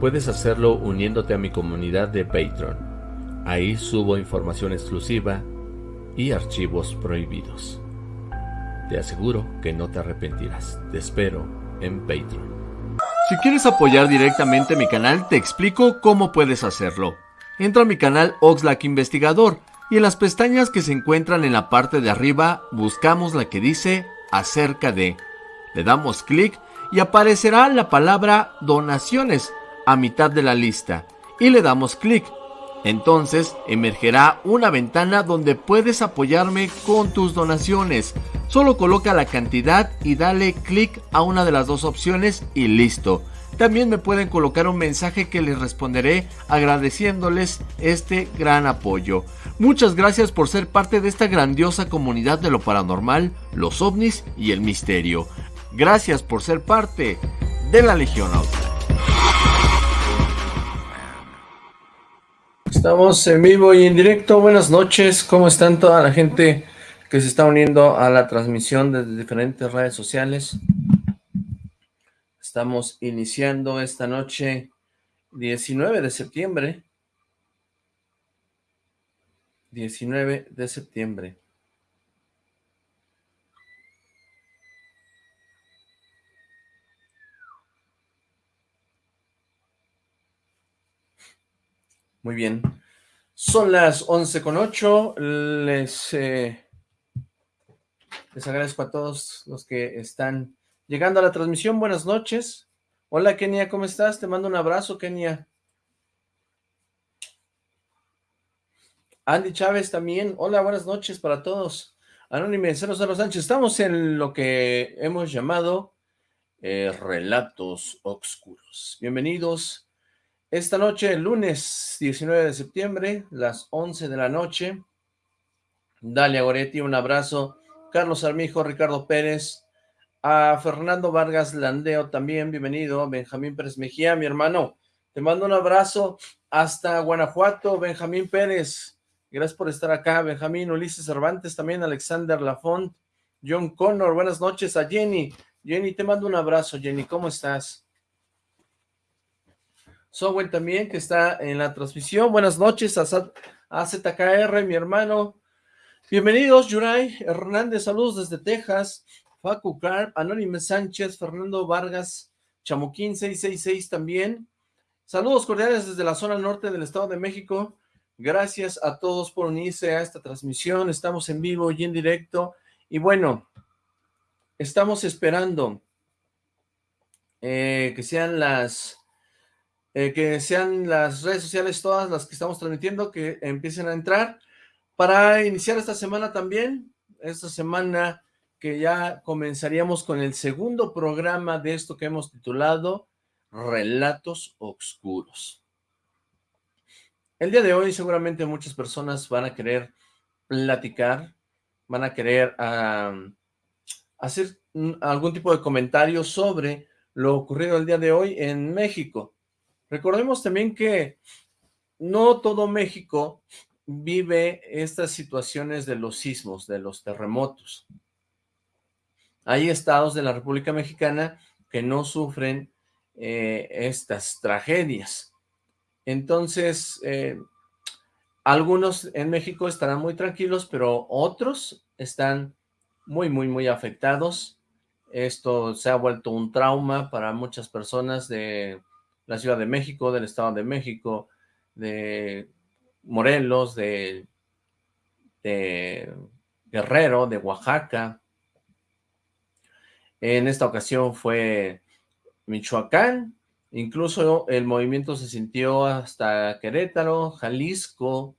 puedes hacerlo uniéndote a mi comunidad de Patreon. Ahí subo información exclusiva y archivos prohibidos. Te aseguro que no te arrepentirás. Te espero en Patreon. Si quieres apoyar directamente mi canal, te explico cómo puedes hacerlo. Entra a mi canal Oxlack Investigador y en las pestañas que se encuentran en la parte de arriba buscamos la que dice acerca de. Le damos clic y aparecerá la palabra donaciones a mitad de la lista y le damos clic. Entonces emergerá una ventana donde puedes apoyarme con tus donaciones. Solo coloca la cantidad y dale clic a una de las dos opciones y listo. También me pueden colocar un mensaje que les responderé agradeciéndoles este gran apoyo. Muchas gracias por ser parte de esta grandiosa comunidad de lo paranormal, los ovnis y el misterio. Gracias por ser parte de la Legión Auto. Estamos en vivo y en directo. Buenas noches. ¿Cómo están toda la gente que se está uniendo a la transmisión desde diferentes redes sociales? Estamos iniciando esta noche 19 de septiembre. 19 de septiembre. Muy bien. Son las 11 con 8. Les, eh, les agradezco a todos los que están llegando a la transmisión. Buenas noches. Hola, Kenia, ¿cómo estás? Te mando un abrazo, Kenia. Andy Chávez también. Hola, buenas noches para todos. Anónimo Cerro Sánchez. Estamos en lo que hemos llamado eh, Relatos Oscuros. Bienvenidos esta noche, lunes 19 de septiembre, las 11 de la noche. Dalia Goretti, un abrazo. Carlos Armijo, Ricardo Pérez, a Fernando Vargas Landeo también, bienvenido. Benjamín Pérez Mejía, mi hermano. Te mando un abrazo hasta Guanajuato, Benjamín Pérez. Gracias por estar acá, Benjamín. Ulises Cervantes también, Alexander Lafont, John Connor. Buenas noches a Jenny. Jenny, te mando un abrazo, Jenny. ¿Cómo estás? Sowen también, que está en la transmisión. Buenas noches a, ZKR, mi hermano. Bienvenidos, Yuray Hernández, saludos desde Texas. Facu Carp, Anónimo Sánchez, Fernando Vargas, Chamuquín 666 también. Saludos cordiales desde la zona norte del Estado de México. Gracias a todos por unirse a esta transmisión. Estamos en vivo y en directo. Y bueno, estamos esperando eh, que sean las eh, que sean las redes sociales todas las que estamos transmitiendo, que empiecen a entrar, para iniciar esta semana también, esta semana que ya comenzaríamos con el segundo programa de esto que hemos titulado Relatos Oscuros. El día de hoy seguramente muchas personas van a querer platicar, van a querer hacer algún tipo de comentario sobre lo ocurrido el día de hoy en México. Recordemos también que no todo México vive estas situaciones de los sismos, de los terremotos. Hay estados de la República Mexicana que no sufren eh, estas tragedias. Entonces, eh, algunos en México estarán muy tranquilos, pero otros están muy, muy, muy afectados. Esto se ha vuelto un trauma para muchas personas de la Ciudad de México, del Estado de México, de Morelos, de, Guerrero, de Oaxaca. En esta ocasión fue Michoacán, incluso el movimiento se sintió hasta Querétaro, Jalisco,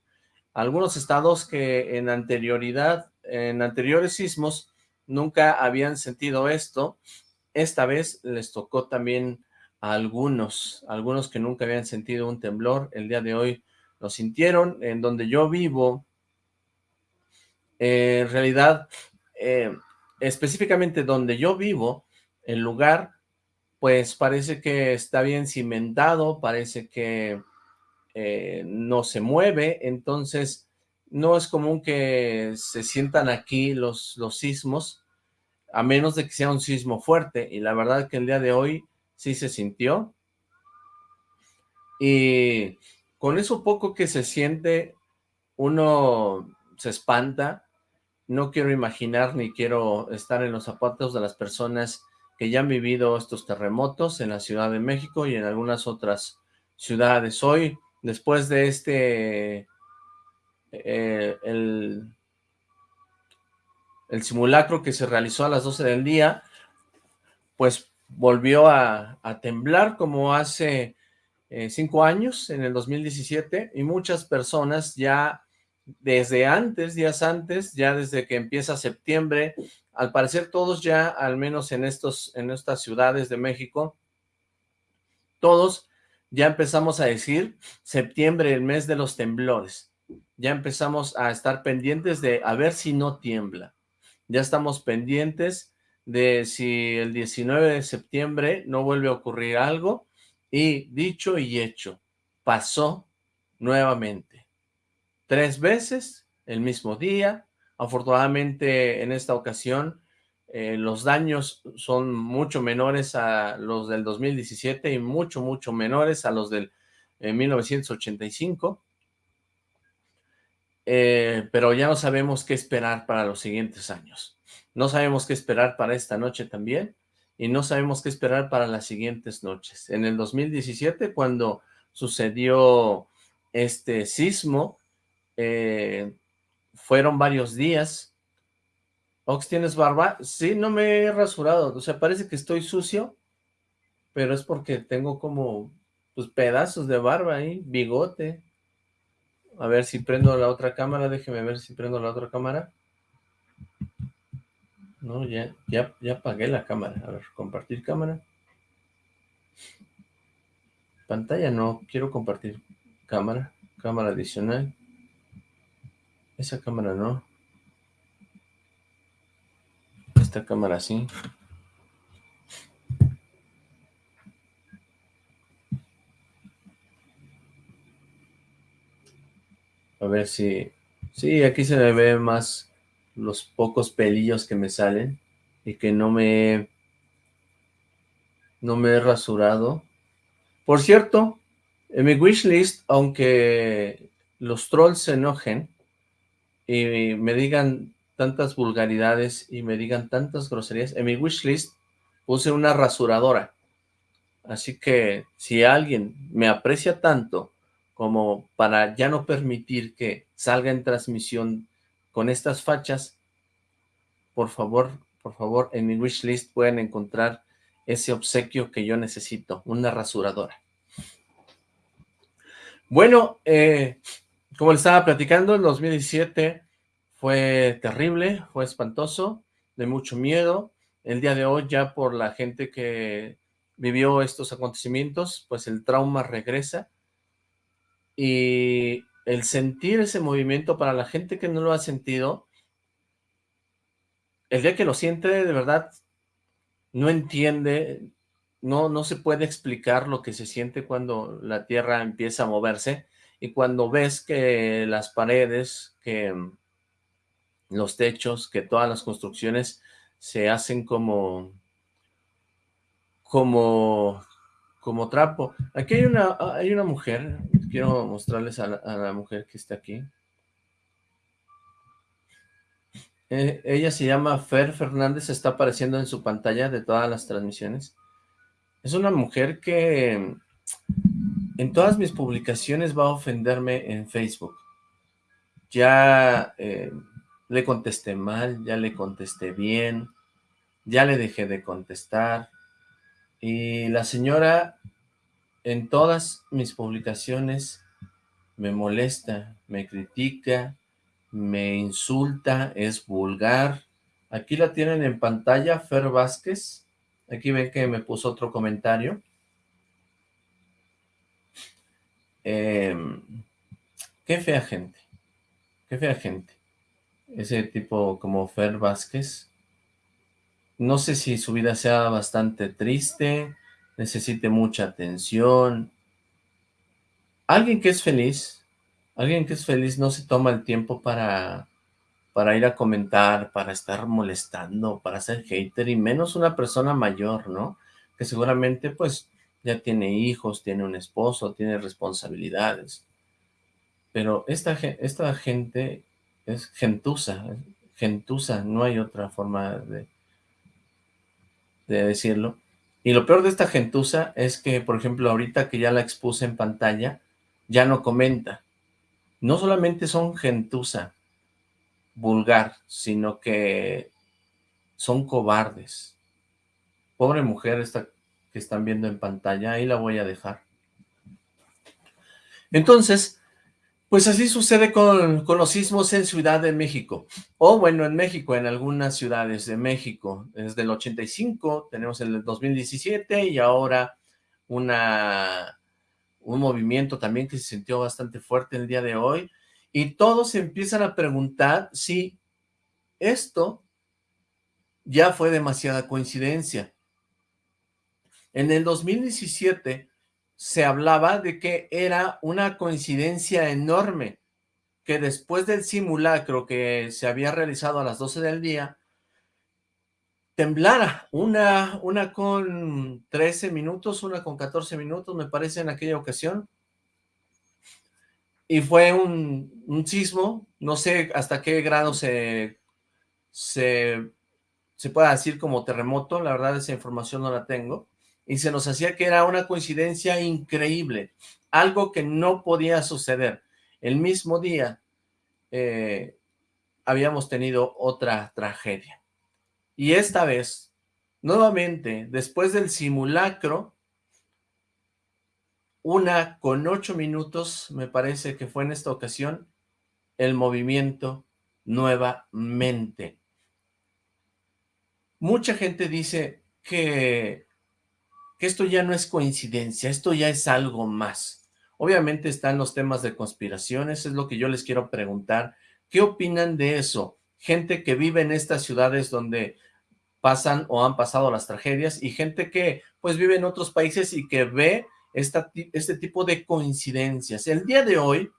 algunos estados que en anterioridad, en anteriores sismos, nunca habían sentido esto. Esta vez les tocó también algunos, algunos que nunca habían sentido un temblor, el día de hoy lo sintieron, en donde yo vivo, eh, en realidad, eh, específicamente donde yo vivo, el lugar, pues parece que está bien cimentado, parece que eh, no se mueve, entonces no es común que se sientan aquí los, los sismos, a menos de que sea un sismo fuerte, y la verdad que el día de hoy sí se sintió, Y con eso poco que se siente, uno se espanta. No quiero imaginar ni quiero estar en los zapatos de las personas que ya han vivido estos terremotos en la Ciudad de México y en algunas otras ciudades. Hoy, después de este, eh, el, el, simulacro que se realizó a las 12 del día, pues volvió a, temblar como hace eh, cinco años, en el 2017, y muchas personas ya desde antes, días antes, ya desde que empieza septiembre, al parecer todos ya, al menos en, estos, en estas ciudades de México, todos ya empezamos a decir septiembre, el mes de los temblores. Ya empezamos a estar pendientes de a ver si no tiembla. Ya estamos pendientes de si el 19 de septiembre no vuelve a ocurrir algo. Y dicho y hecho, pasó nuevamente. Tres veces, el mismo día. Afortunadamente, en esta ocasión, eh, los daños son mucho menores a los del 2017 y mucho, mucho menores a los del 1985. Eh, eh, pero ya no sabemos qué esperar para los siguientes años. No sabemos qué esperar para esta noche también y no sabemos qué esperar para las siguientes noches. En el 2017, cuando sucedió este sismo, fueron varios días Ox, ¿tienes barba? Sí, no me he rasurado, o sea, parece que estoy sucio, pero es porque tengo como, pues, pedazos de barba ahí, bigote. A ver si prendo la otra cámara, déjeme ver si prendo la otra cámara. No, ya, ya, ya apagué la cámara. A ver, compartir cámara. Pantalla no, quiero compartir cámara, cámara adicional. Esa cámara no. esta cámara así. A ver si... Sí, aquí se me ve más los pocos pelillos que me salen y que no me... No me he rasurado. Por cierto, en mi wishlist, aunque los trolls se enojen y me digan tantas vulgaridades y me digan tantas groserías. En mi wishlist puse una rasuradora. Así que si alguien me aprecia tanto como para ya no permitir que salga en transmisión con estas fachas, por favor, por favor, en mi wishlist pueden encontrar ese obsequio que yo necesito, una rasuradora. Bueno, eh, como les estaba platicando, en 2017 fue terrible, fue espantoso, de mucho miedo. El día de hoy ya por la gente que vivió estos acontecimientos, pues el trauma regresa. Y el sentir ese movimiento para la gente que no lo ha sentido, el día que lo siente de verdad no entiende, no, no se puede explicar lo que se siente cuando la tierra empieza a moverse y cuando ves que las paredes, que los techos, que todas las construcciones se hacen como, como, como trapo. Aquí hay una, hay una mujer, quiero mostrarles a la, mujer que está aquí. Eh, ella se llama Fer Fernández, está apareciendo en su pantalla de todas las transmisiones. Es una mujer que en todas mis publicaciones va a ofenderme en Facebook. Ya eh, le contesté mal, ya le contesté bien, ya le dejé de contestar. Y la señora en todas mis publicaciones me molesta, me critica, me insulta, es vulgar. Aquí la tienen en pantalla, Fer Vázquez. Aquí ven que me puso otro comentario. Em, qué fea gente, qué fea gente ese tipo como Fer Vázquez. No sé si su vida sea bastante triste, necesite mucha atención. Alguien que es feliz, alguien que es feliz no se toma el tiempo para, para ir a comentar, para estar molestando, para ser hater, y menos una persona mayor, ¿no? Que seguramente, pues, ya tiene hijos, tiene un esposo, tiene responsabilidades. Pero esta, esta gente es gentuza, gentuza, no hay otra forma de, de decirlo. Y lo peor de esta gentuza es que, por ejemplo, ahorita que ya la expuse en pantalla, ya no comenta. No solamente son gentuza vulgar, sino que son cobardes. Pobre mujer esta que están viendo en pantalla, ahí la voy a dejar. Entonces, pues así sucede con, los sismos en Ciudad de México, o bueno, en México, en algunas ciudades de México. Desde el 85, tenemos el 2017 y ahora una, un movimiento también que se sintió bastante fuerte el día de hoy. Y todos empiezan a preguntar si esto ya fue demasiada coincidencia. En el 2017 se hablaba de que era una coincidencia enorme, que después del simulacro que se había realizado a las 12 del día, temblara, una, una con 13 minutos, una con 14 minutos, me parece, en aquella ocasión. Y fue un, un sismo, no sé hasta qué grado se, se, se pueda decir como terremoto, la verdad esa información no la tengo, y se nos hacía que era una coincidencia increíble, algo que no podía suceder. El mismo día eh, habíamos tenido otra tragedia. Y esta vez, nuevamente, después del simulacro, una con ocho minutos, me parece que fue en esta ocasión, el movimiento nuevamente. Mucha gente dice que que esto ya no es coincidencia, esto ya es algo más. Obviamente están los temas de conspiraciones, es lo que yo les quiero preguntar. ¿Qué opinan de eso? Gente que vive en estas ciudades donde pasan o han pasado las tragedias y gente que pues vive en otros países y que ve esta, este tipo de coincidencias. El día de hoy,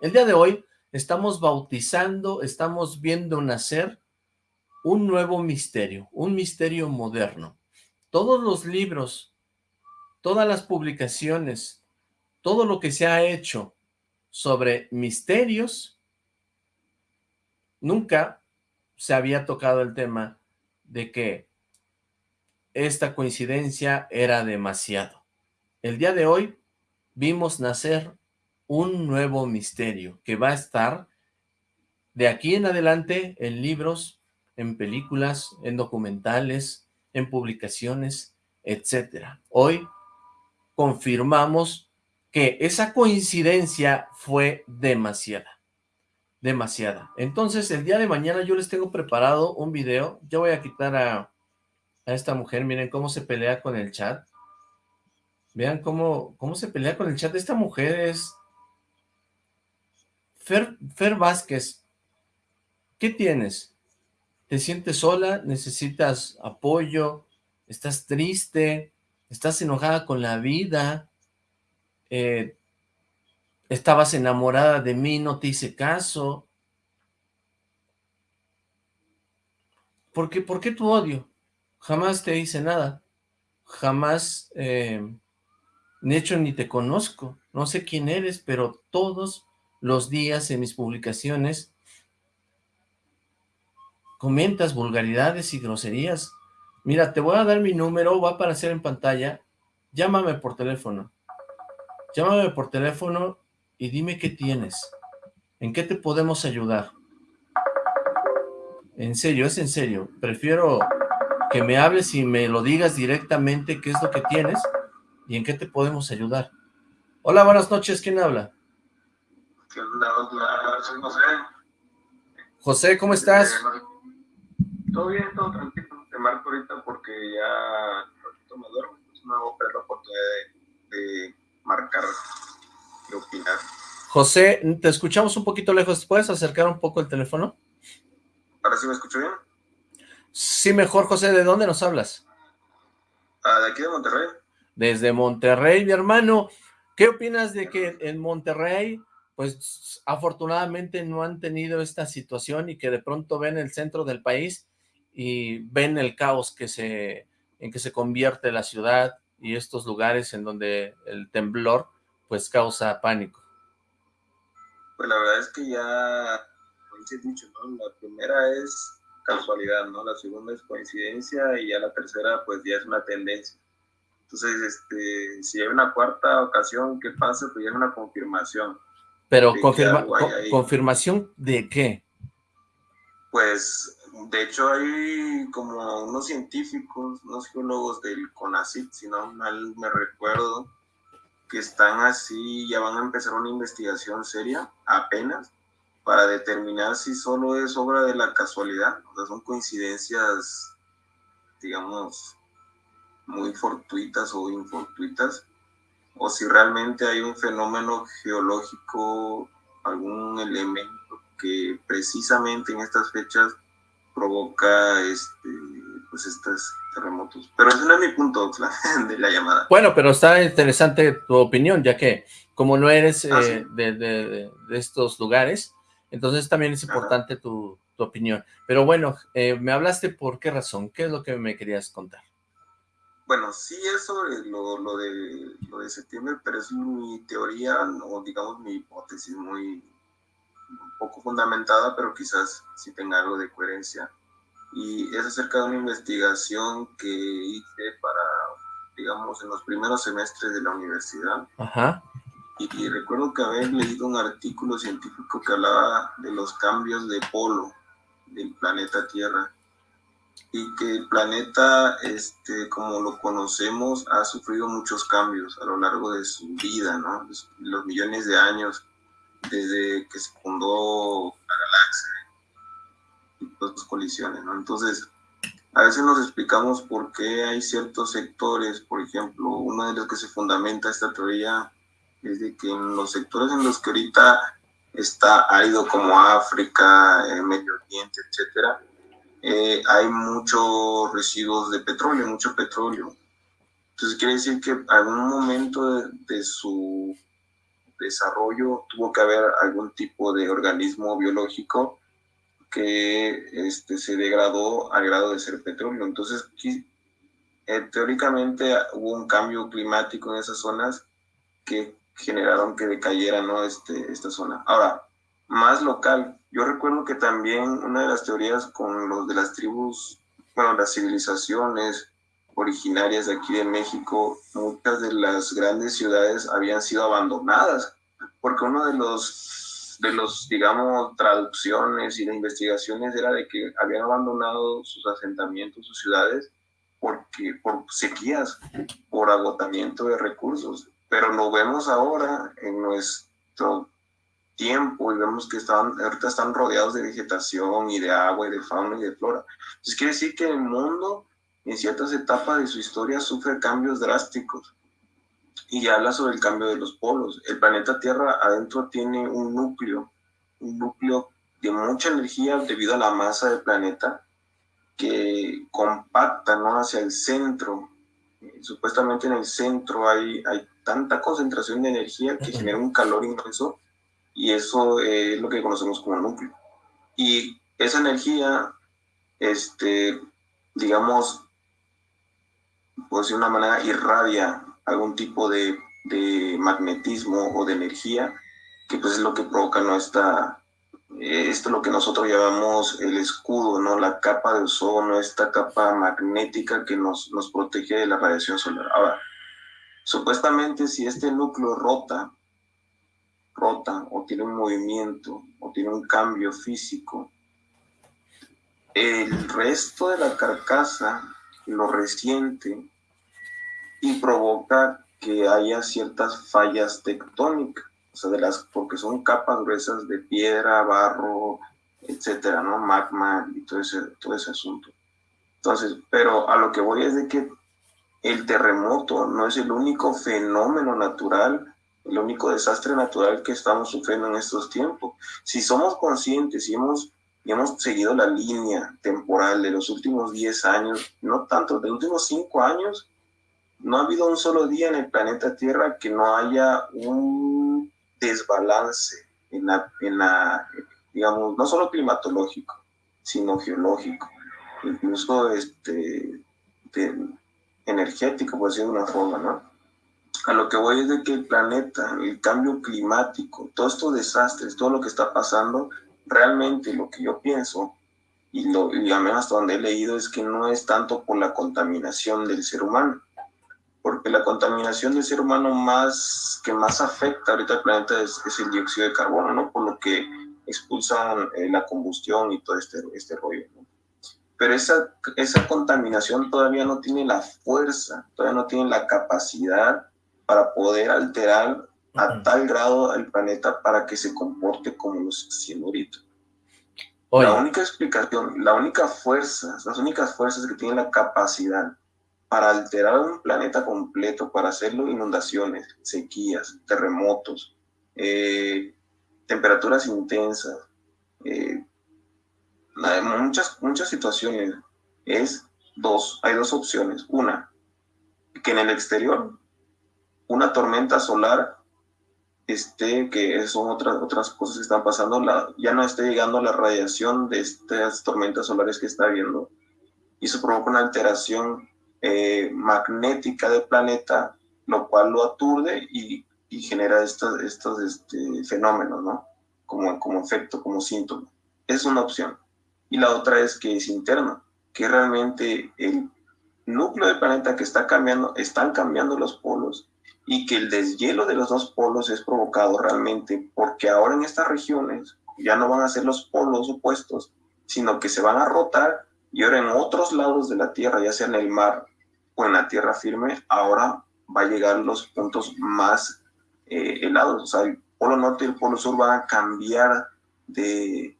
el día de hoy estamos bautizando, estamos viendo nacer un nuevo misterio, un misterio moderno todos los libros, todas las publicaciones, todo lo que se ha hecho sobre misterios, nunca se había tocado el tema de que esta coincidencia era demasiado. El día de hoy vimos nacer un nuevo misterio que va a estar de aquí en adelante en libros, en películas, en documentales, en publicaciones, etcétera. Hoy confirmamos que esa coincidencia fue demasiada, demasiada. Entonces, el día de mañana yo les tengo preparado un video, yo voy a quitar a, a esta mujer, miren cómo se pelea con el chat, vean cómo, cómo se pelea con el chat, esta mujer es Fer, Fer Vázquez, ¿qué tienes? Te sientes sola, necesitas apoyo, estás triste, estás enojada con la vida, eh, estabas enamorada de mí, no te hice caso. ¿Por qué, ¿Por qué tu odio? Jamás te hice nada, jamás, eh, de hecho ni te conozco, no sé quién eres, pero todos los días en mis publicaciones comentas vulgaridades y groserías. Mira, te voy a dar mi número, va a aparecer en pantalla. Llámame por teléfono. Llámame por teléfono y dime qué tienes. ¿En qué te podemos ayudar? En serio, es en serio. Prefiero que me hables y me lo digas directamente qué es lo que tienes y en qué te podemos ayudar. Hola, buenas noches. ¿Quién habla? José. José, ¿cómo estás? Todo bien, todo tranquilo. Te marco ahorita porque ya me duermo, entonces no hago la oportunidad de, de marcar, de opinar. José, te escuchamos un poquito lejos. ¿Puedes acercar un poco el teléfono? ¿Ahora sí me escucho bien? Sí, mejor, José. ¿De dónde nos hablas? Ah, de aquí de Monterrey. Desde Monterrey, mi hermano. ¿Qué opinas de que en Monterrey pues afortunadamente no han tenido esta situación y que de pronto ven el centro del país y ven el caos que se, en que se convierte la ciudad, y estos lugares en donde el temblor pues causa pánico? Pues la verdad es que ya, como dicho, ¿no? La primera es casualidad, ¿no? La segunda es coincidencia y ya la tercera pues ya es una tendencia. Entonces, este, si hay una cuarta ocasión que pase, pues ya es una confirmación. Pero confirma, confirmación de qué? Pues de hecho hay como unos científicos, unos geólogos del CONACYT, si no mal me recuerdo, que están así, ya van a empezar una investigación seria apenas para determinar si solo es obra de la casualidad, o sea, son coincidencias, digamos, muy fortuitas o infortuitas, o si realmente hay un fenómeno geológico, algún elemento que precisamente en estas fechas provoca este, pues estos terremotos. Pero ese no es mi punto de la llamada. Bueno, pero está interesante tu opinión, ya que como no eres ah, eh, de, estos lugares, entonces también es importante tu, opinión. Pero bueno, eh, me hablaste por qué razón, ¿qué es lo que me querías contar? Bueno, sí es sobre lo, lo, de, lo de septiembre, pero es mi teoría, o digamos mi hipótesis muy poco fundamentada, pero quizás sí tenga algo de coherencia. Y es acerca de una investigación que hice para, digamos, en los primeros semestres de la universidad. Ajá. Y, recuerdo que había leído un artículo científico que hablaba de los cambios de polo del planeta Tierra y que el planeta, este, como lo conocemos, ha sufrido muchos cambios a lo largo de su vida, ¿no? Los, millones de años desde que se fundó la galaxia y todas las colisiones, ¿no? Entonces, a veces nos explicamos por qué hay ciertos sectores, por ejemplo, uno de los que se fundamenta esta teoría es de que en los sectores en los que ahorita está árido como África, eh, Medio Oriente, etcétera, eh, hay muchos residuos de petróleo, mucho petróleo. Entonces quiere decir que algún momento de, su desarrollo tuvo que haber algún tipo de organismo biológico que este, se degradó al grado de ser petróleo. Entonces, eh, teóricamente hubo un cambio climático en esas zonas que generaron que decayera ¿no? este, esta zona. Ahora, más local, yo recuerdo que también una de las teorías con los de las tribus, bueno, las civilizaciones originarias de aquí de México, muchas de las grandes ciudades habían sido abandonadas, porque uno de los, de los, digamos, traducciones y de investigaciones era de que habían abandonado sus asentamientos, sus ciudades, porque, por sequías, por agotamiento de recursos. Pero lo vemos ahora en nuestro tiempo y vemos que están, ahorita están rodeados de vegetación y de agua y de fauna y de flora. Entonces quiere decir que el mundo en ciertas etapas de su historia sufre cambios drásticos y habla sobre el cambio de los polos. El planeta Tierra adentro tiene un núcleo, un núcleo de mucha energía debido a la masa del planeta que compacta ¿no? hacia el centro. Supuestamente en el centro hay, hay tanta concentración de energía que genera un calor inmenso y eso es lo que conocemos como núcleo. Y esa energía, este, digamos, por decir una manera, irradia algún tipo de, de, magnetismo o de energía, que pues es lo que provoca nuestra, eh, esto es lo que nosotros llamamos el escudo, ¿no? La capa de ozono, esta capa magnética que nos, nos protege de la radiación solar. Ahora, supuestamente si este núcleo rota, rota o tiene un movimiento o tiene un cambio físico, el resto de la carcasa lo resiente y provoca que haya ciertas fallas tectónicas, o sea, de las, porque son capas gruesas de piedra, barro, etcétera, ¿no? Magma y todo ese, todo ese asunto. Entonces, pero a lo que voy es de que el terremoto no es el único fenómeno natural el único desastre natural que estamos sufriendo en estos tiempos. Si somos conscientes y hemos, hemos seguido la línea temporal de los últimos 10 años, no tanto, de los últimos 5 años, no ha habido un solo día en el planeta Tierra que no haya un desbalance en la, en la digamos, no solo climatológico, sino geológico. Incluso este, energético, por decirlo de una forma, ¿no? A lo que voy es de que el planeta, el cambio climático, todos estos desastres, todo lo que está pasando, realmente lo que yo pienso, y, lo, y al menos hasta donde he leído, es que no es tanto por la contaminación del ser humano, porque la contaminación del ser humano más que más afecta ahorita al planeta es, el dióxido de carbono, ¿no? Por lo que expulsan eh, la combustión y todo este, este rollo, ¿no? Pero esa, esa contaminación todavía no tiene la fuerza, todavía no tiene la capacidad para poder alterar a tal grado al planeta para que se comporte como lo está haciendo ahorita. La única explicación, la única fuerza, las únicas fuerzas que tienen la capacidad para alterar un planeta completo, para hacerlo inundaciones, sequías, terremotos, eh, temperaturas intensas, eh, muchas, muchas situaciones, es dos, hay dos opciones. Una, que en el exterior una tormenta solar este, que son otras, otras cosas que están pasando, la, ya no esté llegando la radiación de estas tormentas solares que está habiendo, y eso provoca una alteración eh, magnética del planeta, lo cual lo aturde y, y genera estos, estos este, fenómenos, ¿no? Como, como efecto, como síntoma. Es una opción. Y la otra es que es interno, que realmente el núcleo del planeta que está cambiando, están cambiando los polos y que el deshielo de los dos polos es provocado realmente porque ahora en estas regiones ya no van a ser los polos opuestos, sino que se van a rotar y ahora en otros lados de la Tierra, ya sea en el mar o en la tierra firme, ahora va a llegar los puntos más eh, helados. O sea, el polo norte y el polo sur van a cambiar de,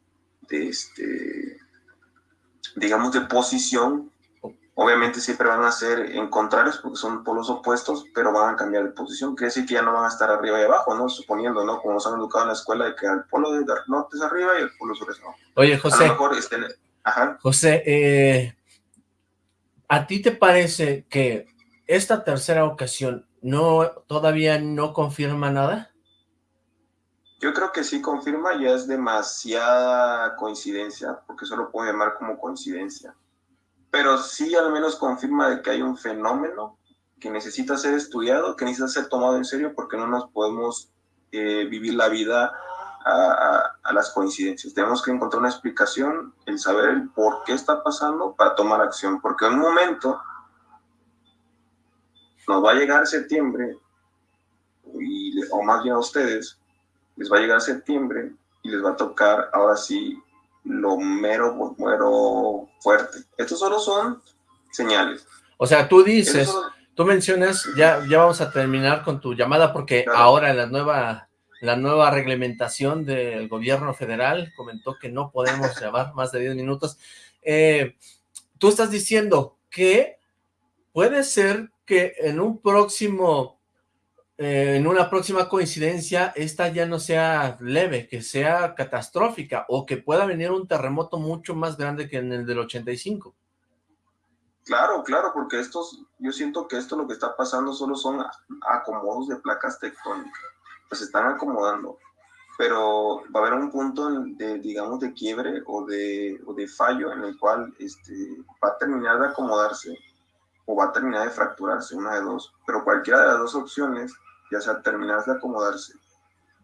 este, digamos, de posición Obviamente siempre van a ser en contrarios porque son polos opuestos, pero van a cambiar de posición. Quiere decir que ya no van a estar arriba y abajo, ¿no? Suponiendo, ¿no? Como nos han educado en la escuela, de que el polo de norte es arriba y el polo sur es abajo. Oye, José. A lo mejor este, Ajá. José, eh, ¿a ti te parece que esta tercera ocasión no todavía no confirma nada? Yo creo que sí confirma, ya es demasiada coincidencia, porque solo puedo llamar como coincidencia pero sí al menos confirma de que hay un fenómeno que necesita ser estudiado, que necesita ser tomado en serio porque no nos podemos eh, vivir la vida a, las coincidencias. Tenemos que encontrar una explicación, el saber el por qué está pasando para tomar acción, porque en un momento nos va a llegar septiembre, y, o más bien a ustedes, les va a llegar septiembre y les va a tocar ahora sí lo mero, mero fuerte. Estos solo son señales. O sea, tú dices, tú mencionas, ya, ya vamos a terminar con tu llamada porque ahora la nueva, la nueva reglamentación del gobierno federal comentó que no podemos llamar más de 10 minutos. Eh, tú estás diciendo que puede ser que en un próximo eh, en una próxima coincidencia esta ya no sea leve, que sea catastrófica o que pueda venir un terremoto mucho más grande que en el del 85. Claro, claro, porque estos, yo siento que esto lo que está pasando solo son acomodos de placas tectónicas, pues se están acomodando, pero va a haber un punto de, digamos, de quiebre o de, o de fallo en el cual este, va a terminar de acomodarse o va a terminar de fracturarse, una de dos, pero cualquiera de las dos opciones ya sea terminar de acomodarse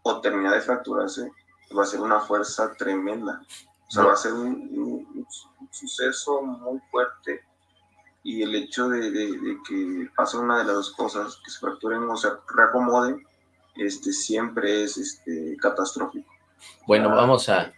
o terminar de fracturarse, va a ser una fuerza tremenda. O sea, va a ser un, suceso muy fuerte y el hecho de, que pase una de las dos cosas, que se fracturen o se reacomoden, este, siempre es este, catastrófico. Bueno, vamos a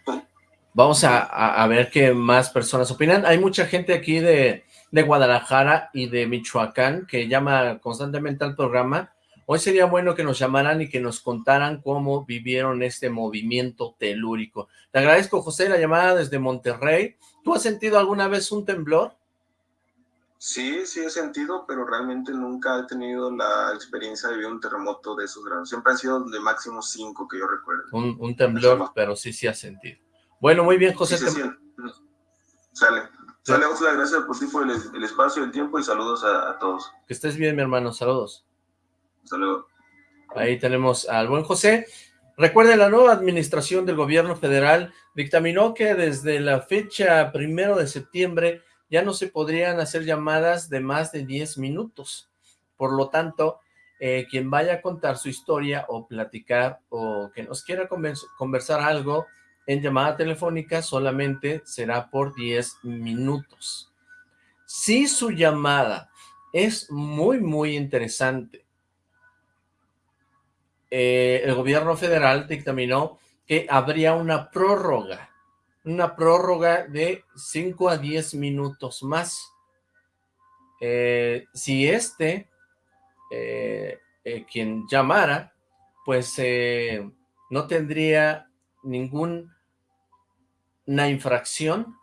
vamos a, a, ver qué más personas opinan. Hay mucha gente aquí de, de Guadalajara y de Michoacán que llama constantemente al programa Hoy sería bueno que nos llamaran y que nos contaran cómo vivieron este movimiento telúrico. Te agradezco, José, la llamada desde Monterrey. ¿Tú has sentido alguna vez un temblor? Sí, sí he sentido, pero realmente nunca he tenido la experiencia de vivir un terremoto de esos grados. Siempre han sido de máximo cinco que yo recuerdo. Un, temblor, pero sí, sí has sentido. Bueno, muy bien, José. Sí, sí, Sale. Sale, gracias por ti por el, espacio, el tiempo y saludos a todos. Que estés bien, mi hermano. Saludos. Saludos. Ahí tenemos al buen José. Recuerde, la nueva administración del gobierno federal dictaminó que desde la fecha primero de septiembre ya no se podrían hacer llamadas de más de 10 minutos. Por lo tanto, eh, quien vaya a contar su historia o platicar o que nos quiera conversar algo en llamada telefónica solamente será por 10 minutos. Si su llamada es muy, muy interesante, eh, el gobierno federal dictaminó que habría una prórroga, una prórroga de 5 a 10 minutos más. Eh, si este, eh, quien llamara, pues no tendría ninguna infracción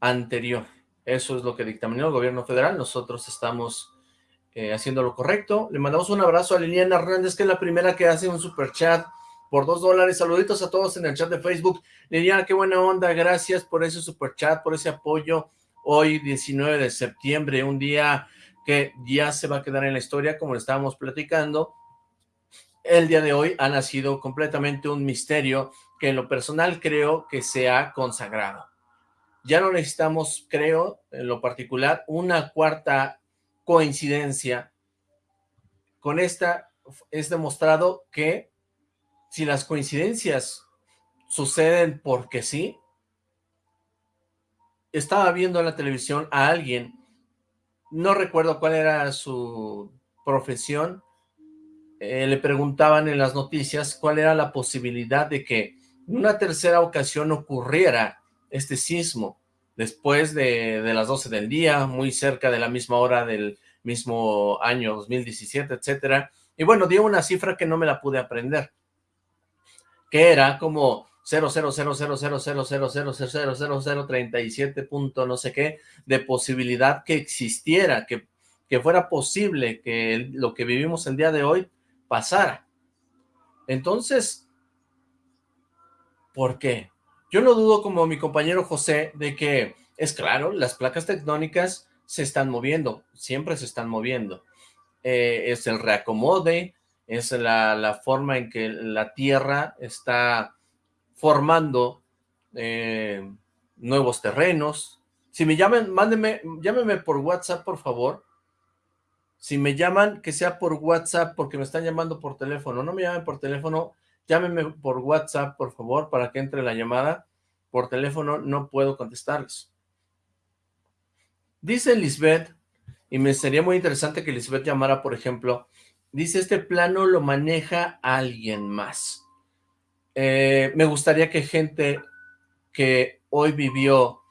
anterior. Eso es lo que dictaminó el gobierno federal. Nosotros estamos eh, haciendo lo correcto. Le mandamos un abrazo a Liliana Hernández, que es la primera que hace un super chat por dos dólares. Saluditos a todos en el chat de Facebook. Liliana, qué buena onda. Gracias por ese super chat, por ese apoyo. Hoy, 19 de septiembre, un día que ya se va a quedar en la historia, como estábamos platicando. El día de hoy ha nacido completamente un misterio que en lo personal creo que se ha consagrado. Ya no necesitamos, creo, en lo particular, una cuarta coincidencia. Con esta es demostrado que si las coincidencias suceden porque sí, estaba viendo en la televisión a alguien, no recuerdo cuál era su profesión, eh, le preguntaban en las noticias cuál era la posibilidad de que una tercera ocasión ocurriera este sismo después de, las 12 del día, muy cerca de la misma hora del mismo año 2017, etcétera. Y bueno, dio una cifra que no me la pude aprender, que era como 0.00000000037 punto no sé qué, de posibilidad que existiera, que, que fuera posible que lo que vivimos el día de hoy pasara. Entonces, ¿por qué? Yo no dudo como mi compañero José de que es claro, las placas tectónicas se están moviendo, siempre se están moviendo. Eh, es el reacomode, es la, forma en que la Tierra está formando eh, nuevos terrenos. Si me llaman, mándenme, llámenme por WhatsApp, por favor. Si me llaman, que sea por WhatsApp, porque me están llamando por teléfono. No me llamen por teléfono, Llámenme por WhatsApp, por favor, para que entre la llamada. Por teléfono no puedo contestarles. Dice Lisbeth, y me sería muy interesante que Lisbeth llamara, por ejemplo, dice, este plano lo maneja alguien más. Eh, me gustaría que gente que hoy vivió,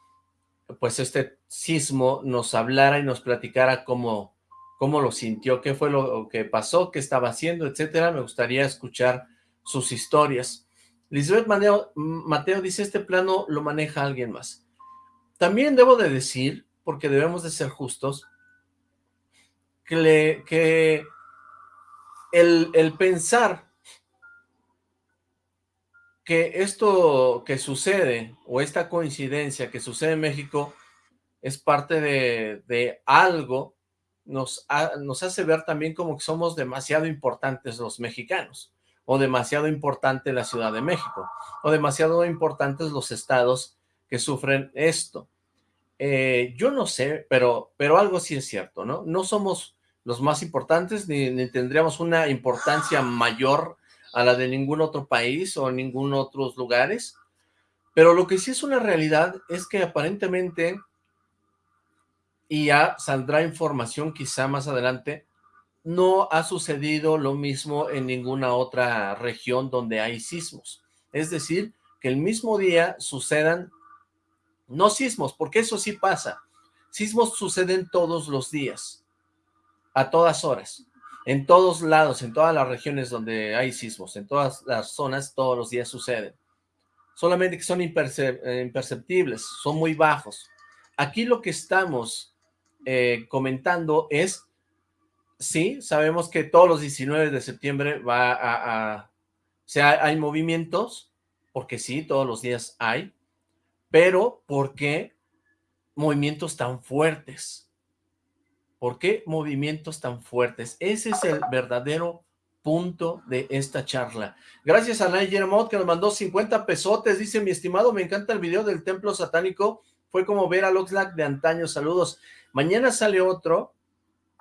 pues, este sismo, nos hablara y nos platicara cómo, cómo lo sintió, qué fue lo que pasó, qué estaba haciendo, etcétera. Me gustaría escuchar sus historias. Lisbeth Mateo, Mateo dice, este plano lo maneja alguien más. También debo de decir, porque debemos de ser justos, que, que el, pensar que esto que sucede, o esta coincidencia que sucede en México, es parte de, de algo, nos, nos hace ver también como que somos demasiado importantes los mexicanos o demasiado importante la Ciudad de México, o demasiado importantes los estados que sufren esto. Eh, yo no sé, pero, pero algo sí es cierto, ¿no? No somos los más importantes, ni, tendríamos una importancia mayor a la de ningún otro país o ningún otros lugares, pero lo que sí es una realidad es que aparentemente, y ya saldrá información quizá más adelante, no ha sucedido lo mismo en ninguna otra región donde hay sismos. Es decir, que el mismo día sucedan, no sismos, porque eso sí pasa, sismos suceden todos los días, a todas horas, en todos lados, en todas las regiones donde hay sismos, en todas las zonas, todos los días suceden. Solamente que son eh, imperceptibles, son muy bajos. Aquí lo que estamos eh, comentando es sí, sabemos que todos los 19 de septiembre va a, o sea, hay movimientos, porque sí, todos los días hay, pero ¿por qué movimientos tan fuertes? ¿Por qué movimientos tan fuertes? Ese es el verdadero punto de esta charla. Gracias a Nay Jeremot que nos mandó 50 pesotes, dice mi estimado, me encanta el video del templo satánico, fue como ver al Oxlack de antaño, saludos. Mañana sale otro,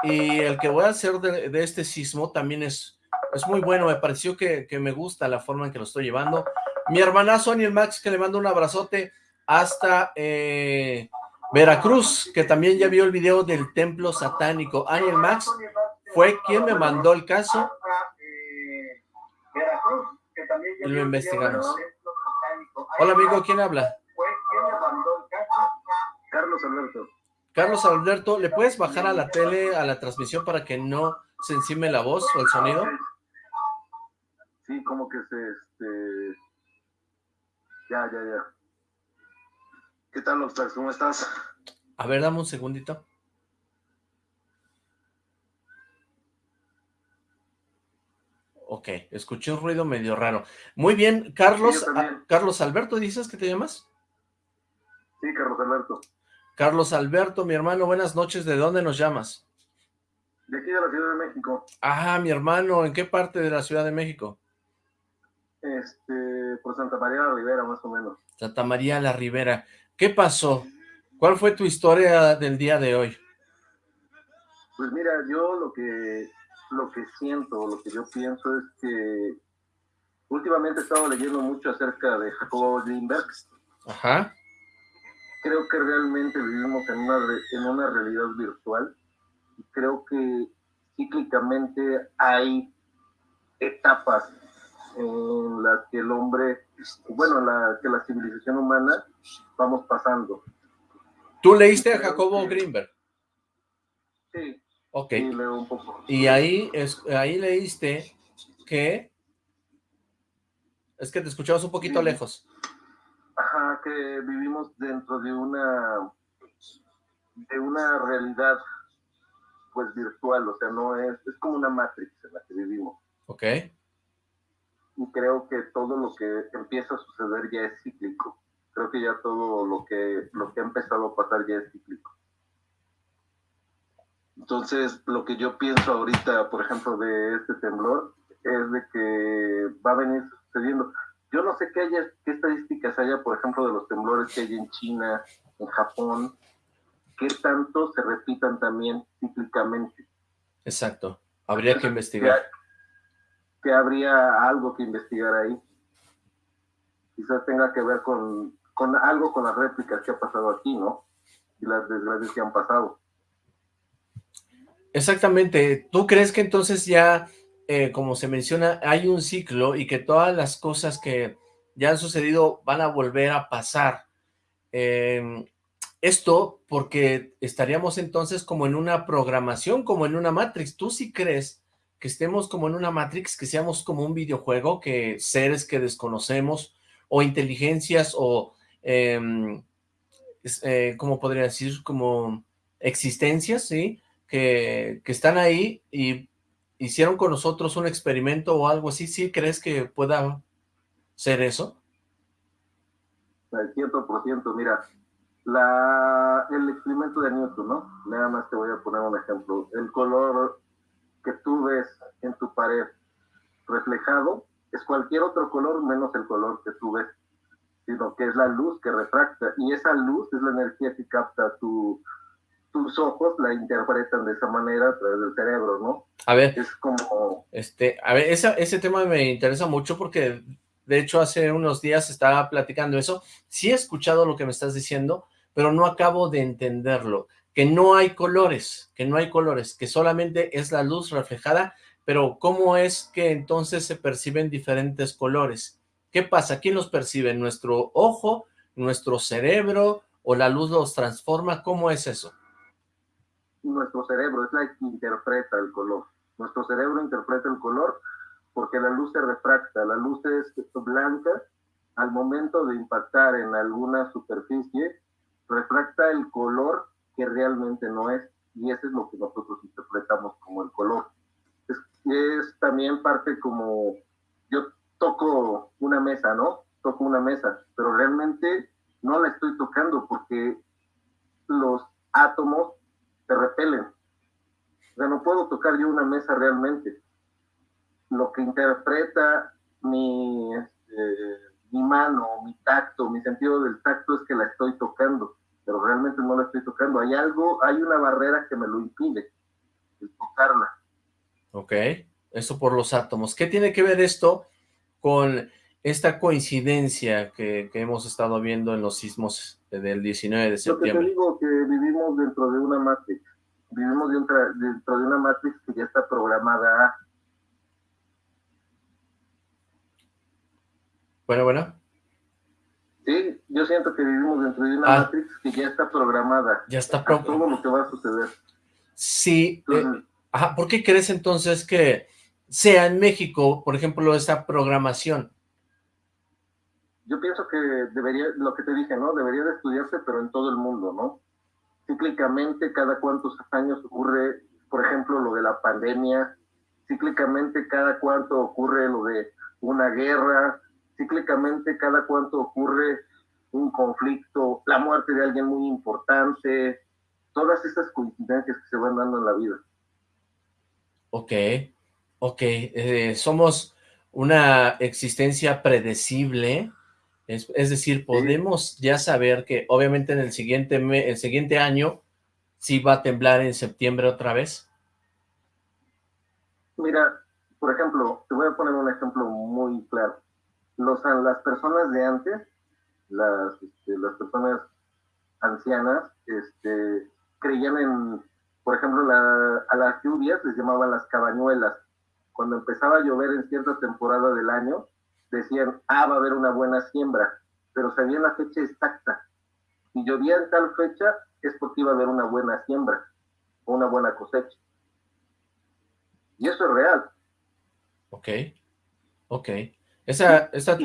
y el que voy a hacer de, este sismo también es, es muy bueno, me pareció que, me gusta la forma en que lo estoy llevando. Mi hermanazo Aniel Max, que le mando un abrazote hasta eh, Veracruz, que también ya vio el video del templo satánico. Aniel Max fue quien me mandó el caso y lo investigamos. Hola amigo, ¿quién habla? Carlos Alberto. Carlos Alberto, ¿le puedes bajar a la tele, a la transmisión para que no se encime la voz o el sonido? Sí, como que se, este... Ya, ya, ya. ¿Qué tal, Oxlack? ¿Cómo estás? A ver, dame un segundito. Ok, escuché un ruido medio raro. Muy bien, Carlos, Carlos Alberto, ¿dices que te llamas? Sí, Carlos Alberto. Carlos Alberto, mi hermano, buenas noches, ¿de dónde nos llamas? De aquí de la Ciudad de México. Ah, mi hermano, ¿en qué parte de la Ciudad de México? Este, por Santa María la Ribera, más o menos. Santa María la Ribera. ¿Qué pasó? ¿Cuál fue tu historia del día de hoy? Pues mira, yo lo que, lo que siento, lo que yo pienso es que últimamente he estado leyendo mucho acerca de Jacobo Greenberg. Ajá creo que realmente vivimos en una, en una realidad virtual y creo que cíclicamente hay etapas en las que el hombre, bueno, la, que la civilización humana vamos pasando. ¿Tú leíste a Jacobo Greenberg? Sí. Ok. Sí, leo un poco. Y ahí, es, ahí leíste que... Es que te escuchabas un poquito lejos. Ajá, que vivimos dentro de una de una realidad pues virtual, o sea, no es, es como una matrix en la que vivimos. Ok. Y creo que todo lo que empieza a suceder ya es cíclico. Creo que ya todo lo que, lo que ha empezado a pasar ya es cíclico. Entonces, lo que yo pienso ahorita, por ejemplo, de este temblor, es de que va a venir sucediendo. Yo no sé qué, haya, qué estadísticas haya, por ejemplo, de los temblores que hay en China, en Japón, qué tanto se repitan también cíclicamente. Exacto, habría que investigar. Que, habría algo que investigar ahí. Quizás tenga que ver con, con algo con las réplicas que ha pasado aquí, ¿no? Y las desgracias que han pasado. Exactamente. ¿Tú crees que entonces ya eh, como se menciona, hay un ciclo y que todas las cosas que ya han sucedido van a volver a pasar. Em, esto porque estaríamos entonces como en una programación, como en una Matrix. ¿Tú sí crees que estemos como en una Matrix, que seamos como un videojuego, que seres que desconocemos, o inteligencias, o, eh, ¿cómo podría decir? Como existencias, ¿sí? Que, que están ahí y hicieron con nosotros un experimento o algo así, ¿sí crees que pueda ser eso? Al ciento por ciento, mira, la, el experimento de Newton, ¿no? Nada más te voy a poner un ejemplo. El color que tú ves en tu pared reflejado es cualquier otro color menos el color que tú ves, sino que es la luz que refracta y esa luz es la energía que capta tu, tus ojos la interpretan de esa manera a través del cerebro, ¿no? A ver. Es como... Este, a ver, ese, ese tema me interesa mucho porque, de hecho, hace unos días estaba platicando eso. Sí he escuchado lo que me estás diciendo, pero no acabo de entenderlo. Que no hay colores, que no hay colores, que solamente es la luz reflejada, pero ¿cómo es que entonces se perciben diferentes colores? ¿Qué pasa? ¿Quién los percibe? ¿Nuestro ojo? ¿Nuestro cerebro? ¿O la luz los transforma? ¿Cómo es eso? Nuestro cerebro, es la que interpreta el color. Nuestro cerebro interpreta el color porque la luz se refracta, la luz es blanca, al momento de impactar en alguna superficie, refracta el color que realmente no es, y eso es lo que nosotros interpretamos como el color. Es, es también parte como, yo toco una mesa, ¿no? Toco una mesa, pero realmente no la estoy tocando porque los átomos repelen. O sea, no puedo tocar yo una mesa realmente. Lo que interpreta mi, este, mi mano, mi tacto, mi sentido del tacto es que la estoy tocando. pero realmente no la estoy tocando. Hay algo, hay una barrera que me lo impide, tocarla. Ok, eso por los átomos. ¿Qué tiene que ver esto con esta coincidencia que, hemos estado viendo en los sismos del 19 de septiembre? Lo que te digo, que vivimos dentro de una matrix, vivimos dentro, dentro de una matrix que ya está programada. Bueno, bueno. Sí, yo siento que vivimos dentro de una ah. matrix que ya está programada. Ya está programada. Todo lo que va a suceder. Sí. Eh, ajá, ¿por qué crees entonces que sea en México, por ejemplo, esa programación? Yo pienso que debería, lo que te dije, ¿no? Debería de estudiarse, pero en todo el mundo, ¿no? Cíclicamente, cada cuántos años ocurre, por ejemplo, lo de la pandemia, cíclicamente cada cuánto ocurre lo de una guerra, cíclicamente cada cuánto ocurre un conflicto, la muerte de alguien muy importante, todas esas coincidencias que se van dando en la vida. Ok, ok, eh, somos una existencia predecible, es, decir, podemos ya saber que obviamente en el siguiente, el siguiente año sí va a temblar en septiembre otra vez. Mira, por ejemplo, te voy a poner un ejemplo muy claro los, las personas de antes, las, este, las personas ancianas, este, creían en, por ejemplo, a las lluvias les llamaban las cabañuelas. Cuando empezaba a llover en cierta temporada del año, decían, ah, va a haber una buena siembra, pero sabían la fecha exacta. Si llovía en tal fecha, es porque iba a haber una buena siembra, o una buena cosecha. Y eso es real. Ok, ok. Esa, esa...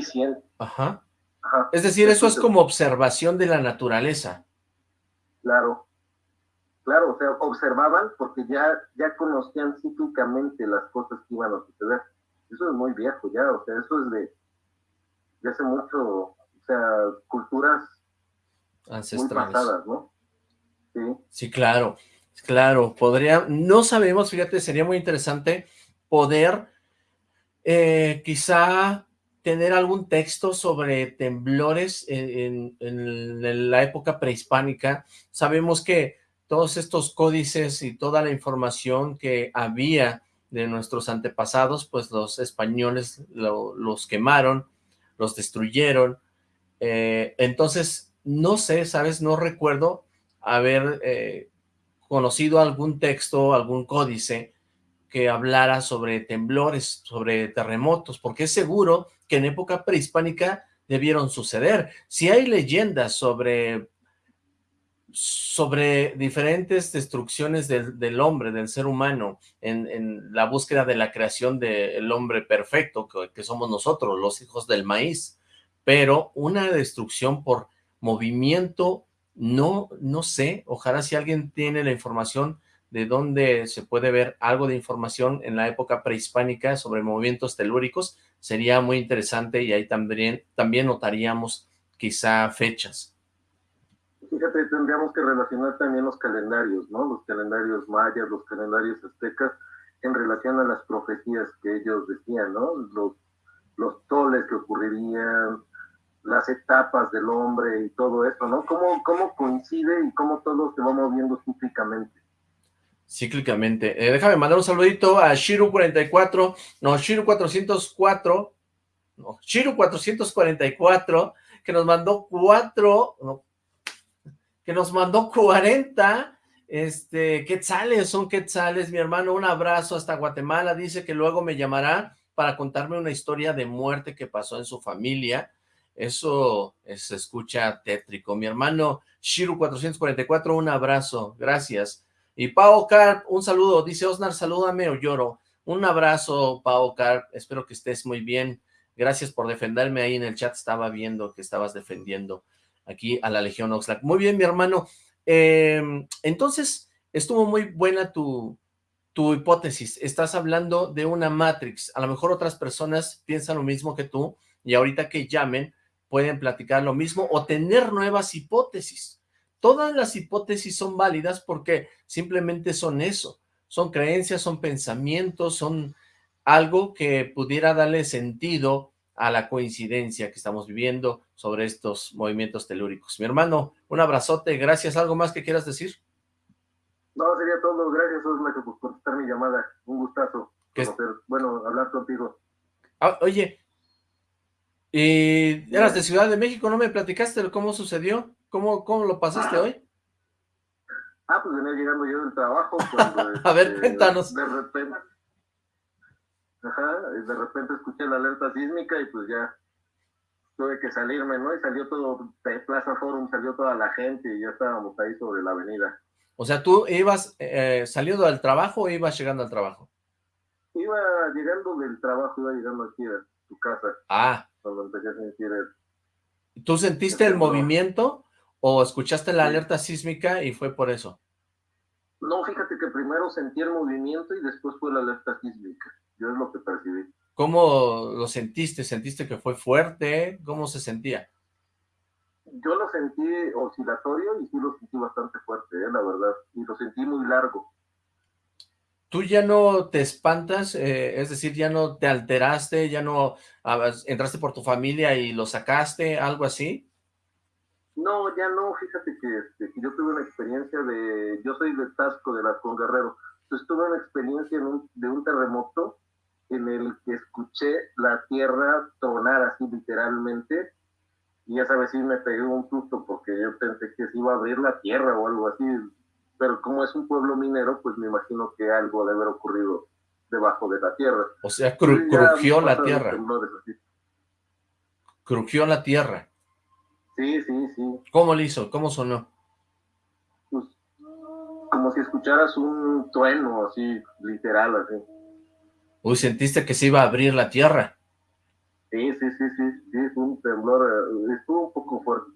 Ajá. Es decir, eso es como observación de la naturaleza. Claro. Claro, o sea, observaban porque ya, ya conocían cíclicamente las cosas que iban a suceder. Eso es muy viejo ya, o sea, eso es de, de hace mucho, o sea, culturas ancestrales. ¿no? Sí. sí, claro, claro, podría, no sabemos, fíjate, sería muy interesante poder eh, quizá tener algún texto sobre temblores en, la época prehispánica. Sabemos que todos estos códices y toda la información que había de nuestros antepasados, pues los españoles los quemaron, los destruyeron. Eh, entonces, no sé, ¿sabes? No recuerdo haber eh, conocido algún texto, algún códice que hablara sobre temblores, sobre terremotos, porque es seguro que en época prehispánica debieron suceder. Si hay leyendas sobre, sobre diferentes destrucciones del, hombre, del ser humano, en, la búsqueda de la creación del hombre perfecto, que, que somos nosotros, los hijos del maíz, pero una destrucción por movimiento, no, no sé, ojalá si alguien tiene la información de dónde se puede ver algo de información en la época prehispánica sobre movimientos telúricos, sería muy interesante y ahí también, también notaríamos quizá fechas. Fíjate, tendríamos que relacionar también los calendarios, ¿no? Los calendarios mayas, los calendarios aztecas, en relación a las profecías que ellos decían, ¿no? Los, toles que ocurrirían, las etapas del hombre y todo eso, ¿no? ¿Cómo, cómo coincide y cómo todo se va moviendo cíclicamente? cíclicamente. Eh, déjame mandar un saludito a Shiru44, no, Shiru404, no, Shiru444, que nos mandó cuatro, que nos mandó 40, este, quetzales, son quetzales, mi hermano, un abrazo hasta Guatemala, dice que luego me llamará para contarme una historia de muerte que pasó en su familia, eso se escucha tétrico, mi hermano Shiru444, un abrazo, gracias, y Pau Carp, un saludo, dice Osnar, salúdame o lloro. Un abrazo, Pau Carp, espero que estés muy bien. Gracias por defenderme ahí en el chat, estaba viendo que estabas defendiendo aquí a la Legión Oxlack. Muy bien, mi hermano. Em, entonces, estuvo muy buena tu, tu hipótesis. Estás hablando de una Matrix. A lo mejor otras personas piensan lo mismo que tú y ahorita que llamen pueden platicar lo mismo o tener nuevas hipótesis. Todas las hipótesis son válidas porque simplemente son eso, son creencias, son pensamientos, son algo que pudiera darle sentido a la coincidencia que estamos viviendo sobre estos movimientos telúricos. Mi hermano, un abrazote, gracias. ¿Algo más que quieras decir? No, sería todo. Gracias, Osma, por contestar mi llamada. Un gustazo. bueno, hablar contigo. Ah, oye, y eras de Ciudad de México, ¿no me platicaste cómo sucedió? ¿Cómo, cómo lo pasaste hoy? Ah, pues venía llegando yo del trabajo. a ver, este, cuéntanos. De repente, ajá, de repente escuché la alerta sísmica y pues ya tuve que salirme, ¿no? Y salió todo de Plaza Forum, salió toda la gente y ya estábamos ahí sobre la avenida. O sea, ¿tú ibas eh, saliendo del trabajo o ibas llegando al trabajo? Iba llegando del trabajo, iba llegando aquí a tu casa. Ah. Cuando empecé a sentir el... ¿Tú sentiste el movimiento o escuchaste la alerta sísmica y fue por eso? No, fíjate que primero sentí el movimiento y después fue la alerta sísmica. Yo es lo que percibí. ¿Cómo lo sentiste? ¿Sentiste que fue fuerte? ¿Cómo se sentía? Yo lo sentí oscilatorio y sí lo sentí bastante fuerte, ¿eh? la verdad. Y lo sentí muy largo. ¿Tú ya no te espantas? Eh, es decir, ¿ya no te alteraste? ¿Ya no ah, entraste por tu familia y lo sacaste? ¿Algo así? No, ya no, fíjate este, que, yo tuve una experiencia de, yo soy de Tasco, de la Con Guerrero, entonces tuve una experiencia de un terremoto en el que escuché la tierra tronar así literalmente, y ya sabes, sí me pegué un susto porque yo pensé que se iba a abrir la tierra o algo así, pero como es un pueblo minero, pues me imagino que algo debe haber ocurrido debajo de la tierra. O sea, crujió la tierra. Crujió la tierra. Sí, sí, sí. ¿Cómo lo hizo? ¿Cómo sonó? Pues, como si escucharas un trueno, así, literal, así. Uy, ¿sentiste que se iba a abrir la tierra? Sí, sí, sí, sí, sí, fue un temblor, eh, estuvo un poco fuerte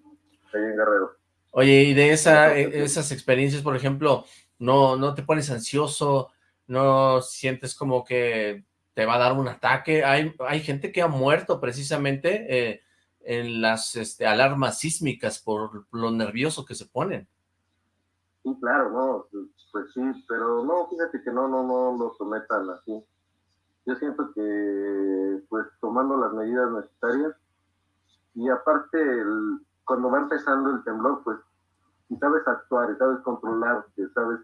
ahí en Guerrero. Oye, y de esa, e, esas experiencias, por ejemplo, ¿no, ¿no te pones ansioso? ¿No sientes como que te va a dar un ataque? Hay, hay gente que ha muerto precisamente eh, en las este, alarmas sísmicas por lo nervioso que se ponen. Sí, claro, no, pues sí, pero no, fíjate que no, no, no lo sometan así. Yo siento que, pues, tomando las medidas necesarias, y aparte, cuando va empezando el temblor, pues, si sabes actuar y sabes controlar, que sabes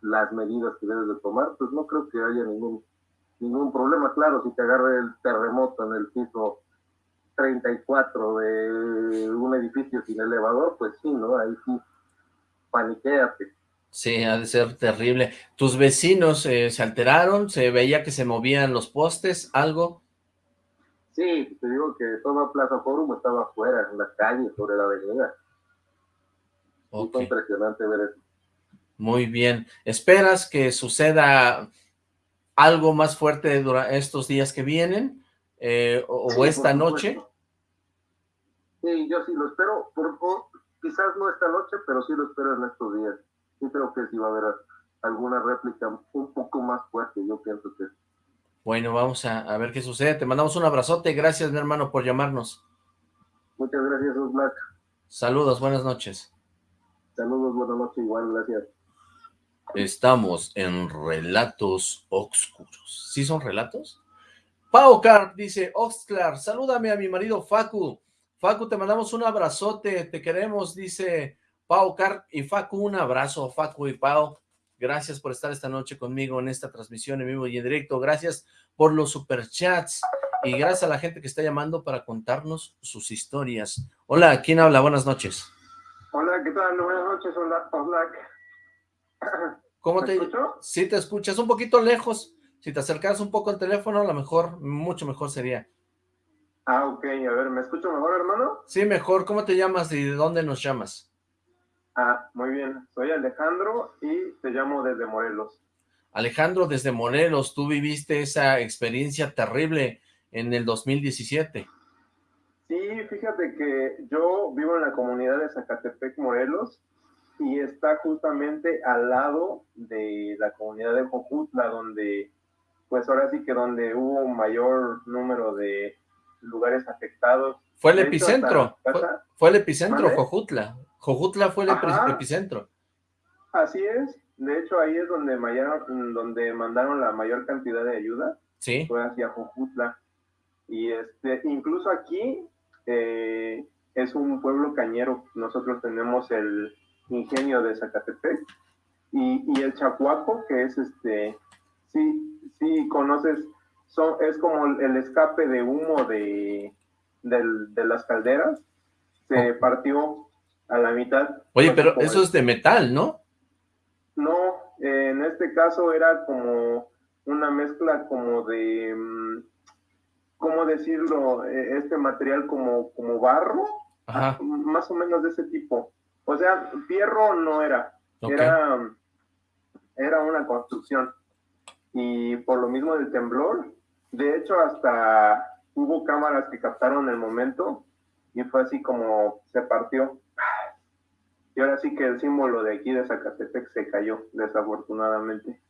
las medidas que debes de tomar, pues no creo que haya ningún ningún problema. Claro, si te agarra el terremoto en el piso 34 de un edificio sin elevador, pues sí, ¿no? Ahí sí, paniquéate. Sí, ha de ser terrible. ¿Tus vecinos eh, se alteraron? ¿Se veía que se movían los postes? ¿Algo? Sí, te digo que toda Plaza Forum estaba afuera, en la calle, sobre la avenida. Fue impresionante ver eso. Muy bien. ¿Esperas que suceda algo más fuerte durante estos días que vienen? Eh, o, esta noche? Sí, yo sí lo espero, por, quizás no esta noche, pero sí lo espero en estos días. Sí creo que sí va a haber alguna réplica un poco más fuerte, yo pienso que Bueno, vamos a, ver qué sucede. Te mandamos un abrazote. Gracias, mi hermano, por llamarnos. Muchas gracias, Black. Saludos, buenas noches. Saludos, buenas noches, igual, gracias. Estamos en Relatos Oscuros. ¿Sí son relatos? Pau Carp dice, Oxclar, salúdame a mi marido Facu. Facu, te mandamos un abrazote, te queremos, dice Pau Carp y Facu, un abrazo, Facu y Pau. Gracias por estar esta noche conmigo en esta transmisión en vivo y en directo. Gracias por los superchats y gracias a la gente que está llamando para contarnos sus historias. Hola, ¿quién habla? Buenas noches. Hola, ¿qué tal? Buenas noches, hola, hola. ¿Cómo te escucho? Sí, te escuchas un poquito lejos. Si te acercas un poco al teléfono, a lo mejor, mucho mejor sería. Ah, ok. A ver, ¿me escucho mejor, hermano? Sí, mejor. ¿Cómo te llamas y de dónde nos llamas? Ah, muy bien. Soy Alejandro y te llamo desde Morelos. Alejandro, desde Morelos, tú viviste esa experiencia terrible en el 2017. Sí, fíjate que yo vivo en la comunidad de Zacatepec, Morelos, y está justamente al lado de la comunidad de Jojutla, donde pues ahora sí que donde hubo mayor número de lugares afectados. Fue el epicentro, fue, el epicentro, Jojutla. Jojutla fue el epicentro. Así es, de hecho ahí es donde, mayor, donde mandaron la mayor cantidad de ayuda. Sí. Fue hacia Jojutla. Y este, incluso aquí eh, es un pueblo cañero. Nosotros tenemos el ingenio de Zacatepec y, y el Chacuaco, que es este, sí, sí conoces, son, es como el escape de humo de, de las calderas, se partió a la mitad. Oye, pero eso es de metal, ¿no? No, en este caso era como una mezcla como de, mm, ¿cómo decirlo? E, este material como, como barro, más o menos de ese tipo. O sea, fierro no era, era, era una construcción. Y por lo mismo del temblor, de hecho hasta hubo cámaras que captaron el momento y fue así como se partió. Y ahora sí que el símbolo de aquí de Zacatepec se cayó, desafortunadamente.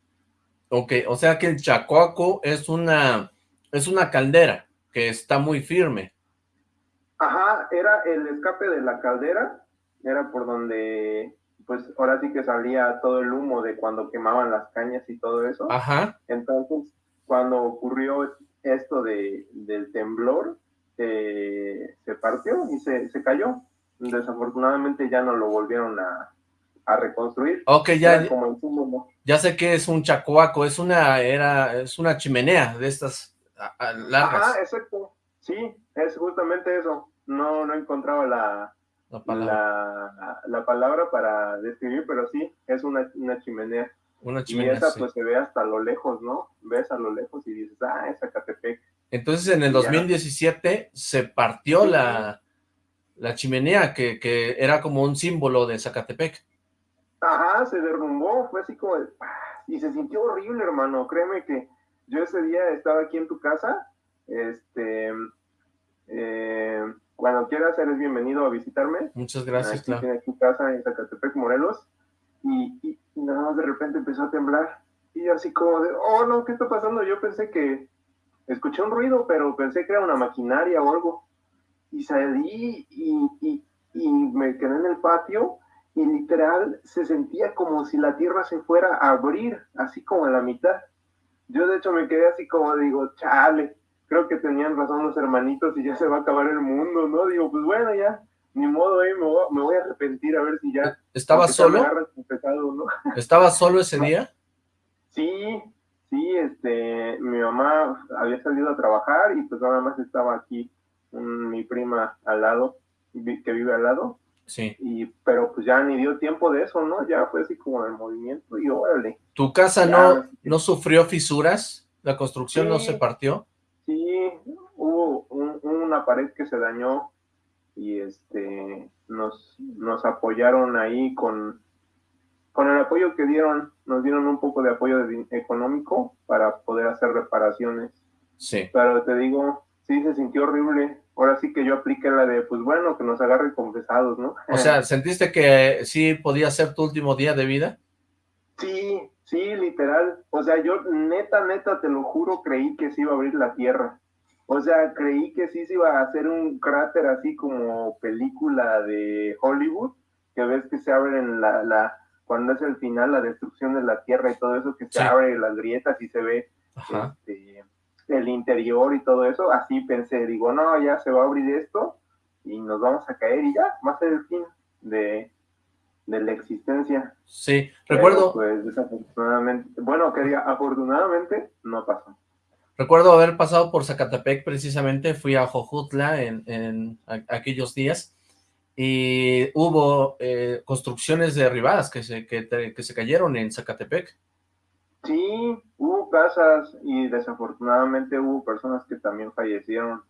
Ok, o sea que el Chacoaco es una, es una caldera que está muy firme. Ajá, era el escape de la caldera, era por donde, pues ahora sí que salía todo el humo de cuando quemaban las cañas y todo eso. Ajá. Entonces, cuando ocurrió esto de, del temblor, eh, se partió y se, se cayó desafortunadamente ya no lo volvieron a, reconstruir. Ok, ya, ya sé que es un chacoaco, es una, era, es una chimenea de estas largas. Ajá, exacto, sí, es justamente eso, no, no encontraba la, la palabra. La, palabra para describir, pero sí, es una, una chimenea. Una chimenea, Y esa pues se ve hasta lo lejos, ¿no? Ves a lo lejos y dices, ah, es Zacatepec. Entonces en el 2017 se partió la la chimenea, que, que, era como un símbolo de Zacatepec. Ajá, se derrumbó, fue así como, y se sintió horrible, hermano, créeme que yo ese día estaba aquí en tu casa, este, eh, cuando quieras eres bienvenido a visitarme. Muchas gracias, aquí claro. tu casa en Zacatepec, Morelos, y, y, nada más de repente empezó a temblar, y yo así como de, oh no, ¿qué está pasando? Yo pensé que, escuché un ruido, pero pensé que era una maquinaria o algo, y salí y, me quedé en el patio y literal se sentía como si la tierra se fuera a abrir, así como a la mitad. Yo de hecho me quedé así como digo, chale, creo que tenían razón los hermanitos y ya se va a acabar el mundo, ¿no? Digo, pues bueno, ya, ni modo, eh, me, voy, a arrepentir a ver si ya... ¿Estaba solo? ¿Estaba solo ese día? Sí, sí, este, mi mamá había salido a trabajar y pues nada más estaba aquí mi prima al lado, que vive al lado. Sí. Y, pero pues ya ni dio tiempo de eso, ¿no? Ya fue así como el movimiento y órale. ¿Tu casa no, no sufrió fisuras? ¿La construcción no se partió? Sí, hubo una pared que se dañó y este nos, nos apoyaron ahí con, con el apoyo que dieron, nos dieron un poco de apoyo económico para poder hacer reparaciones. Sí. Pero te digo, sí se sintió horrible. Ahora sí que yo apliqué la de, pues bueno, que nos agarren confesados, ¿no? O sea, ¿sentiste que sí podía ser tu último día de vida? Sí, sí, literal. O sea, yo neta, neta, te lo juro, creí que se iba a abrir la tierra. O sea, creí que sí se iba a hacer un cráter así como película de Hollywood, que ves que se abren la, la cuando es el final, la destrucción de la tierra y todo eso, que se abre las grietas y se ve este, el interior y todo eso, así pensé, digo, no, ya se va a abrir esto y nos vamos a caer y ya, va a ser el fin de, la existencia. Sí, recuerdo... pues desafortunadamente, bueno, quería, afortunadamente no pasó. Recuerdo haber pasado por Zacatepec precisamente, fui a Jojutla en, aquellos días y hubo eh, construcciones derribadas que se, que se cayeron en Zacatepec. Sí, hubo casas y desafortunadamente hubo personas que también fallecieron.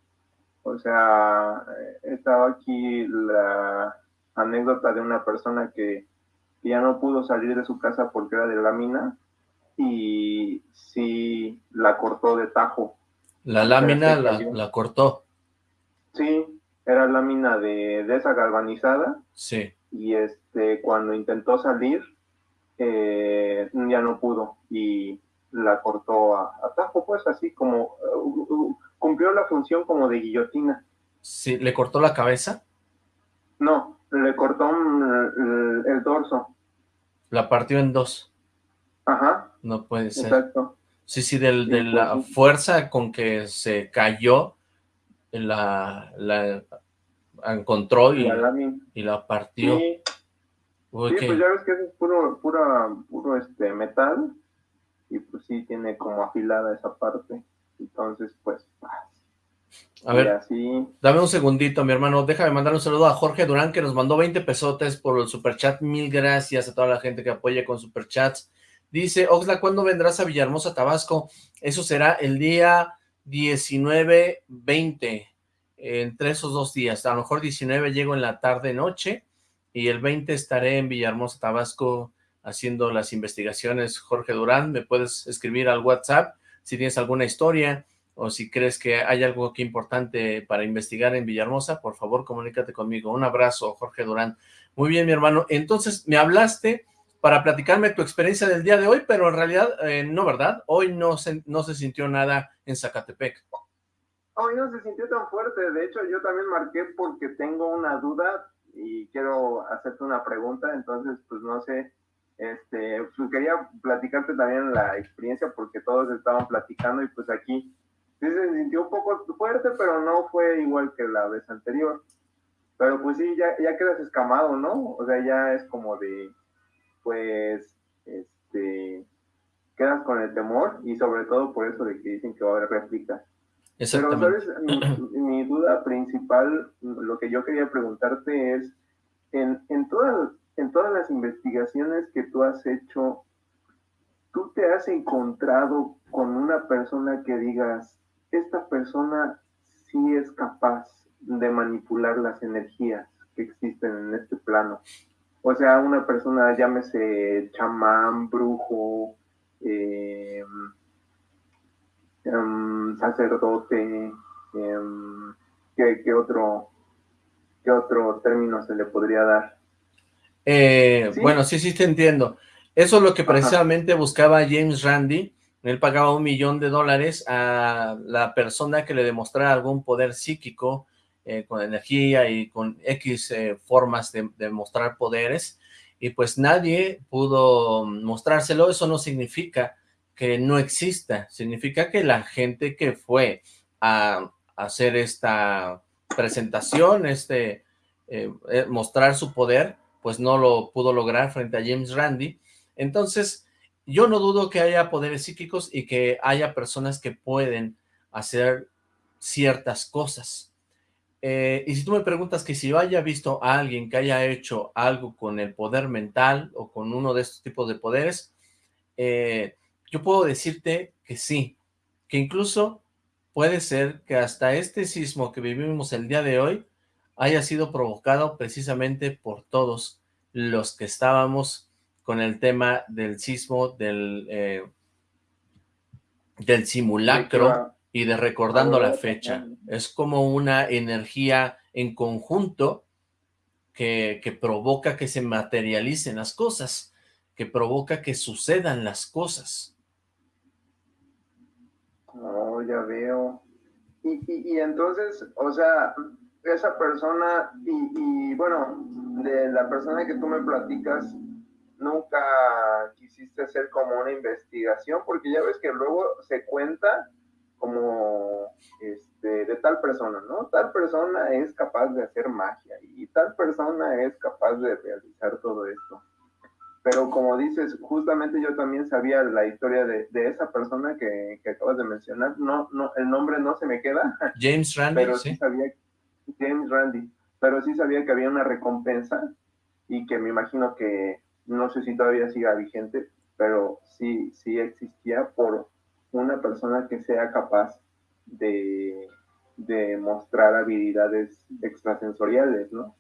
O sea, eh, estaba aquí la anécdota de una persona que, ya no pudo salir de su casa porque era de lámina y sí la cortó de tajo. La lámina la, la, cortó. Sí, era lámina de, de esa galvanizada. Sí. Y este, cuando intentó salir, eh, ya no pudo y la cortó a, tajo, pues así como uh, uh, cumplió la función como de guillotina. Sí, ¿le cortó la cabeza? No, le cortó mm, el, dorso. La partió en dos. Ajá. No puede ser. Exacto. Sí, sí, del, de la fuerza con que se cayó, la, la encontró y la, y la partió. Sí. pues ya ves que es puro, puro este, metal y pues sí tiene como afilada esa parte. Entonces, pues, a ver, así... dame un segundito, mi hermano. Déjame mandar un saludo a Jorge Durán, que nos mandó 20 pesotes por el superchat. Mil gracias a toda la gente que apoya con superchats. Dice, Oxla, ¿cuándo vendrás a Villahermosa, Tabasco? Eso será el día 19-20, entre esos dos días. A lo mejor 19 llego en la tarde-noche y el 20 estaré en Villahermosa, Tabasco, haciendo las investigaciones. Jorge Durán, me puedes escribir al WhatsApp si tienes alguna historia o si crees que hay algo aquí importante para investigar en Villahermosa, por favor, comunícate conmigo. Un abrazo, Jorge Durán. Muy bien, mi hermano. Entonces, me hablaste para platicarme tu experiencia del día de hoy, pero en realidad, eh, no, ¿verdad? Hoy no se, no se sintió nada en Zacatepec. Hoy no se sintió tan fuerte. De hecho, yo también marqué porque tengo una duda y quiero hacerte una pregunta. Entonces, pues no sé, este, pues quería platicarte también la experiencia porque todos estaban platicando y pues aquí sí se sintió un poco fuerte, pero no fue igual que la vez anterior. Pero pues sí, ya, ya quedas escamado, ¿no? O sea, ya es como de, pues, este, quedas con el temor y sobre todo por eso de que dicen que va a haber réplicas. Pero, ¿sabes? Mi, duda principal, lo que yo quería preguntarte es, en, en, todas, en todas las investigaciones que tú has hecho, ¿tú te has encontrado con una persona que digas, esta persona sí es capaz de manipular las energías que existen en este plano. O sea, una persona, llámese chamán, brujo, em, em, sacerdote, em, ¿qué, otro, ¿qué otro término se le podría dar? Eh, bueno, sí, sí te entiendo. Eso es lo que precisamente buscaba James Randi, él pagaba un millón de dólares a la persona que le demostrara algún poder psíquico eh, con energía y con X eh, formas de, mostrar poderes, y pues nadie pudo mostrárselo. Eso no significa que no exista, significa que la gente que fue a, hacer esta presentación, este eh, mostrar su poder, pues no lo pudo lograr frente a James Randi. Entonces, yo no dudo que haya poderes psíquicos y que haya personas que pueden hacer ciertas cosas. Eh, y si tú me preguntas que si yo haya visto a alguien que haya hecho algo con el poder mental o con uno de estos tipos de poderes, eh, yo puedo decirte que sí, que incluso puede ser que hasta este sismo que vivimos el día de hoy haya sido provocado precisamente por todos los que estábamos con el tema del sismo, del, eh, del simulacro y de recordando la fecha. Es como una energía en conjunto que, que provoca que se materialicen las cosas, que provoca que sucedan las cosas. Oh, ya veo. Y, y, entonces, o sea, esa persona, y, y, bueno, de la persona que tú me platicas, nunca quisiste hacer como una investigación, porque ya ves que luego se cuenta como este, de tal persona, ¿no? Tal persona es capaz de hacer magia y tal persona es capaz de realizar todo esto. Pero como dices, justamente yo también sabía la historia de, esa persona que, acabas de mencionar. No, no, el nombre no se me queda. James Randy, pero sí. sabía, James Randy, pero sí sabía que había una recompensa y que me imagino que no sé si todavía siga vigente, pero sí, sí existía por una persona que sea capaz de, de mostrar habilidades extrasensoriales, ¿no?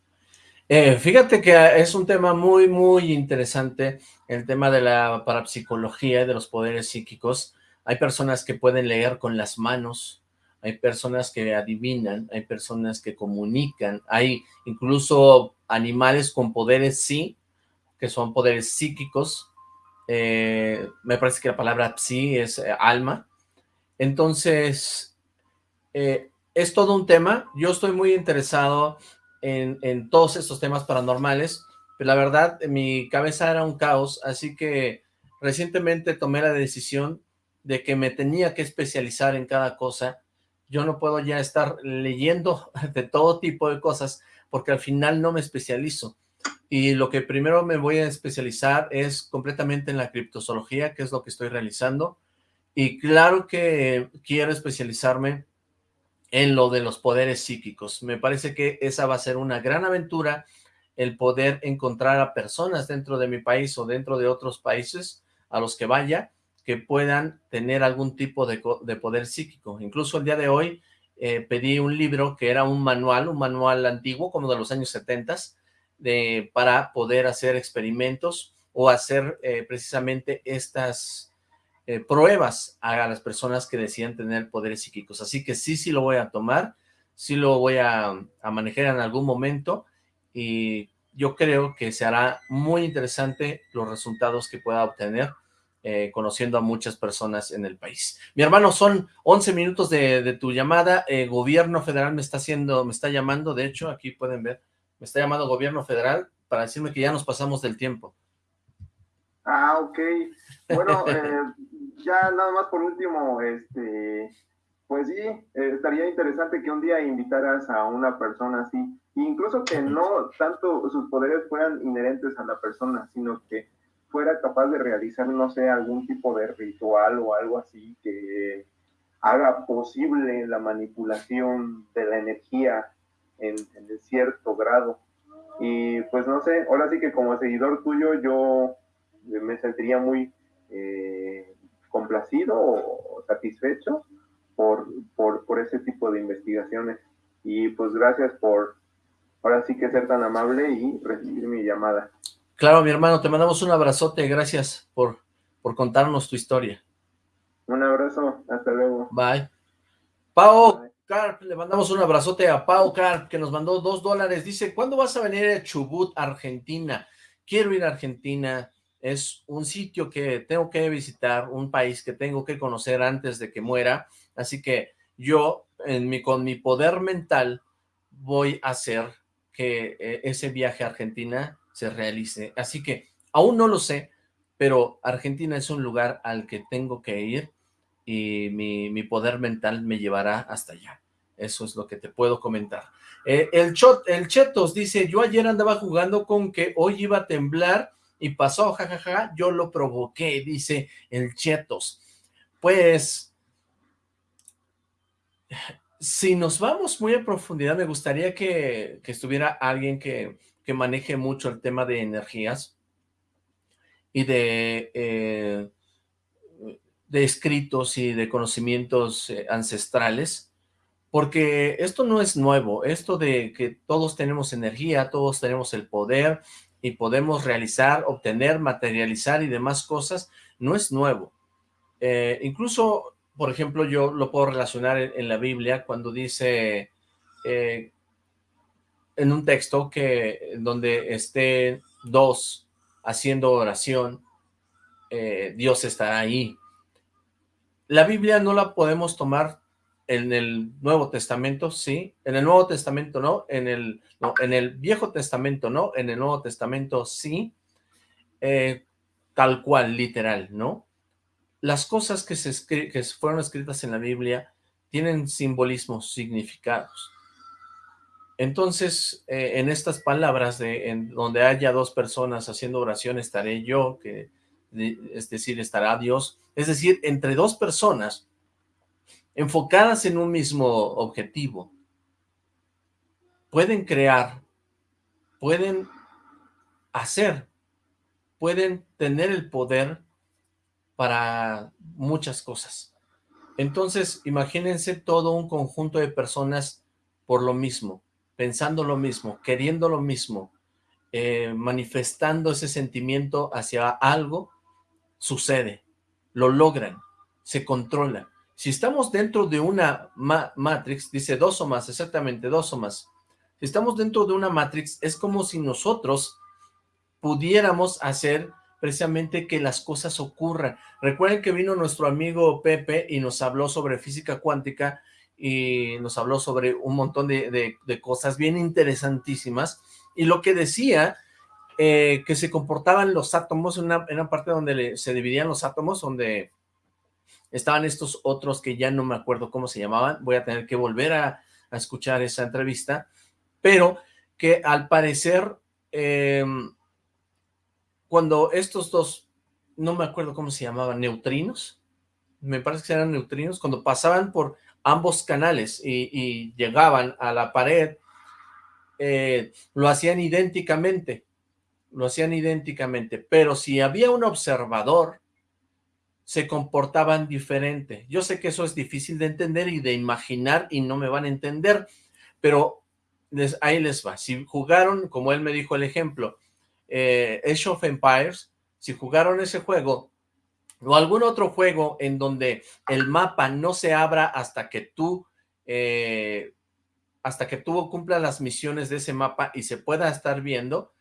Eh, fíjate que es un tema muy, muy interesante, el tema de la parapsicología y de los poderes psíquicos. Hay personas que pueden leer con las manos, hay personas que adivinan, hay personas que comunican, hay incluso animales con poderes, sí, que son poderes psíquicos, eh, me parece que la palabra psi es eh, alma, entonces eh, es todo un tema, yo estoy muy interesado en, en, todos estos temas paranormales, pero la verdad mi cabeza era un caos, así que recientemente tomé la decisión de que me tenía que especializar en cada cosa. Yo no puedo ya estar leyendo de todo tipo de cosas porque al final no me especializo. Y lo que primero me voy a especializar es completamente en la criptozoología, que es lo que estoy realizando. Y claro que quiero especializarme en lo de los poderes psíquicos. Me parece que esa va a ser una gran aventura, el poder encontrar a personas dentro de mi país o dentro de otros países a los que vaya, que puedan tener algún tipo de, poder psíquico. Incluso el día de hoy eh, pedí un libro que era un manual, un manual antiguo, como de los años 70, para poder hacer experimentos o hacer eh, precisamente estas eh, pruebas a las personas que decían tener poderes psíquicos. Así que sí, sí lo voy a tomar, sí lo voy a, a manejar en algún momento y yo creo que se hará muy interesante los resultados que pueda obtener eh, conociendo a muchas personas en el país. Mi hermano, son 11 minutos de, tu llamada, eh, gobierno federal me está haciendo, me está llamando, de hecho, aquí pueden ver, me está llamando gobierno federal para decirme que ya nos pasamos del tiempo. Ah, ok. Bueno, eh, ya nada más por último, este, pues sí, estaría interesante que un día invitaras a una persona así, incluso que no tanto sus poderes fueran inherentes a la persona, sino que fuera capaz de realizar, no sé, algún tipo de ritual o algo así que haga posible la manipulación de la energía en, cierto grado. Y pues no sé, ahora sí que como seguidor tuyo yo me sentiría muy eh, complacido o satisfecho por, por, por ese tipo de investigaciones. Y pues gracias por ahora sí que ser tan amable y recibir mi llamada. Claro, mi hermano, te mandamos un abrazote, gracias por, por contarnos tu historia. Un abrazo, hasta luego. Bye. Pau Carp, le mandamos un abrazote a Pau Carp, que nos mandó dos dólares. Dice, ¿cuándo vas a venir a Chubut, Argentina? Quiero ir a Argentina, es un sitio que tengo que visitar, un país que tengo que conocer antes de que muera, así que yo, con mi poder mental, voy a hacer que eh, ese viaje a Argentina se realice. Así que aún no lo sé, pero Argentina es un lugar al que tengo que ir y mi, poder mental me llevará hasta allá. Eso es lo que te puedo comentar. Eh, el, el Chetos dice, yo ayer andaba jugando con que hoy iba a temblar y pasó, jajaja, yo lo provoqué, dice el Chetos. Pues, si nos vamos muy a profundidad, me gustaría que, que estuviera alguien que, que maneje mucho el tema de energías y de, eh, de escritos y de conocimientos eh, ancestrales, porque esto no es nuevo, esto de que todos tenemos energía, todos tenemos el poder y podemos realizar, obtener, materializar y demás cosas, no es nuevo. Eh, incluso, por ejemplo, yo lo puedo relacionar en, la Biblia cuando dice en un texto que donde estén dos haciendo oración, eh, Dios estará ahí. La Biblia no la podemos tomar en el Nuevo Testamento, sí, en el Nuevo Testamento no, en el, en el Viejo Testamento no, en el Nuevo Testamento sí, eh, tal cual, literal, ¿no? Las cosas que, se que fueron escritas en la Biblia tienen simbolismos, significados. Entonces, eh, en estas palabras, de, en donde haya dos personas haciendo oración, estaré yo, que es decir, estará Dios. Es decir, entre dos personas enfocadas en un mismo objetivo, pueden crear, pueden hacer, pueden tener el poder para muchas cosas. Entonces, imagínense todo un conjunto de personas por lo mismo, pensando lo mismo, queriendo lo mismo, eh, manifestando ese sentimiento hacia algo, sucede, lo logran, se controla. Si estamos dentro de una matrix, dice dos o más, exactamente, dos o más. Si estamos dentro de una matrix, es como si nosotros pudiéramos hacer precisamente que las cosas ocurran. Recuerden que vino nuestro amigo Pepe y nos habló sobre física cuántica y nos habló sobre un montón de, cosas bien interesantísimas, y lo que decía, eh, que se comportaban los átomos, en una, parte donde se dividían los átomos, donde estaban estos otros que ya no me acuerdo cómo se llamaban, voy a tener que volver a, escuchar esa entrevista, pero que al parecer, em, cuando estos dos, no me acuerdo cómo se llamaban, neutrinos, me parece que eran neutrinos, cuando pasaban por ambos canales y, llegaban a la pared, eh, lo hacían idénticamente, lo hacían idénticamente, pero si había un observador, se comportaban diferente. Yo sé que eso es difícil de entender y de imaginar y no me van a entender, pero ahí les va. Si jugaron, como él me dijo el ejemplo, eh, Age of Empires, si jugaron ese juego o algún otro juego en donde el mapa no se abra hasta que tú eh, hasta que tú cumplas las misiones de ese mapa y se pueda estar viendo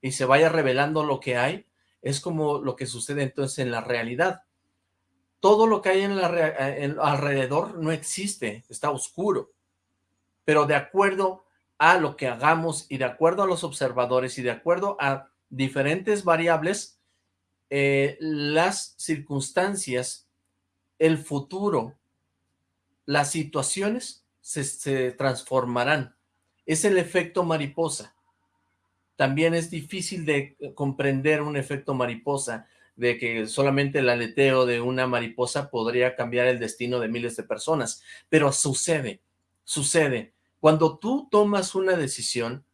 y se vaya revelando lo que hay, es como lo que sucede entonces en la realidad todo lo que hay en, la, alrededor no existe, está oscuro. Pero de acuerdo a lo que hagamos y de acuerdo a los observadores y de acuerdo a diferentes variables, eh, las circunstancias, el futuro, las situaciones se, se transformarán. Es el efecto mariposa. También es difícil de comprender un efecto mariposa de que solamente el aleteo de una mariposa podría cambiar el destino de miles de personas, pero sucede, sucede. Cuando tú tomas una decisión,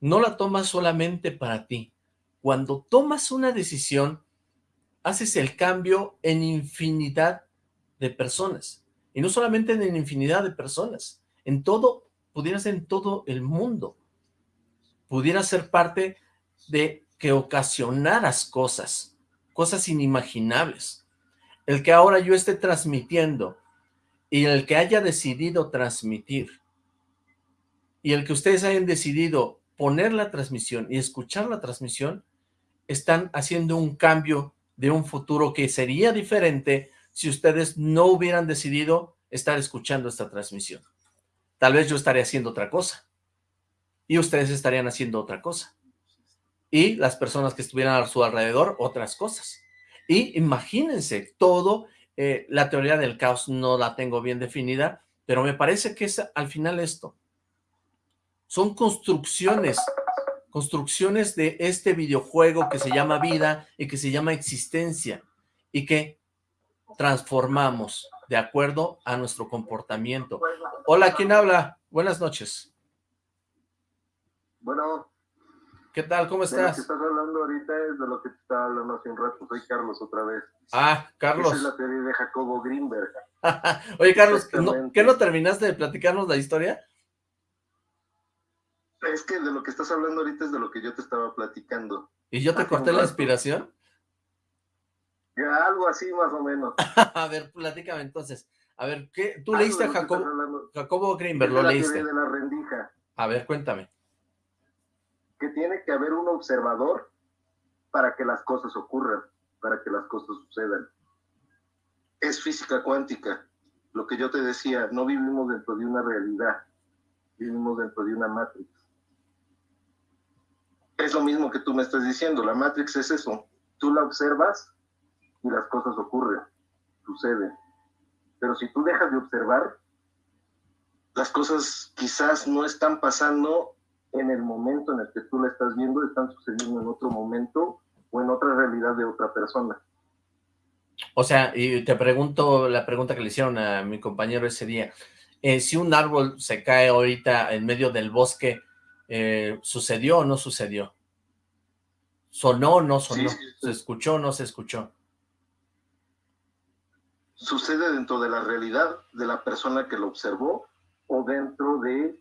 no la tomas solamente para ti. Cuando tomas una decisión, haces el cambio en infinidad de personas. Y no solamente en infinidad de personas, en todo, pudiera ser en todo el mundo. Pudiera ser parte de que ocasionaras cosas cosas inimaginables. El que ahora yo esté transmitiendo y el que haya decidido transmitir y el que ustedes hayan decidido poner la transmisión y escuchar la transmisión, están haciendo un cambio de un futuro que sería diferente si ustedes no hubieran decidido estar escuchando esta transmisión. Tal vez yo estaría haciendo otra cosa y ustedes estarían haciendo otra cosa y las personas que estuvieran a su alrededor otras cosas. Y imagínense todo, eh, la teoría del caos no la tengo bien definida, pero me parece que es al final esto. Son construcciones, construcciones de este videojuego que se llama vida y que se llama existencia y que transformamos de acuerdo a nuestro comportamiento. Hola, ¿quién habla? Buenas noches. Bueno, ¿Qué tal? ¿Cómo estás? De lo que estás hablando ahorita es de lo que te estaba hablando hace un rato. Soy Carlos otra vez. Ah, Carlos. Esa es la teoría de Jacobo Greenberg. Oye, Carlos, ¿qué no terminaste de platicarnos la historia? Es que de lo que estás hablando ahorita es de lo que yo te estaba platicando. ¿Y yo te corté la inspiración? Ya, algo así más o menos. a ver, platícame entonces. A ver, ¿qué? ¿tú leíste a Jacobo, Jacobo Greenberg? ¿Lo leíste? de la rendija. A ver, cuéntame que tiene que haber un observador para que las cosas ocurran, para que las cosas sucedan. Es física cuántica. Lo que yo te decía, no vivimos dentro de una realidad, vivimos dentro de una matrix. Es lo mismo que tú me estás diciendo, la matrix es eso. Tú la observas y las cosas ocurren, suceden. Pero si tú dejas de observar, las cosas quizás no están pasando en el momento en el que tú la estás viendo, están sucediendo en otro momento o en otra realidad de otra persona. O sea, y te pregunto la pregunta que le hicieron a mi compañero ese día, eh, si un árbol se cae ahorita en medio del bosque, eh, ¿sucedió o no sucedió? ¿Sonó o no sonó? ¿Se escuchó o no se escuchó? Sucede dentro de la realidad de la persona que lo observó o dentro de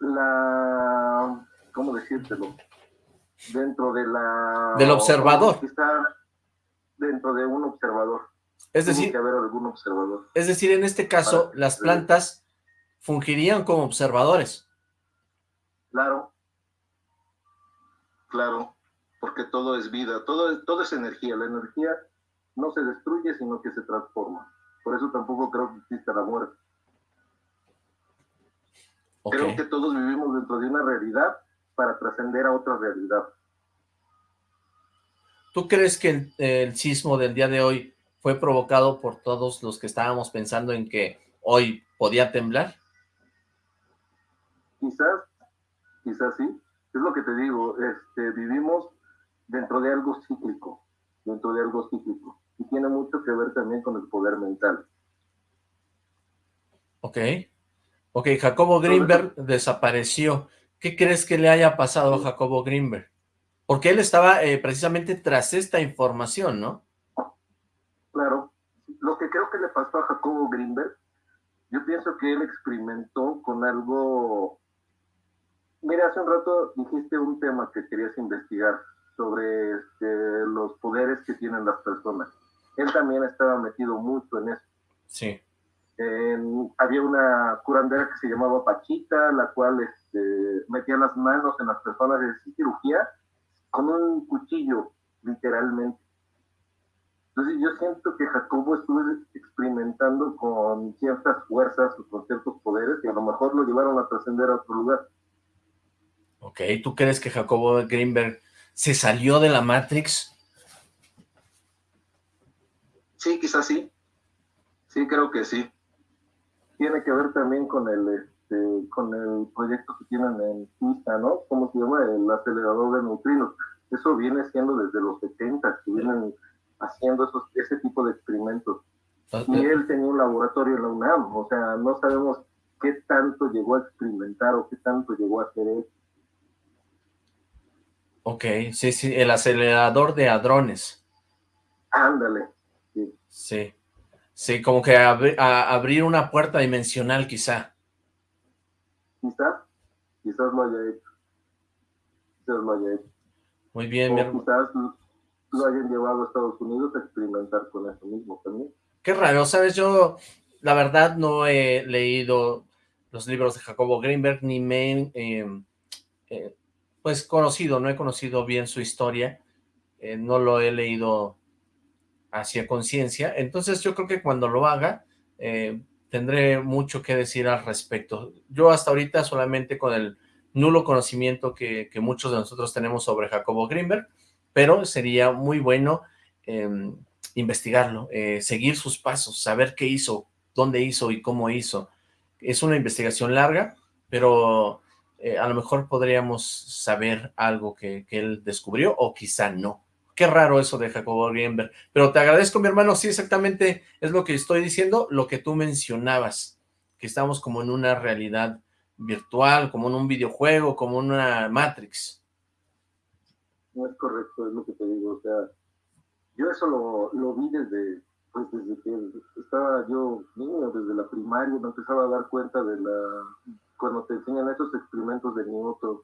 la, ¿cómo decírtelo? Dentro de la... Del observador. Está dentro de un observador. Es decir, que haber algún observador. Es decir, en este caso, las plantas fungirían como observadores. Claro. Claro, porque todo es vida, todo, todo es energía. La energía no se destruye, sino que se transforma. Por eso tampoco creo que exista la muerte. Creo que todos vivimos dentro de una realidad para trascender a otra realidad. ¿Tú crees que el, sismo del día de hoy fue provocado por todos los que estábamos pensando en que hoy podía temblar? Quizás, quizás sí. Es lo que te digo, este, vivimos dentro de algo cíclico, dentro de algo cíclico. Y tiene mucho que ver también con el poder mental. Ok. Ok, Jacobo Greenberg desapareció. ¿Qué crees que le haya pasado a Jacobo Greenberg? Porque él estaba eh, precisamente tras esta información, ¿no? Claro. Lo que creo que le pasó a Jacobo Greenberg, yo pienso que él experimentó con algo... Mira, hace un rato dijiste un tema que querías investigar sobre este, los poderes que tienen las personas. Él también estaba metido mucho en eso. Sí había una curandera que se llamaba Pachita, la cual este, metía las manos en las personas de cirugía con un cuchillo, literalmente. Entonces yo siento que Jacobo estuvo experimentando con ciertas fuerzas o con ciertos poderes que a lo mejor lo llevaron a trascender a otro lugar. Ok, ¿tú crees que Jacobo Greenberg se salió de la Matrix? Sí, quizás sí. Sí, creo que sí tiene que ver también con el este, con el proyecto que tienen en Suiza, ¿no? ¿Cómo se llama? El acelerador de neutrinos. Eso viene siendo desde los 70, que vienen haciendo esos, ese tipo de experimentos. Y él tenía un laboratorio en la UNAM, o sea, no sabemos qué tanto llegó a experimentar o qué tanto llegó a hacer él. Ok, sí, sí, el acelerador de hadrones. Ándale, sí. Sí. Sí, como que abrir una puerta dimensional quizá. Quizás, quizás lo haya hecho. Quizás lo haya hecho. Muy bien. O quizás lo hayan llevado a Estados Unidos a experimentar con eso mismo también. Qué raro, ¿sabes? Yo, la verdad, no he leído los libros de Jacobo Greenberg, ni me he, em, eh, pues, conocido, no he conocido bien su historia. Eh, no lo he leído hacia conciencia. Entonces yo creo que cuando lo haga, eh, tendré mucho que decir al respecto. Yo hasta ahorita solamente con el nulo conocimiento que, muchos de nosotros tenemos sobre Jacobo Greenberg, pero sería muy bueno em, investigarlo, eh, seguir sus pasos, saber qué hizo, dónde hizo y cómo hizo. Es una investigación larga, pero eh, a lo mejor podríamos saber algo que él descubrió o quizá no. Qué raro eso de Jacobo Greenberg. Pero te agradezco, mi hermano. Sí, exactamente es lo que estoy diciendo, lo que tú mencionabas. Que estamos como en una realidad virtual, como en un videojuego, como en una Matrix. No es correcto, es lo que te digo. O sea, yo eso lo, vi desde, pues desde que estaba yo niño, desde la primaria, me empezaba a dar cuenta de la... Cuando te enseñan esos experimentos de Newton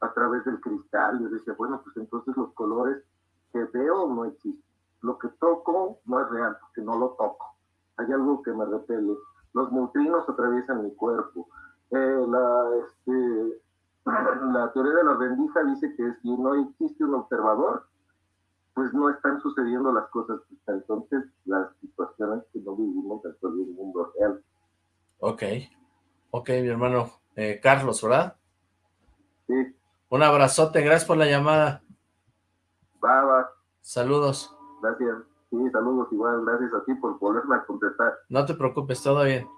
a través del cristal, yo decía, bueno, pues entonces los colores que veo no existe. Lo que toco no es real, porque no lo toco. Hay algo que me repele. Los neutrinos atraviesan mi cuerpo. Eh, la, este, la teoría de la rendija dice que si no existe un observador, pues no están sucediendo las cosas entonces las situaciones que no vivimos dentro de un mundo real. Ok, ok, mi hermano eh, Carlos, ¿verdad? Sí. Un abrazote, gracias por la llamada. Va, va. Saludos. Gracias. Sí, saludos igual. Gracias a ti por volverme a contestar. No te preocupes, todo bien.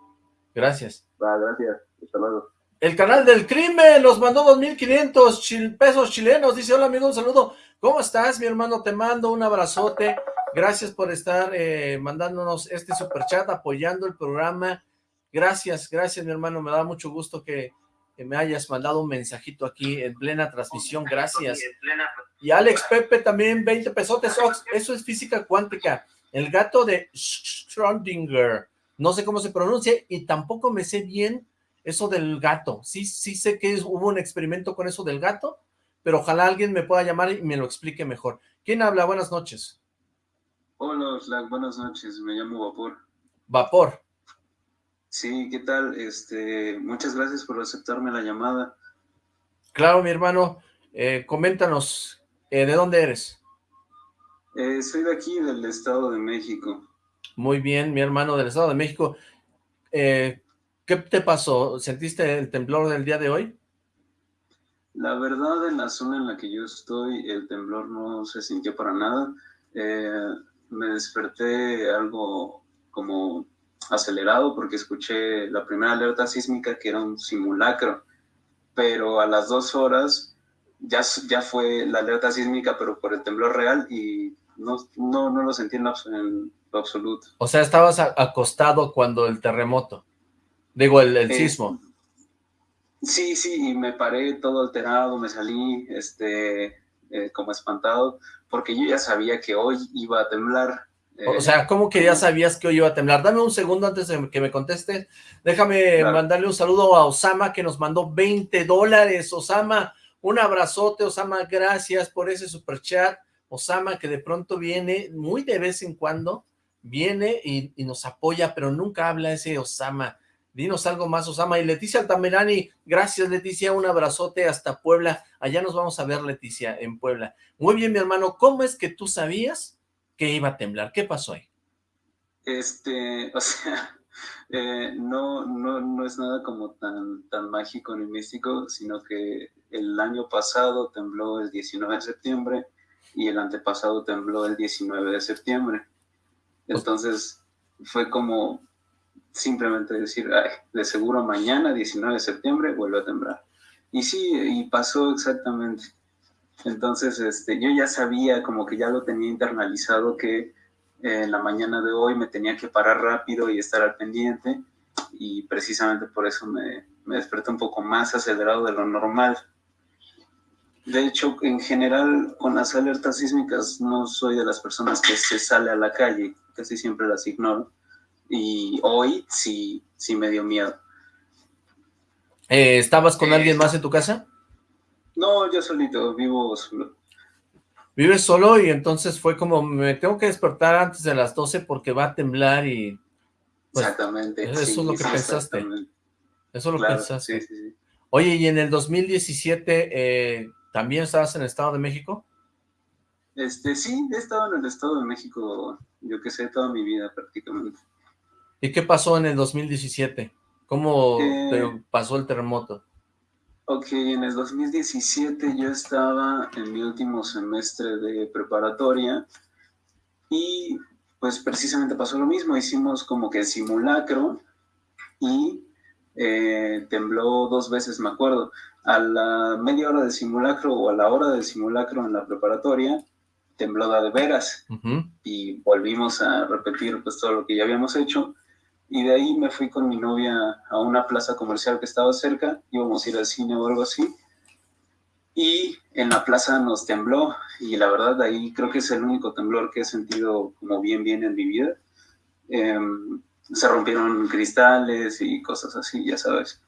Gracias. Va, gracias. Hasta luego. El canal del crimen nos mandó 2.500 pesos chilenos. Dice, hola amigo, un saludo. ¿Cómo estás, mi hermano? Te mando un abrazote. Gracias por estar eh, mandándonos este super chat, apoyando el programa. Gracias, gracias, mi hermano. Me da mucho gusto que me hayas mandado un mensajito aquí en plena transmisión. Gracias. Y Alex Pepe también, 20 pesotes. eso es física cuántica. El gato de Schrödinger. No sé cómo se pronuncia y tampoco me sé bien eso del gato. Sí, sí sé que hubo un experimento con eso del gato, pero ojalá alguien me pueda llamar y me lo explique mejor. ¿Quién habla? Buenas noches. Hola, Slack. Buenas noches. Me llamo Vapor. Vapor. Sí, ¿qué tal? Este, muchas gracias por aceptarme la llamada. Claro, mi hermano. Eh, coméntanos, eh, ¿De dónde eres? Eh, soy de aquí, del Estado de México. Muy bien, mi hermano del Estado de México. ¿Qué te pasó? ¿Sentiste el temblor del día de hoy? La verdad, en la zona en la que yo estoy, el temblor no se sintió para nada. me desperté algo como acelerado porque escuché la primera alerta sísmica que era un simulacro, pero a las dos horas ya, ya fue la alerta sísmica, pero por el temblor real y no, no, no lo sentí en lo absoluto. O sea, estabas acostado cuando el terremoto, digo, el, el eh, sismo. Sí, sí, y me paré todo alterado, me salí este, eh, como espantado, porque yo ya sabía que hoy iba a temblar. O sea, ¿cómo que ya sabías que hoy iba a temblar? Dame un segundo antes de que me contestes. Déjame mandarle un saludo a Osama, que nos mandó 20 dólares. Osama, un abrazote, Osama, gracias por ese super chat. Osama, que de pronto viene, muy de vez en cuando, viene y, y nos apoya, pero nunca habla ese Osama. Dinos algo más, Osama. Y Leticia Altamirani, gracias, Leticia, un abrazote hasta Puebla. Allá nos vamos a ver, Leticia, en Puebla. Muy bien, mi hermano, ¿cómo es que tú sabías que iba a temblar? ¿Qué pasó ahí? Este, o sea, eh, no, no, no es nada como tan, tan mágico ni místico, sino que el año pasado tembló el 19 de septiembre y el antepasado tembló el 19 de septiembre. Entonces, fue como simplemente decir, de seguro mañana, 19 de septiembre, vuelve a temblar. Y sí, y pasó exactamente. Entonces, este, yo ya sabía, como que ya lo tenía internalizado, que en la mañana de hoy me tenía que parar rápido y estar al pendiente, y precisamente por eso me, me desperté un poco más acelerado de lo normal. De hecho, en general, con las alertas sísmicas, no soy de las personas que se sale a la calle, casi siempre las ignoro y hoy sí, sí me dio miedo. Eh, ¿Estabas con alguien más en tu casa? No, yo solito, vivo solo. ¿Vives solo? Y entonces fue como, me tengo que despertar antes de las 12 porque va a temblar y... Pues, exactamente. Eso es lo que pensaste. Eso es lo que pensaste. Sí, sí, Oye, ¿y en el 2017 eh, también estabas en el Estado de México? Este, sí, he estado en el Estado de México, yo que sé, toda mi vida prácticamente. ¿Y qué pasó en el 2017? ¿Cómo eh, pasó el terremoto? Ok, en el 2017 yo estaba en mi último semestre de preparatoria y pues precisamente pasó lo mismo, hicimos como que simulacro y eh, tembló dos veces, me acuerdo, a la media hora del simulacro o a la hora del simulacro en la preparatoria, tembló de veras y volvimos a repetir pues todo lo que ya habíamos hecho y de ahí me fui con mi novia a una plaza comercial que estaba cerca, íbamos a ir al cine o algo así, y en la plaza nos tembló, y la verdad ahí creo que es el único temblor que he sentido como bien, bien en mi vida. Em, se rompieron cristales y cosas así, ya sabes.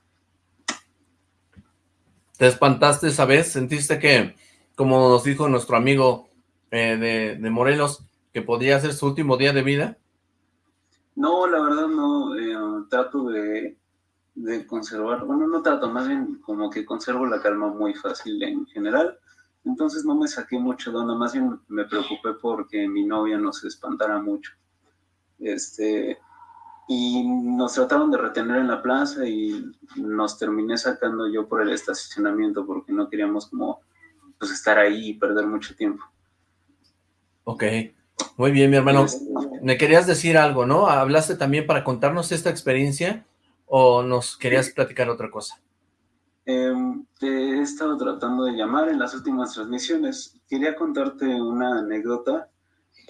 ¿Te espantaste esa vez? ¿Sentiste que, como nos dijo nuestro amigo eh, de, de Morelos, que podía ser su último día de vida? No, la verdad no, eh, trato de, conservar, bueno, no trato, más bien como que conservo la calma muy fácil en general, entonces no me saqué mucho de onda, más bien me preocupé porque mi novia no se espantara mucho. Este, y nos trataron de retener en la plaza y nos terminé sacando yo por el estacionamiento porque no queríamos como pues estar ahí y perder mucho tiempo. Ok, muy bien, mi hermano. Me querías decir algo, ¿no? ¿Hablaste también para contarnos esta experiencia o nos querías platicar otra cosa? Em, te he estado tratando de llamar en las últimas transmisiones. Quería contarte una anécdota.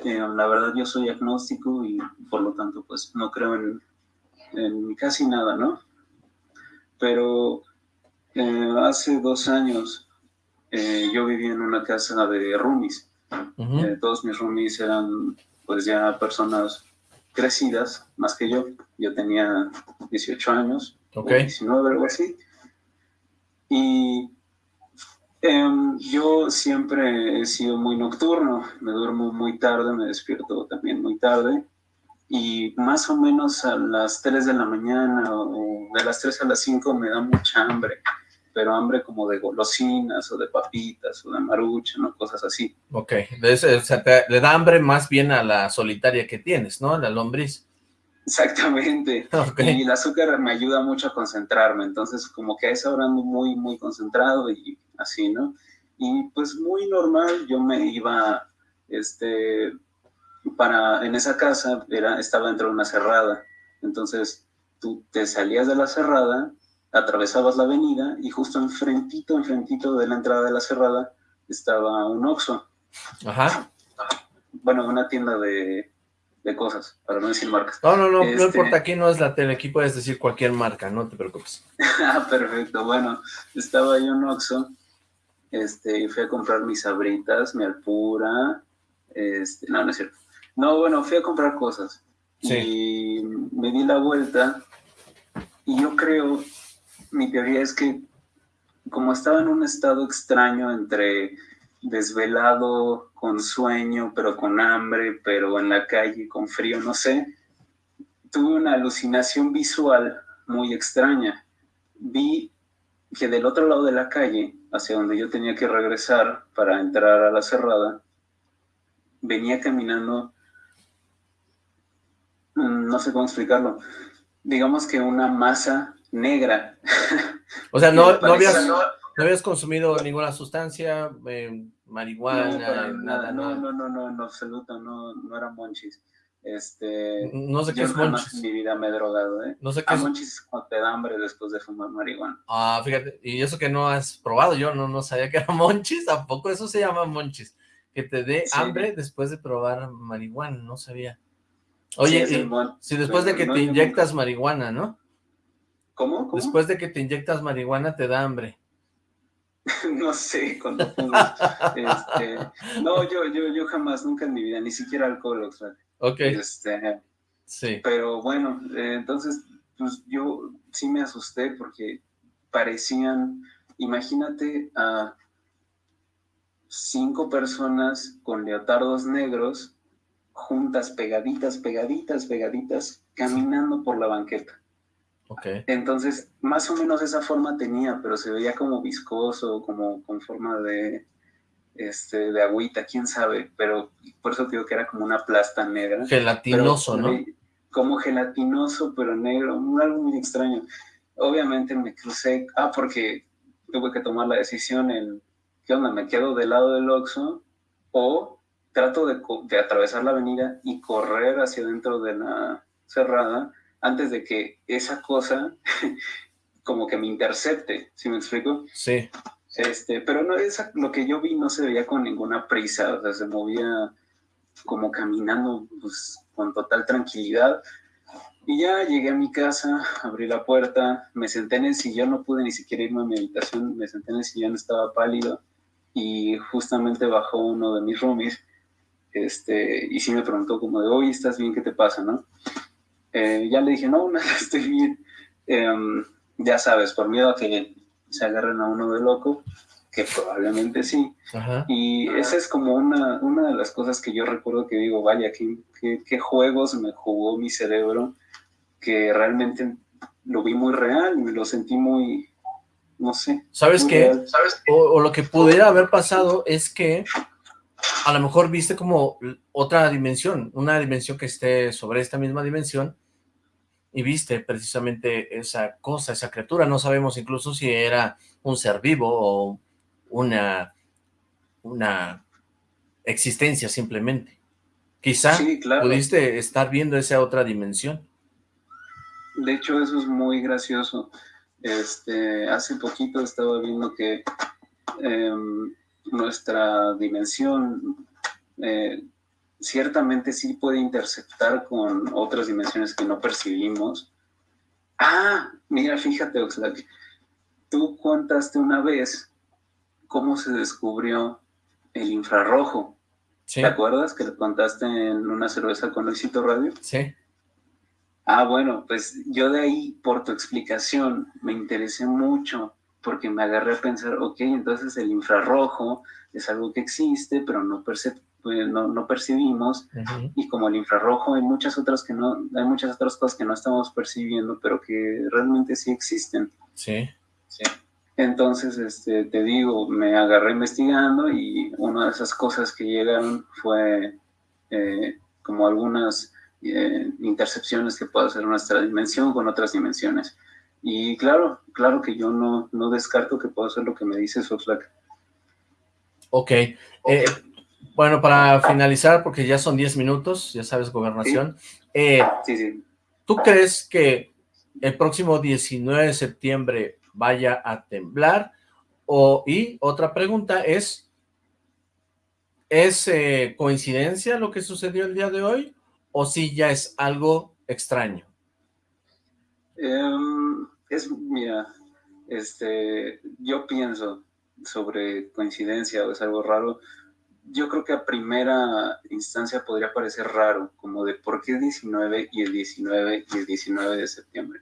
Em, la verdad yo soy agnóstico y por lo tanto pues no creo en, en casi nada, ¿no? Pero eh, hace dos años eh, yo vivía en una casa de roomies eh, todos mis roomies eran pues ya personas crecidas, más que yo. Yo tenía 18 años, 19, algo así. Y em, yo siempre he sido muy nocturno, me duermo muy tarde, me despierto también muy tarde. Y más o menos a las 3 de la mañana o de las 3 a las 5 me da mucha hambre pero hambre como de golosinas o de papitas o de marucha, ¿no? Cosas así. Ok, le da hambre más bien a la solitaria que tienes, ¿no? La lombriz. Exactamente. Y el azúcar me ayuda mucho a concentrarme, entonces como que a esa hora ando muy, muy concentrado y así, ¿no? Y pues muy normal, yo me iba, este, para, en esa casa era, estaba dentro de una cerrada. Entonces, tú te salías de la cerrada, atravesabas la avenida y justo enfrentito, enfrentito de la entrada de la cerrada estaba un Oxxo. Ajá. Bueno, una tienda de, de cosas, para no decir marcas. No, no, no, no Este- importa, aquí no es la tele, aquí puedes decir cualquier marca, no te preocupes. Ah, perfecto. Bueno, estaba ahí un Oxxo, este, fui a comprar mis sabritas, mi alpura, este, no, no es cierto. No, bueno, fui a comprar cosas. Sí. Y me di la vuelta, y yo creo, mi teoría es que como estaba en un estado extraño entre desvelado, con sueño, pero con hambre, pero en la calle, con frío, no sé, tuve una alucinación visual muy extraña. Vi que del otro lado de la calle, hacia donde yo tenía que regresar para entrar a la cerrada, venía caminando, mm, no sé cómo explicarlo, digamos que una masa negra. O sea, no, no, habías, no habías consumido ninguna sustancia, eh, marihuana, no, nada, nada, no, no, no, no, en absoluto, no, no era monchis. Este, No sé qué es monchis. en mi vida me he drogado, ¿eh? No sé qué Ah, es. monchis cuando te da hambre después de fumar marihuana. Ah, fíjate, y eso que no has probado, yo no, no sabía que era monchis, tampoco eso se llama monchis. Que te dé Sí. hambre después de probar marihuana, no sabía. Sí, Oye, y- mon- si después de que te inyectas marihuana, ¿no? ¿Cómo? ¿Cómo? Después de que te inyectas marihuana te da hambre. no sé, cuando este, no, yo, yo, yo jamás, nunca en mi vida, ni siquiera alcohol, o sea, Ok, este, sí. pero bueno, eh, entonces, pues yo sí me asusté porque parecían, imagínate a cinco personas con leotardos negros juntas, pegaditas, pegaditas, pegaditas, caminando por la banqueta. Ok. Entonces, más o menos esa forma tenía, pero se veía como viscoso, como con forma de, este, de agüita, quién sabe, pero por eso digo que era como una plasta negra. Gelatinoso, Pero, ¿no? Como gelatinoso, pero negro, algo muy extraño. Obviamente me crucé, ah, porque tuve que tomar la decisión en, ¿qué onda? ¿Me quedo del lado del Oxxo o trato de, de atravesar la avenida y correr hacia dentro de la cerrada antes de que esa cosa como que me intercepte, ¿sí me explico? Sí. Este, pero no, esa, lo que yo vi no se veía con ninguna prisa, o sea, se movía como caminando pues, con total tranquilidad. Y ya llegué a mi casa, abrí la puerta, me senté en el sillón, no pude ni siquiera irme a mi habitación, me senté en el sillón, estaba pálido y justamente bajó uno de mis roomies este, y sí me preguntó como de, oye, ¿estás bien? ¿Qué te pasa? ¿no? Eh, ya le dije, no, nada, estoy bien. Em, ya sabes, por miedo a que se agarren a uno de loco, que probablemente sí. Ajá. Y esa es como una, una de las cosas que yo recuerdo que digo, vaya, qué, qué, qué juegos me jugó mi cerebro, que realmente lo vi muy real, me lo sentí muy, no sé. ¿Sabes qué? O, o lo que pudiera haber pasado es que a lo mejor viste como otra dimensión, una dimensión que esté sobre esta misma dimensión y viste precisamente esa cosa, esa criatura. No sabemos incluso si era un ser vivo o una, una existencia simplemente. Quizá Sí, claro. pudiste estar viendo esa otra dimensión. De hecho, eso es muy gracioso. Este, hace poquito estaba viendo que em, nuestra dimensión eh, ciertamente sí puede interceptar con otras dimensiones que no percibimos. Ah, mira, fíjate, Oxlack, tú contaste una vez cómo se descubrió el infrarrojo. Sí, ¿Te acuerdas que lo contaste en una cerveza con Luisito Radio? sí. Ah, bueno, pues yo de ahí, por tu explicación, me interesé mucho porque me agarré a pensar, ok, entonces el infrarrojo es algo que existe, pero no, perce- pues, no, no percibimos, y como el infrarrojo hay muchas otras que no, hay muchas otras cosas que no estamos percibiendo, pero que realmente sí existen. Sí. Entonces, este, te digo, me agarré investigando y una de esas cosas que llegaron fue eh, como algunas eh, intercepciones que puede hacer nuestra dimensión con otras dimensiones. Y claro, claro que yo no, no descarto que pueda ser lo que me dice Soxlack. Ok. Eh, Bueno, para finalizar, porque ya son 10 minutos, ya sabes, gobernación. Eh, sí, sí. ¿Tú crees que el próximo 19 de septiembre vaya a temblar? O, y otra pregunta es, ¿es eh, coincidencia lo que sucedió el día de hoy? ¿O si ya es algo extraño? Em, es, mira, este, yo pienso sobre coincidencia o es algo raro, yo creo que a primera instancia podría parecer raro, como de por qué el 19 y el 19 y el 19 de septiembre.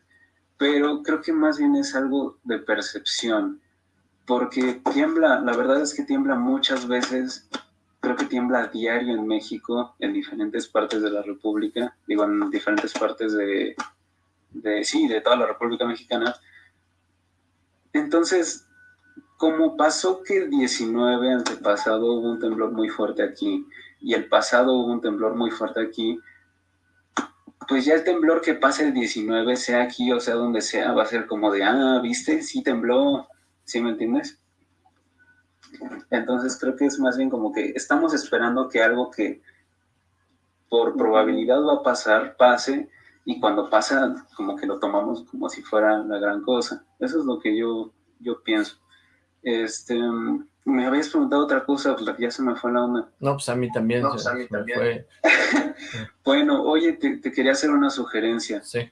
Pero creo que más bien es algo de percepción, porque tiembla, la verdad es que tiembla muchas veces, creo que tiembla a diario en México, en diferentes partes de la República, digo, en diferentes partes de, de sí, de toda la República Mexicana. Entonces, como pasó que el 19 antepasado hubo un temblor muy fuerte aquí y el pasado hubo un temblor muy fuerte aquí, pues ya el temblor que pase el 19, sea aquí o sea donde sea, va a ser como de, ah, viste, sí tembló, ¿sí me entiendes? Entonces creo que es más bien como que estamos esperando que algo que por probabilidad va a pasar, pase, y cuando pasa, como que lo tomamos como si fuera la gran cosa. Eso es lo que yo, yo pienso. Este, me habías preguntado otra cosa, pues ya se me fue la onda. No, pues a mí también. Pues a mí también. bueno, oye, te, quería hacer una sugerencia. Sí.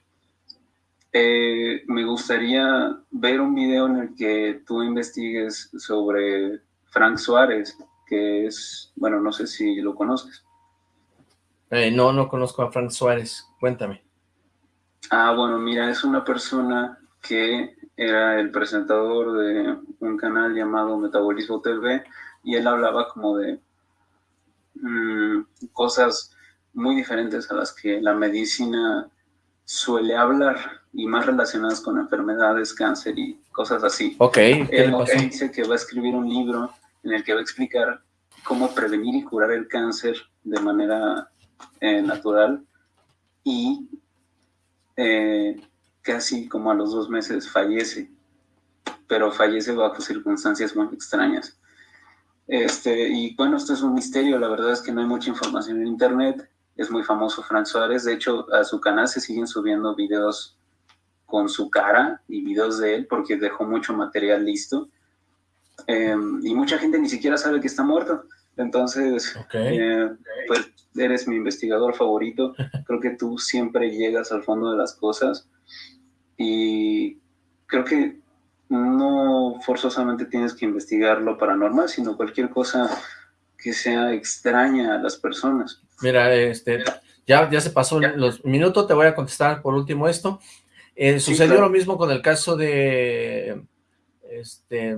Eh, me gustaría ver un video en el que tú investigues sobre Frank Suárez, que es, bueno, no sé si lo conoces. Eh, no, no conozco a Frank Suárez. Cuéntame. Ah, bueno, mira, es una persona que era el presentador de un canal llamado Metabolismo TV y él hablaba como de mm, cosas muy diferentes a las que la medicina suele hablar y más relacionadas con enfermedades, cáncer y cosas así. Ok, él, dice que va a escribir un libro en el que va a explicar cómo prevenir y curar el cáncer de manera eh, natural y eh, casi como a los dos meses fallece, pero fallece bajo circunstancias muy extrañas. Este, y bueno, esto es un misterio, la verdad es que no hay mucha información en internet, es muy famoso Frank Suárez, de hecho a su canal se siguen subiendo videos con su cara y videos de él porque dejó mucho material listo. Em, y mucha gente ni siquiera sabe que está muerto. Entonces, eh, pues eres mi investigador favorito. Creo que tú siempre llegas al fondo de las cosas y creo que no forzosamente tienes que investigar lo paranormal, sino cualquier cosa que sea extraña a las personas. Mira, este, ya, ya se pasó los minutos, te voy a contestar por último esto. Eh, sucedió lo mismo con el caso de este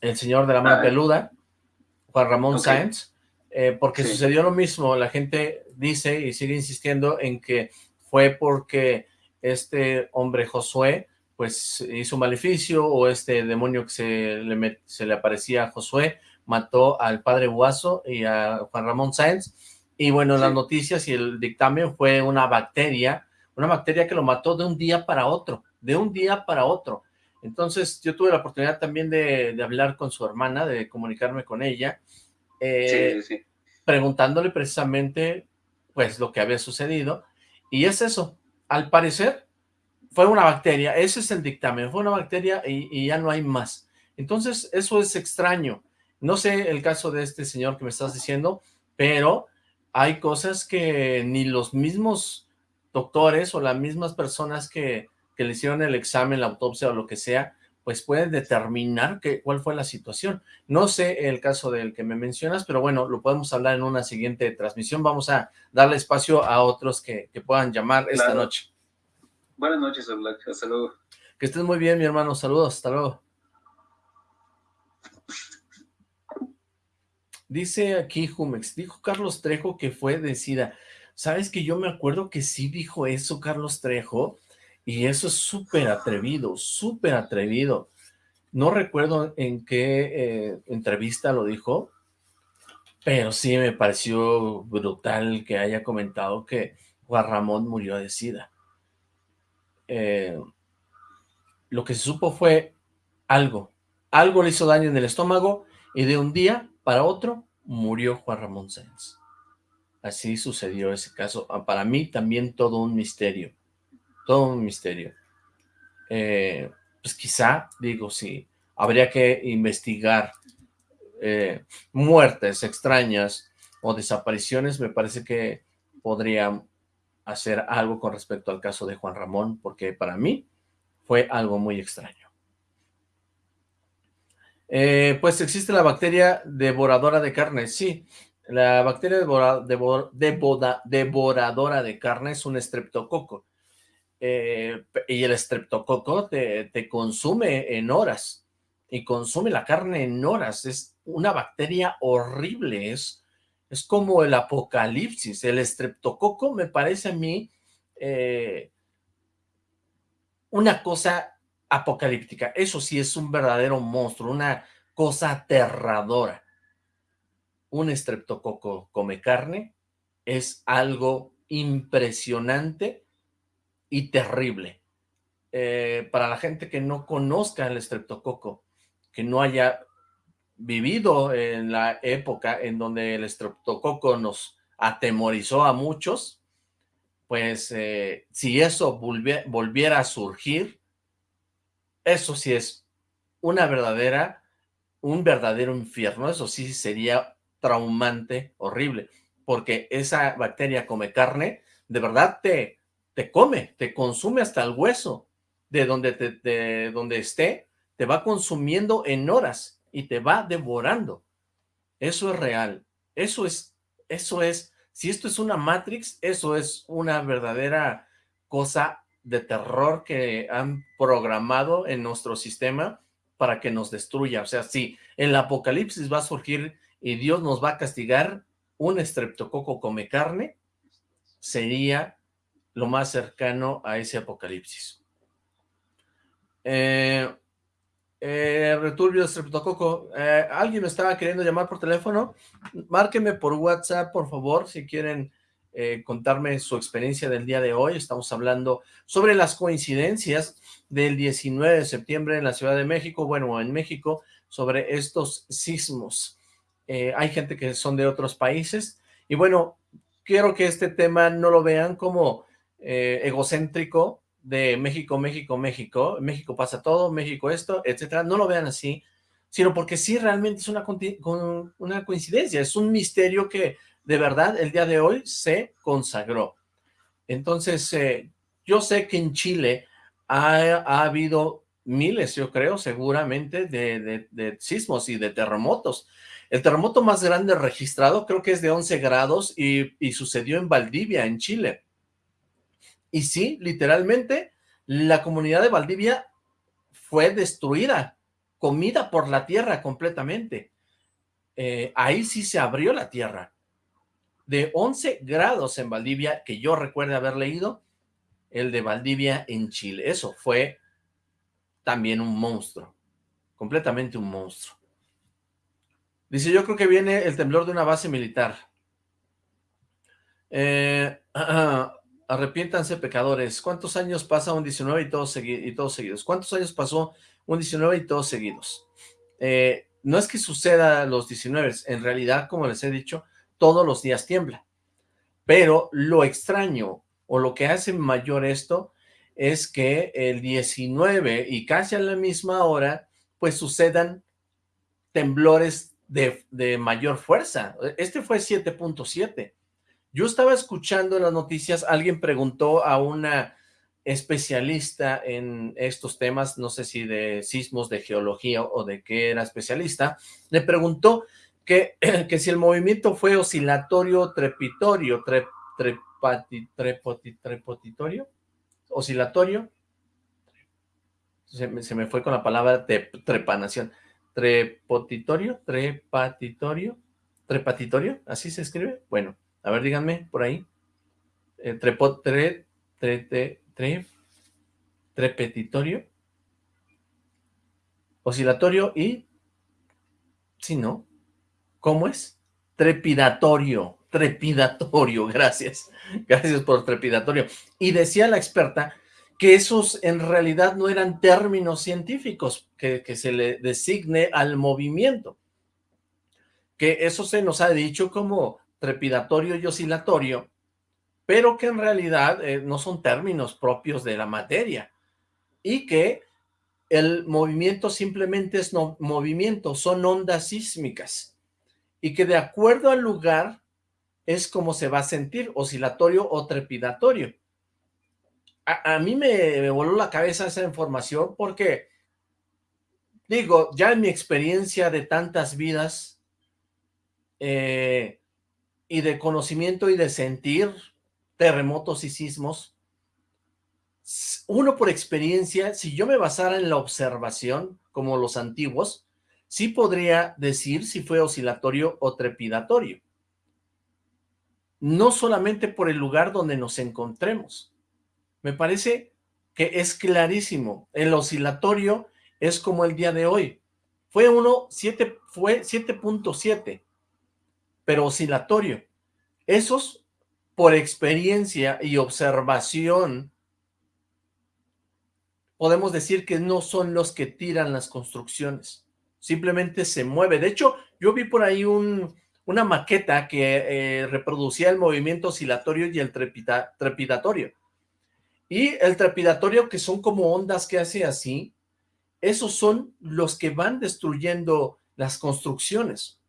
el señor de la mano ah, peluda, Juan Ramón Sáenz, eh, porque sucedió lo mismo, la gente dice y sigue insistiendo en que fue porque este hombre Josué, pues hizo un maleficio, o este demonio que se le, se le aparecía a Josué, mató al padre Guaso y a Juan Ramón Sáenz, y bueno, las noticias y el dictamen fue una bacteria, una bacteria que lo mató de un día para otro, de un día para otro. Entonces yo tuve la oportunidad también de, hablar con su hermana, de comunicarme con ella, eh, preguntándole precisamente pues lo que había sucedido, y es eso, al parecer, fue una bacteria, ese es el dictamen, fue una bacteria y, ya no hay más. Entonces, eso es extraño. No sé el caso de este señor que me estás diciendo, pero hay cosas que ni los mismos doctores o las mismas personas que, que le hicieron el examen, la autopsia o lo que sea, pues pueden determinar que, cuál fue la situación. No sé el caso del que me mencionas, pero bueno, lo podemos hablar en una siguiente transmisión. Vamos a darle espacio a otros que, puedan llamar esta noche. Buenas noches, Black. Hasta luego. Que estés muy bien, mi hermano. Saludos. Hasta luego. Dice aquí Jumex, dijo Carlos Trejo que fue de SIDA. ¿Sabes que yo me acuerdo que sí dijo eso Carlos Trejo? Y eso es súper atrevido, súper atrevido. No recuerdo en qué eh, entrevista lo dijo, pero sí me pareció brutal que haya comentado que Juan Ramón murió de sida. Eh, lo que se supo fue algo, algo le hizo daño en el estómago y de un día para otro murió Juan Ramón Sáenz. Así sucedió ese caso. Ah, para mí también todo un misterio, todo un misterio. Eh, pues quizá, digo, sí, habría que investigar eh, muertes extrañas o desapariciones, me parece que podría hacer algo con respecto al caso de Juan Ramón, porque para mí fue algo muy extraño. Eh, pues existe la bacteria devoradora de carne, sí, la bacteria devoradora de carne es un estreptococo, eh, y el estreptococo te, consume en horas, y consume la carne en horas, es una bacteria horrible, es, es como el apocalipsis, el estreptococo me parece a mí eh, una cosa apocalíptica, eso sí es un verdadero monstruo, una cosa aterradora. Un estreptococo come carne es algo impresionante y terrible. Eh, para la gente que no conozca el estreptococo, que no haya vivido en la época en donde el estreptococo nos atemorizó a muchos, pues eh, si eso volviera a surgir, eso sí es una verdadera, un verdadero infierno, eso sí sería traumante, horrible, porque esa bacteria come carne, de verdad te, te come, te consume hasta el hueso, de donde, te, de donde esté, te va consumiendo en horas y te va devorando. Eso es real. Eso es, eso es, si esto es una Matrix, eso es una verdadera cosa de terror que han programado en nuestro sistema para que nos destruya. O sea, si el apocalipsis va a surgir y Dios nos va a castigar, un estreptococo come carne, sería lo más cercano a ese apocalipsis. Eh, eh, Returbio Streptococo, eh, alguien me estaba queriendo llamar por teléfono, márqueme por WhatsApp, por favor, si quieren contarme su experiencia del día de hoy. Estamos hablando sobre las coincidencias del 19 de septiembre en la Ciudad de México, bueno, en México, sobre estos sismos. Hay gente que son de otros países, y bueno, quiero que este tema no lo vean como egocéntrico, de México, México, México, México pasa todo, México esto, etcétera, no lo vean así, sino porque sí realmente es una, una coincidencia, es un misterio que de verdad el día de hoy se consagró. Entonces, eh, yo sé que en Chile ha, habido miles, yo creo, seguramente, de, sismos y de terremotos. El terremoto más grande registrado creo que es de 11 grados y, y sucedió en Valdivia, en Chile. Y sí, literalmente, la comunidad de Valdivia fue destruida, comida por la tierra completamente. Eh, ahí sí se abrió la tierra. De 11 grados en Valdivia, que yo recuerde haber leído, el de Valdivia en Chile. Eso fue también un monstruo, completamente un monstruo. Dice, yo creo que viene el temblor de una base militar. Eh, Arrepiéntanse pecadores. ¿Cuántos años pasa un 19 y todos, y todos seguidos? ¿Cuántos años pasó un 19 y todos seguidos? Eh, no es que suceda los 19, en realidad, como les he dicho, todos los días tiembla. Pero lo extraño o lo que hace mayor esto es que el 19 y casi a la misma hora, pues sucedan temblores de, de mayor fuerza. Este fue 7.7 yo estaba escuchando en las noticias, alguien preguntó a una especialista en estos temas, no sé si de sismos, de geología o de qué era especialista, le preguntó que, que si el movimiento fue oscilatorio, trepitorio, trepotitorio, oscilatorio, se me, se me, fue con la palabra trepanación, trepotitorio, trepatitorio, trepatitorio, así se escribe, bueno, a ver, díganme por ahí. Eh, trepo, tre, tre, tre, trepetitorio. Oscilatorio y... Si no. ¿Cómo es? Trepidatorio. Trepidatorio. Gracias. Gracias por trepidatorio. Y decía la experta que esos en realidad no eran términos científicos que, que se le designe al movimiento que eso se nos ha dicho como trepidatorio y oscilatorio, pero que en realidad eh, no son términos propios de la materia, y que el movimiento simplemente es no, movimiento, son ondas sísmicas, y que de acuerdo al lugar es como se va a sentir, oscilatorio o trepidatorio. A, mí me, me voló la cabeza esa información porque, digo, ya en mi experiencia de tantas vidas, eh, y de conocimiento y de sentir terremotos y sismos, uno por experiencia, si yo me basara en la observación, como los antiguos, sí podría decir si fue oscilatorio o trepidatorio. No solamente por el lugar donde nos encontremos. Me parece que es clarísimo. El oscilatorio es como el día de hoy. Fue uno, siete, fue 7.7, pero oscilatorio. Esos, por experiencia y observación, podemos decir que no son los que tiran las construcciones, simplemente se mueve. De hecho, yo vi por ahí un, una maqueta que eh, reproducía el movimiento oscilatorio y el trepidatorio. Y el trepidatorio, que son como ondas que hace así, esos son los que van destruyendo las construcciones.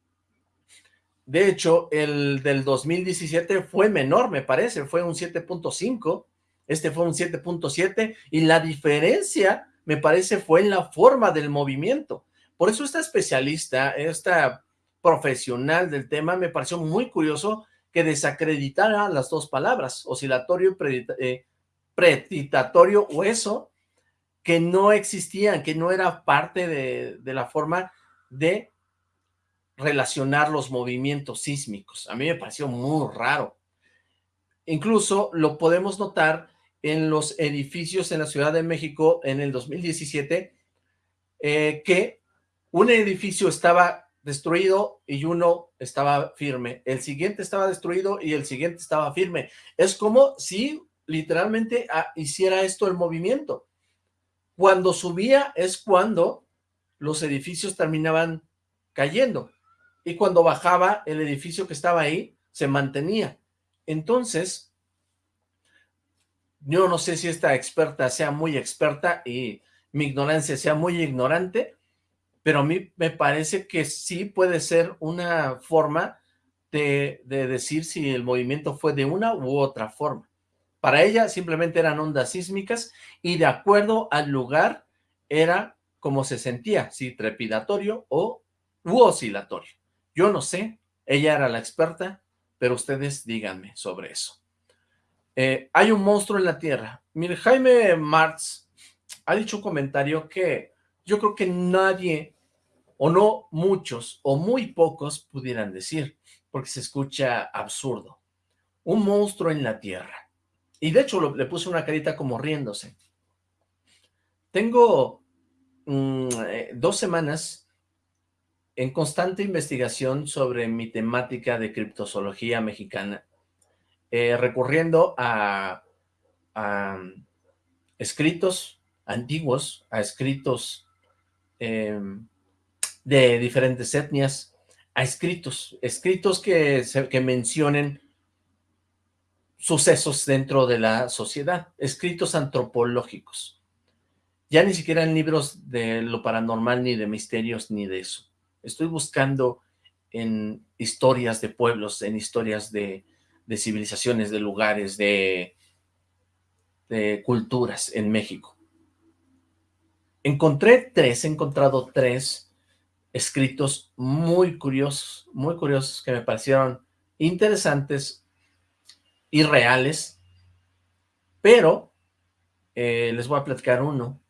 De hecho, el del 2017 fue menor, me parece, fue un 7.5, este fue un 7.7 y la diferencia, me parece, fue en la forma del movimiento. Por eso esta especialista, esta profesional del tema, me pareció muy curioso que desacreditara las dos palabras, oscilatorio y eh, preditatorio o eso, que no existían, que no era parte de, de la forma de relacionar los movimientos sísmicos. A mí me pareció muy raro. Incluso lo podemos notar en los edificios en la Ciudad de México en el 2017, eh, que un edificio estaba destruido y uno estaba firme, el siguiente estaba destruido y el siguiente estaba firme. Es como si literalmente ah, hiciera esto el movimiento. Cuando subía es cuando los edificios terminaban cayendo y cuando bajaba el edificio que estaba ahí se mantenía. Entonces, yo no sé si esta experta sea muy experta y mi ignorancia sea muy ignorante, pero a mí me parece que sí puede ser una forma de, decir si el movimiento fue de una u otra forma. Para ella simplemente eran ondas sísmicas y de acuerdo al lugar era como se sentía, si trepidatorio o u oscilatorio. Yo no sé, ella era la experta, pero ustedes díganme sobre eso. Eh, hay un monstruo en la Tierra. Mire, Jaime Martz ha dicho un comentario que yo creo que nadie, o no muchos, o muy pocos pudieran decir, porque se escucha absurdo. Un monstruo en la Tierra. Y de hecho le puse una carita como riéndose. Tengo mm, eh, dos semanas en constante investigación sobre mi temática de criptozoología mexicana eh, recurriendo a, escritos antiguos, a escritos em, de diferentes etnias, a escritos, escritos que, que mencionen sucesos dentro de la sociedad, escritos antropológicos. Ya ni siquiera en libros de lo paranormal, ni de misterios, ni de eso. Estoy buscando en historias de pueblos, en historias de, civilizaciones, de lugares, de, de culturas en México. Encontré tres, he encontrado tres escritos muy curiosos, muy curiosos que me parecieron interesantes y reales, pero eh, les voy a platicar uno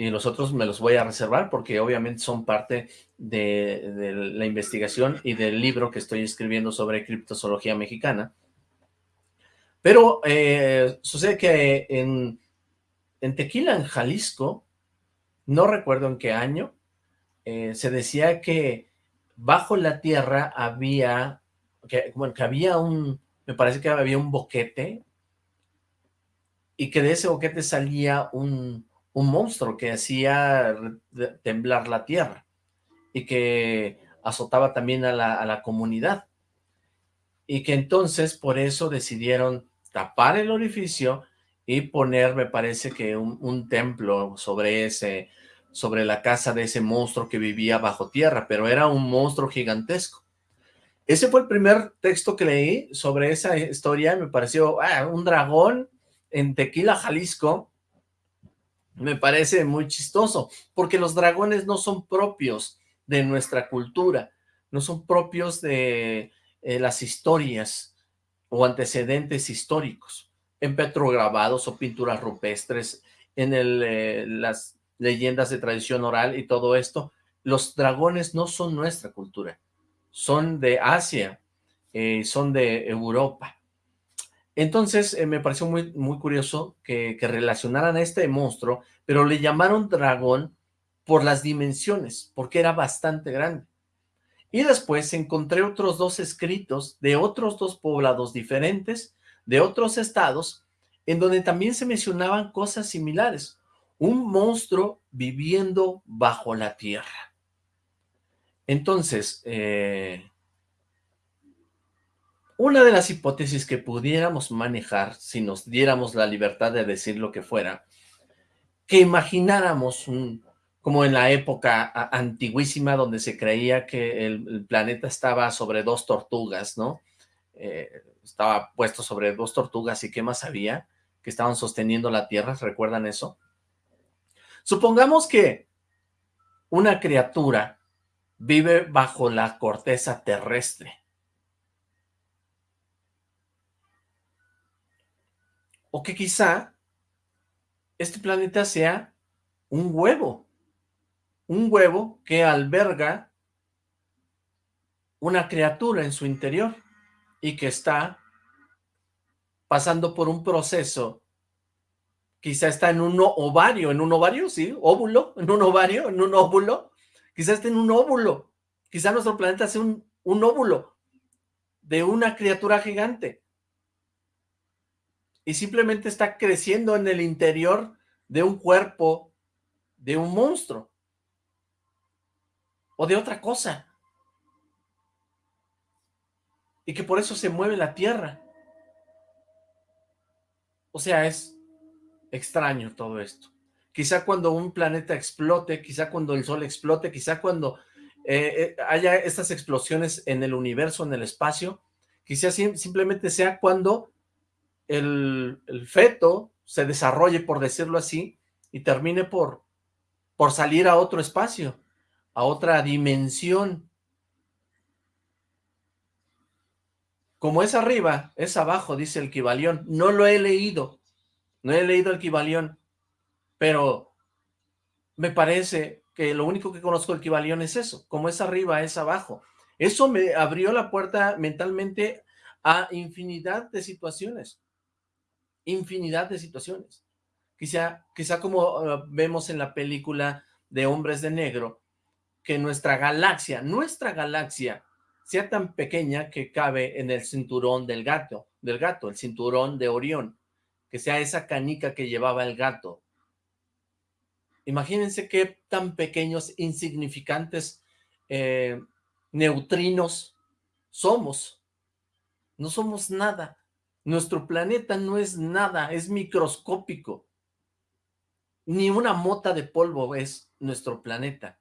y los otros me los voy a reservar porque obviamente son parte de, la investigación y del libro que estoy escribiendo sobre criptozoología mexicana. Pero eh, sucede que en, Tequila, en Jalisco, no recuerdo en qué año, eh, se decía que bajo la tierra había, que, bueno, que había un, me parece que había un boquete, y que de ese boquete salía un, un monstruo que hacía temblar la tierra y que azotaba también a la, a la comunidad. Y que entonces por eso decidieron tapar el orificio y poner, me parece que un, templo sobre ese, sobre la casa de ese monstruo que vivía bajo tierra, pero era un monstruo gigantesco. Ese fue el primer texto que leí sobre esa historia, me pareció, ah, un dragón en Tequila, Jalisco, me parece muy chistoso, porque los dragones no son propios de nuestra cultura, no son propios de eh, las historias o antecedentes históricos, en petrograbados o pinturas rupestres, en eh, las leyendas de tradición oral y todo esto, los dragones no son nuestra cultura, son de Asia, eh, son de Europa. Entonces me pareció muy, muy curioso que, que relacionaran a este monstruo, pero le llamaron dragón por las dimensiones, porque era bastante grande. Y después encontré otros dos escritos de otros dos poblados diferentes, de otros estados, en donde también se mencionaban cosas similares. Un monstruo viviendo bajo la tierra. Entonces, eh, una de las hipótesis que pudiéramos manejar, si nos diéramos la libertad de decir lo que fuera, que imagináramos un, como en la época antiguísima donde se creía que el, planeta estaba sobre dos tortugas, ¿no? Eh, estaba puesto sobre dos tortugas y qué más había, que estaban sosteniendo la Tierra, ¿recuerdan eso? Supongamos que una criatura vive bajo la corteza terrestre. O que quizá este planeta sea un huevo un huevo que alberga una criatura en su interior y que está pasando por un proceso, quizá está en un ovario, en un ovario, sí, óvulo, en un ovario, en un óvulo, quizá está en un óvulo, quizá nuestro planeta sea un, un óvulo de una criatura gigante y simplemente está creciendo en el interior de un cuerpo de un monstruo o de otra cosa. Y que por eso se mueve la Tierra. O sea, es extraño todo esto. Quizá cuando un planeta explote, quizá cuando el Sol explote, quizá cuando eh, eh, haya estas explosiones en el universo, en el espacio, quizá simplemente sea cuando el, el, feto se desarrolle, por decirlo así, y termine por, por salir a otro espacio a otra dimensión. Como es arriba, es abajo, dice el Kibalión. No lo he leído, no he leído el Kibalión, pero me parece que lo único que conozco del Kibalión es eso, como es arriba, es abajo. Eso me abrió la puerta mentalmente a infinidad de situaciones, infinidad de situaciones. Quizá, quizá como uh, vemos en la película de Hombres de Negro, que nuestra galaxia, nuestra galaxia, sea tan pequeña que cabe en el cinturón del gato, del gato, el cinturón de Orión, que sea esa canica que llevaba el gato. Imagínense qué tan pequeños, insignificantes eh, neutrinos somos. No somos nada. Nuestro planeta no es nada, es microscópico. Ni una mota de polvo es nuestro planeta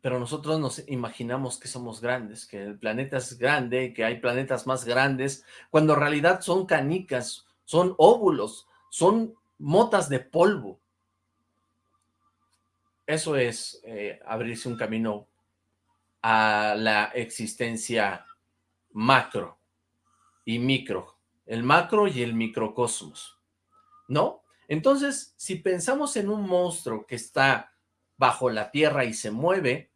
pero nosotros nos imaginamos que somos grandes, que el planeta es grande, que hay planetas más grandes, cuando en realidad son canicas, son óvulos, son motas de polvo. Eso es eh, abrirse un camino a la existencia macro y micro, el macro y el microcosmos, ¿no? Entonces, si pensamos en un monstruo que está bajo la tierra y se mueve,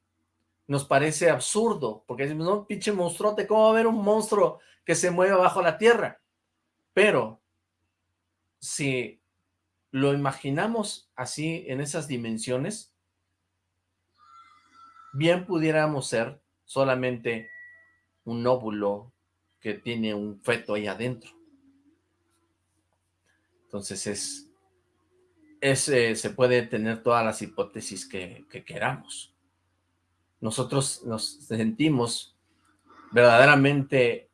nos parece absurdo, porque decimos, no, pinche monstruote, ¿cómo va a haber un monstruo que se mueve bajo la tierra? Pero, si lo imaginamos así, en esas dimensiones, bien pudiéramos ser solamente un óvulo que tiene un feto ahí adentro. Entonces es, eh, se puede tener todas las hipótesis que, que queramos. nosotros nos sentimos verdaderamente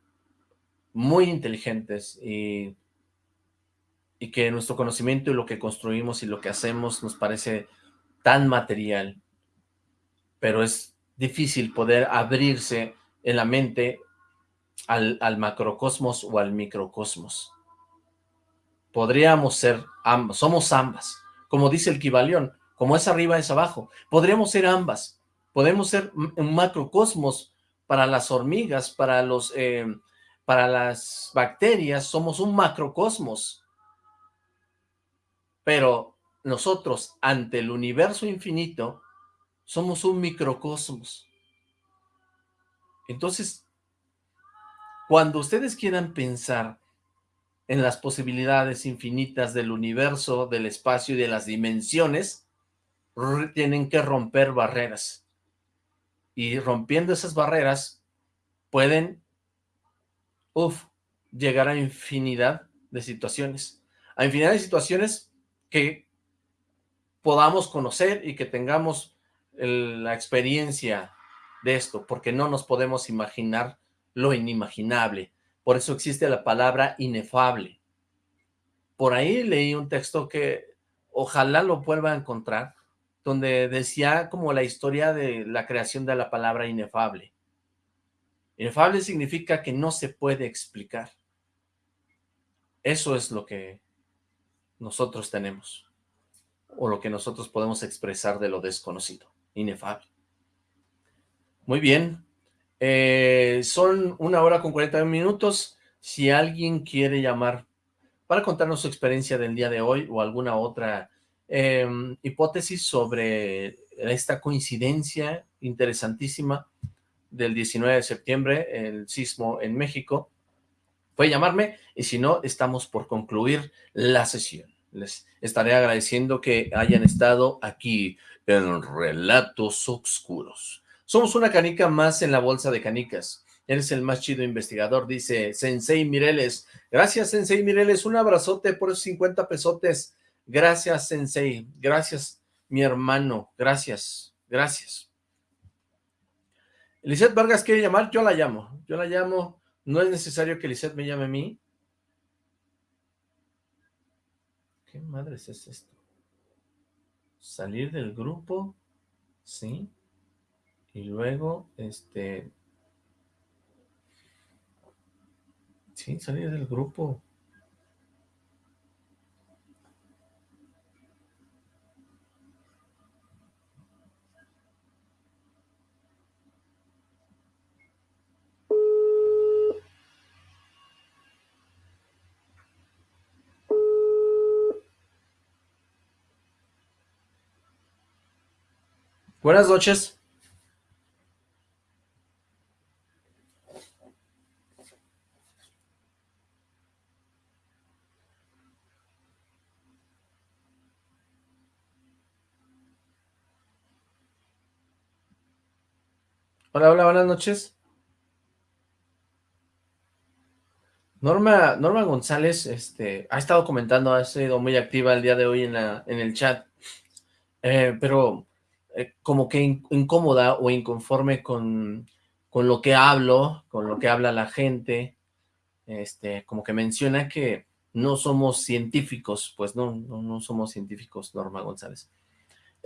muy inteligentes y, y que nuestro conocimiento y lo que construimos y lo que hacemos nos parece tan material, pero es difícil poder abrirse en la mente al, macrocosmos o al microcosmos. Podríamos ser ambas, somos ambas, como dice el Kibalión, como es arriba es abajo, podríamos ser ambas, podemos ser un macrocosmos para las hormigas, para los, eh, para las bacterias, somos un macrocosmos, pero nosotros ante el universo infinito somos un microcosmos. Entonces, cuando ustedes quieran pensar en las posibilidades infinitas del universo, del espacio y de las dimensiones, tienen que romper barreras. Y rompiendo esas barreras, pueden, llegar a infinidad de situaciones. A infinidad de situaciones que podamos conocer y que tengamos la experiencia de esto, porque no nos podemos imaginar lo inimaginable. Por eso existe la palabra inefable. Por ahí leí un texto que ojalá lo vuelva a encontrar, donde decía como la historia de la creación de la palabra inefable. Inefable significa que no se puede explicar. Eso es lo que nosotros tenemos, o lo que nosotros podemos expresar de lo desconocido, inefable. Muy bien, eh, son una hora con 40 minutos. Si alguien quiere llamar para contarnos su experiencia del día de hoy o alguna otra Em, hipótesis sobre esta coincidencia interesantísima del 19 de septiembre, el sismo en México, puede llamarme y si no, estamos por concluir la sesión. Les estaré agradeciendo que hayan estado aquí en Relatos Oscuros. Somos una canica más en la bolsa de canicas. Eres el más chido investigador, dice Sensei Mireles. Gracias, Sensei Mireles. Un abrazote por esos 50 pesotes. Gracias, Sensei. Gracias, mi hermano. Gracias. Gracias. Lizeth Vargas quiere llamar, yo la llamo. Yo la llamo. No es necesario que Lizeth me llame a mí. ¿Qué madres es esto? Salir del grupo. Sí. Y luego, este... Sí, salir del grupo. Buenas noches. Hola, hola, buenas noches. Norma, Norma González este, ha estado comentando, ha sido muy activa el día de hoy en, el chat, eh, pero eh, como que incómoda o inconforme con, lo que hablo, con lo que habla la gente, este, como que menciona que no somos científicos, pues no, no somos científicos, Norma González.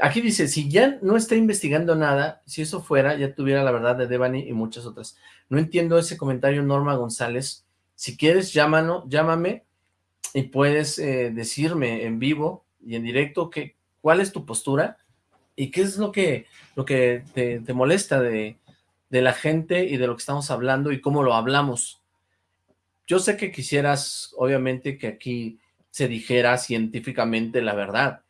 Aquí dice, si ya no está investigando nada, si eso fuera, ya tuviera la verdad de Devani y muchas otras. No entiendo ese comentario, Norma González. Si quieres, llámano, llámame y puedes eh, decirme en vivo y en directo que, cuál es tu postura ¿Y qué es lo que, lo que te, molesta de, de, la gente y de lo que estamos hablando y cómo lo hablamos? Yo sé que quisieras, obviamente, que aquí se dijera científicamente la verdad,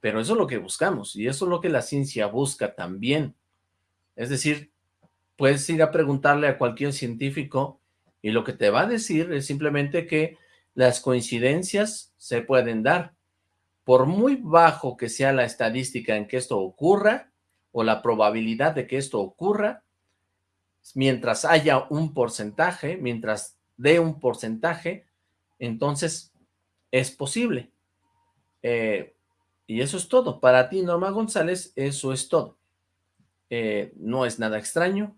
pero eso es lo que buscamos y eso es lo que la ciencia busca también. Es decir, puedes ir a preguntarle a cualquier científico y lo que te va a decir es simplemente que las coincidencias se pueden dar, por muy bajo que sea la estadística en que esto ocurra, o la probabilidad de que esto ocurra, mientras haya un porcentaje, mientras dé un porcentaje, entonces es posible. Eh, y eso es todo. Para ti, Norma González, eso es todo. eh, no es nada extraño,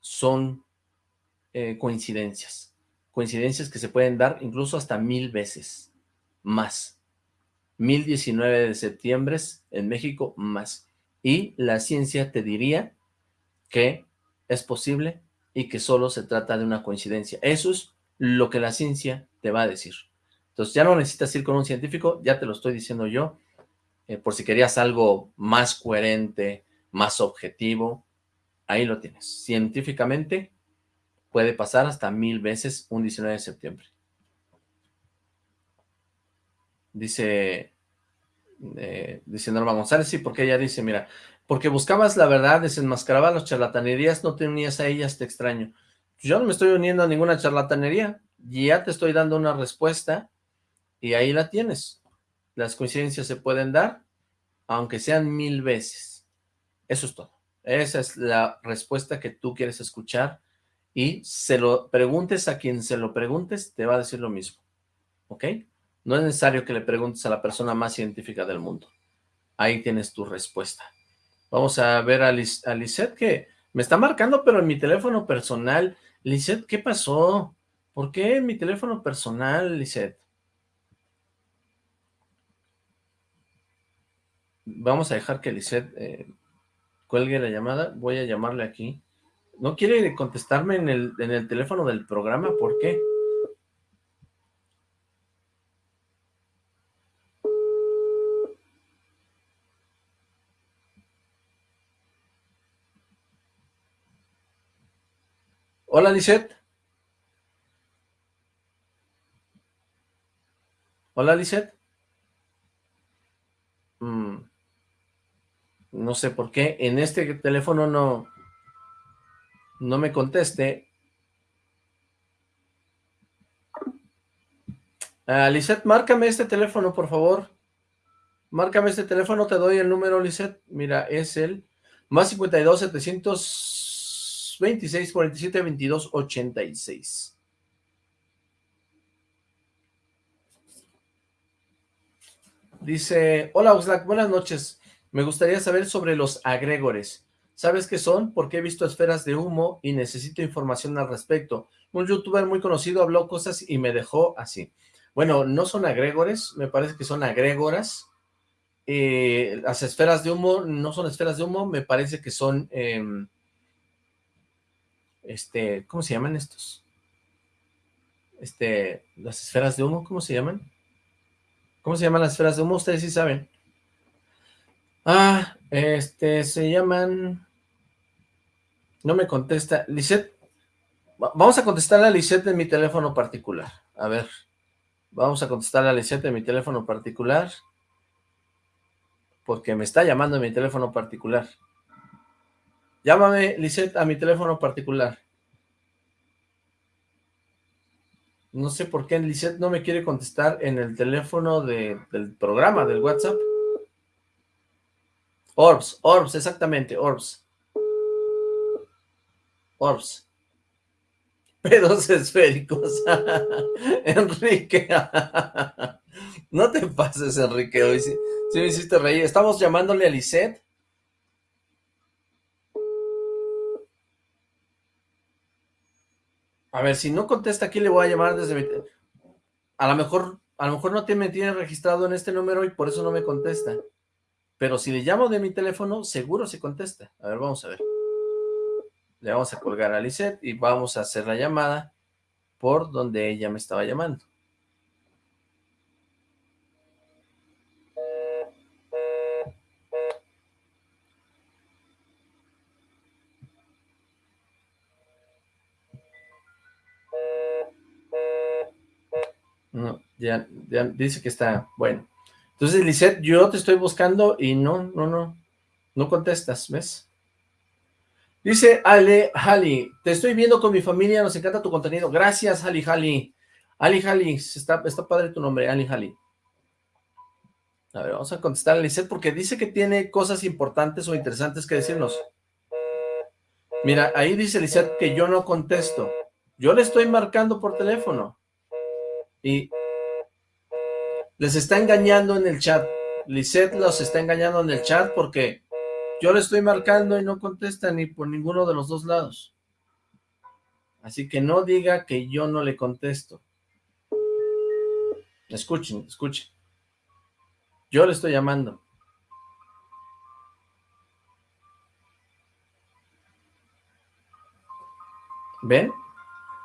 son eh, coincidencias, coincidencias que se pueden dar incluso hasta mil veces, más, mil diecinueve de septiembre en México, más, y la ciencia te diría que es posible y que solo se trata de una coincidencia. Eso es lo que la ciencia te va a decir. Entonces ya no necesitas ir con un científico, ya te lo estoy diciendo yo, eh, por si querías algo más coherente, más objetivo, ahí lo tienes. Científicamente puede pasar hasta mil veces un 19 de septiembre. Dice, eh, dice Norma González, sí, porque ella dice, mira, porque buscabas la verdad, desenmascarabas las charlatanerías, no te unías a ellas, te extraño. Yo no me estoy uniendo a ninguna charlatanería, ya te estoy dando una respuesta y ahí la tienes. Las coincidencias se pueden dar, aunque sean mil veces. Eso es todo. Esa es la respuesta que tú quieres escuchar y se lo preguntes a quien se lo preguntes, te va a decir lo mismo. ¿Ok? No es necesario que le preguntes a la persona más científica del mundo. Ahí tienes tu respuesta. Vamos a ver a, Liz, que me está marcando, pero en mi teléfono personal. Lisette, ¿qué pasó? ¿Por qué en mi teléfono personal, Lisette? Vamos a dejar que Lisette eh, cuelgue la llamada. Voy a llamarle aquí. ¿No quiere contestarme en el, en el teléfono del programa? ¿Por qué? Hola, Lisette. Hola, Lisette. Mm. No sé por qué. En este teléfono no, no me conteste. Uh, márcame este teléfono, por favor. Márcame este teléfono, te doy el número, Lisette. Mira, es el más 52 700 26 47 22 86. Dice, hola Oxlack, buenas noches. Me gustaría saber sobre los agregores. ¿Sabes qué son? Porque he visto esferas de humo y necesito información al respecto. Un youtuber muy conocido habló cosas y me dejó así. Bueno, no son agregores, me parece que son agrégoras. Eh, las esferas de humo no son esferas de humo, me parece que son... Em, este, ¿cómo se llaman estos? Este, las esferas de humo, ¿cómo se llaman? ¿Cómo se llaman las esferas de humo? Ustedes sí saben. Ah, este, se llaman... No me contesta. Lisette, vamos a contestarle a Lisette de mi teléfono particular. A ver, vamos a contestarle a Lisette de mi teléfono particular. Porque me está llamando en mi teléfono particular. Llámame, Lisette, a mi teléfono particular. No sé por qué Lisette no me quiere contestar en el teléfono del programa, del WhatsApp. Orbs, Orbs, exactamente, Orbs. Orbs. Pedos esféricos. Enrique. no te pases, Enrique. Hoy sí, sí me hiciste reír. Estamos llamándole a Lisette A ver, si no contesta aquí le voy a llamar desde. A lo mejor, a lo mejor no me tiene registrado en este número y por eso no me contesta. Pero si le llamo de mi teléfono, seguro se contesta. A ver, vamos a ver. Le vamos a colgar a Lisette y vamos a hacer la llamada por donde ella me estaba llamando. No, ya, ya dice que está, bueno. Entonces, Lisette, yo te estoy buscando y no, no, no, no contestas, ¿ves? Dice Ale Hali, te estoy viendo con mi familia, nos encanta tu contenido. Gracias, Ali Hali. Ali Hali, está, padre tu nombre, Ali Hali. A ver, vamos a contestar a Lisette porque dice que tiene cosas importantes o interesantes que decirnos. Mira, ahí dice Lisette que yo no contesto. Yo le estoy marcando por teléfono. Y les está engañando en el chat. Lisette los está engañando en el chat porque Yo le estoy marcando y no contesta ni por ninguno de los dos lados. Así que no diga que yo no le contesto. Escuchen, escuchen. Yo le estoy llamando. ¿Ven?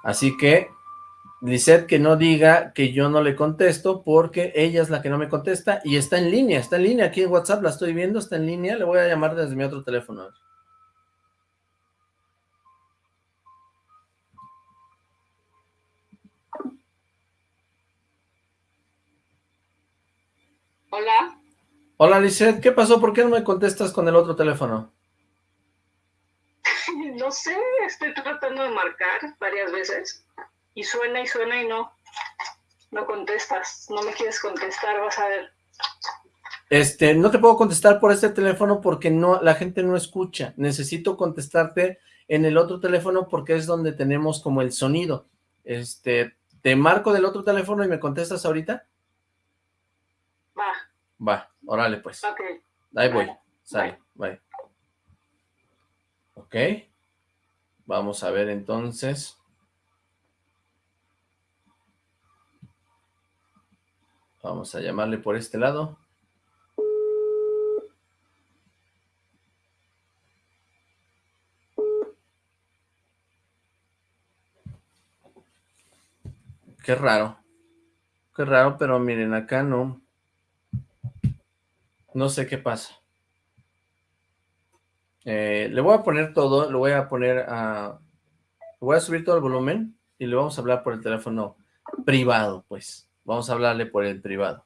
Así que, Lisette que no diga que yo no le contesto porque ella es la que no me contesta y está en línea, está en línea aquí en WhatsApp, la estoy viendo, está en línea, le voy a llamar desde mi otro teléfono. Hola. Hola, Lisette, ¿qué pasó? ¿Por qué no me contestas con el otro teléfono? No sé, estoy tratando de marcar varias veces y suena y suena y no, no contestas, no me quieres contestar, vas a ver. Este, no te puedo contestar por este teléfono porque no, la gente no escucha. Necesito contestarte en el otro teléfono porque es donde tenemos como el sonido. Este, ¿te marco del otro teléfono y me contestas ahorita? Va. Va, órale pues. Ok. Ahí voy. Sale, bye. Ok. Vamos a ver entonces. Vamos a llamarle por este lado. Qué raro. Qué raro, pero miren, acá no. No sé qué pasa. Eh, le voy a poner todo, lo voy a poner a... voy a subir todo el volumen y le vamos a hablar por el teléfono privado, pues. Vamos a hablarle por el privado.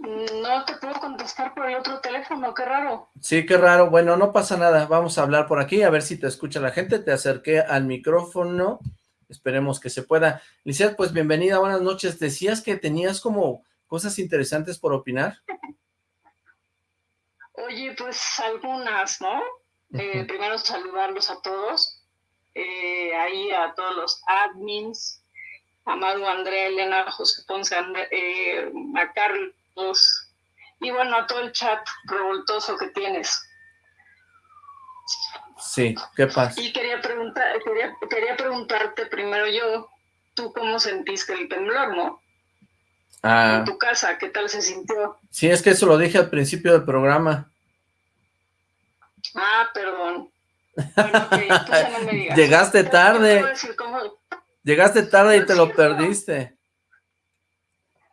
No te puedo contestar por el otro teléfono, qué raro. Sí, qué raro. Bueno, no pasa nada. Vamos a hablar por aquí, a ver si te escucha la gente. Te acerqué al micrófono. Esperemos que se pueda. Lizeth, pues bienvenida, buenas noches. Decías que tenías como cosas interesantes por opinar. Oye, pues algunas, ¿no? Eh, primero saludarlos a todos. Eh, ahí a todos los admins. Amado Andrea, Elena, José Ponce, eh, a Carlos y bueno, a todo el chat revoltoso que tienes. Sí, ¿qué pasa? Y quería, preguntar, quería, preguntarte primero yo, ¿tú cómo sentiste el temblor, no? Ah, en tu casa, ¿qué tal se sintió? Sí, es que eso lo dije al principio del programa. Ah, perdón. no me digas. Llegaste tarde. Llegaste tarde y te lo perdiste.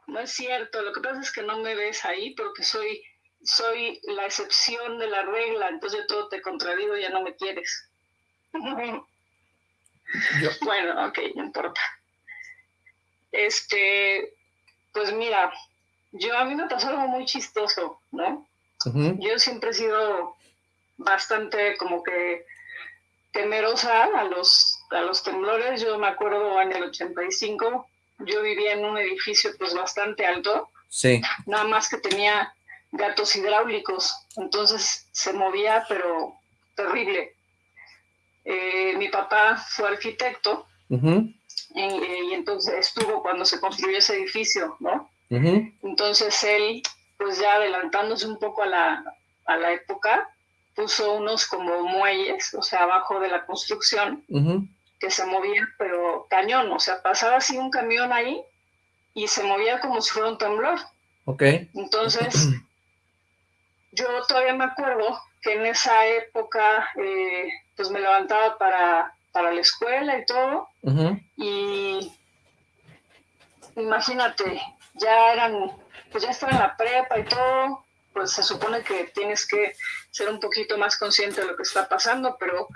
No es cierto, lo que pasa es que no me ves ahí porque soy, soy la excepción de la regla, entonces yo todo te contradigo y ya no me quieres. Bueno, ok, no importa. Este, pues mira, yo a mí me pasó algo muy chistoso, ¿no? Yo siempre he sido bastante como que temerosa a los, a los temblores. Yo me acuerdo en el 85 yo vivía en un edificio pues bastante alto. Sí. Nada más que tenía gatos hidráulicos, entonces se movía, pero terrible. Eh, mi papá fue arquitecto y, entonces estuvo cuando se construyó ese edificio, ¿no? Entonces él, pues ya adelantándose un poco a la, a la época, puso unos como muelles, o sea, abajo de la construcción, que se movía, pero cañón, o sea, pasaba así un camión ahí y se movía como si fuera un temblor. Ok. Entonces, yo todavía me acuerdo que en esa época, eh, pues me levantaba para, para la escuela y todo, y imagínate, ya eran, pues ya estaba en la prepa y todo, pues se supone que tienes que ser un poquito más consciente de lo que está pasando, pero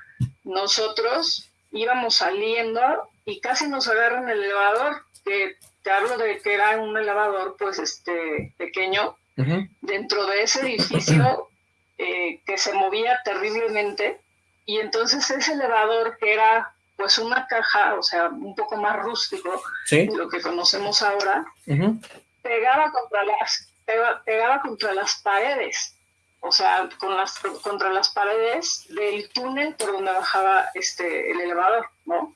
nosotros íbamos saliendo y casi nos agarran el elevador, que te hablo de que era un elevador pues este pequeño, dentro de ese edificio eh, que se movía terriblemente y entonces ese elevador que era pues una caja, o sea, un poco más rústico de lo que conocemos ahora, pegaba contra las pegaba contra las paredes o sea, con las, contra las paredes del túnel por donde bajaba este, el elevador, ¿no?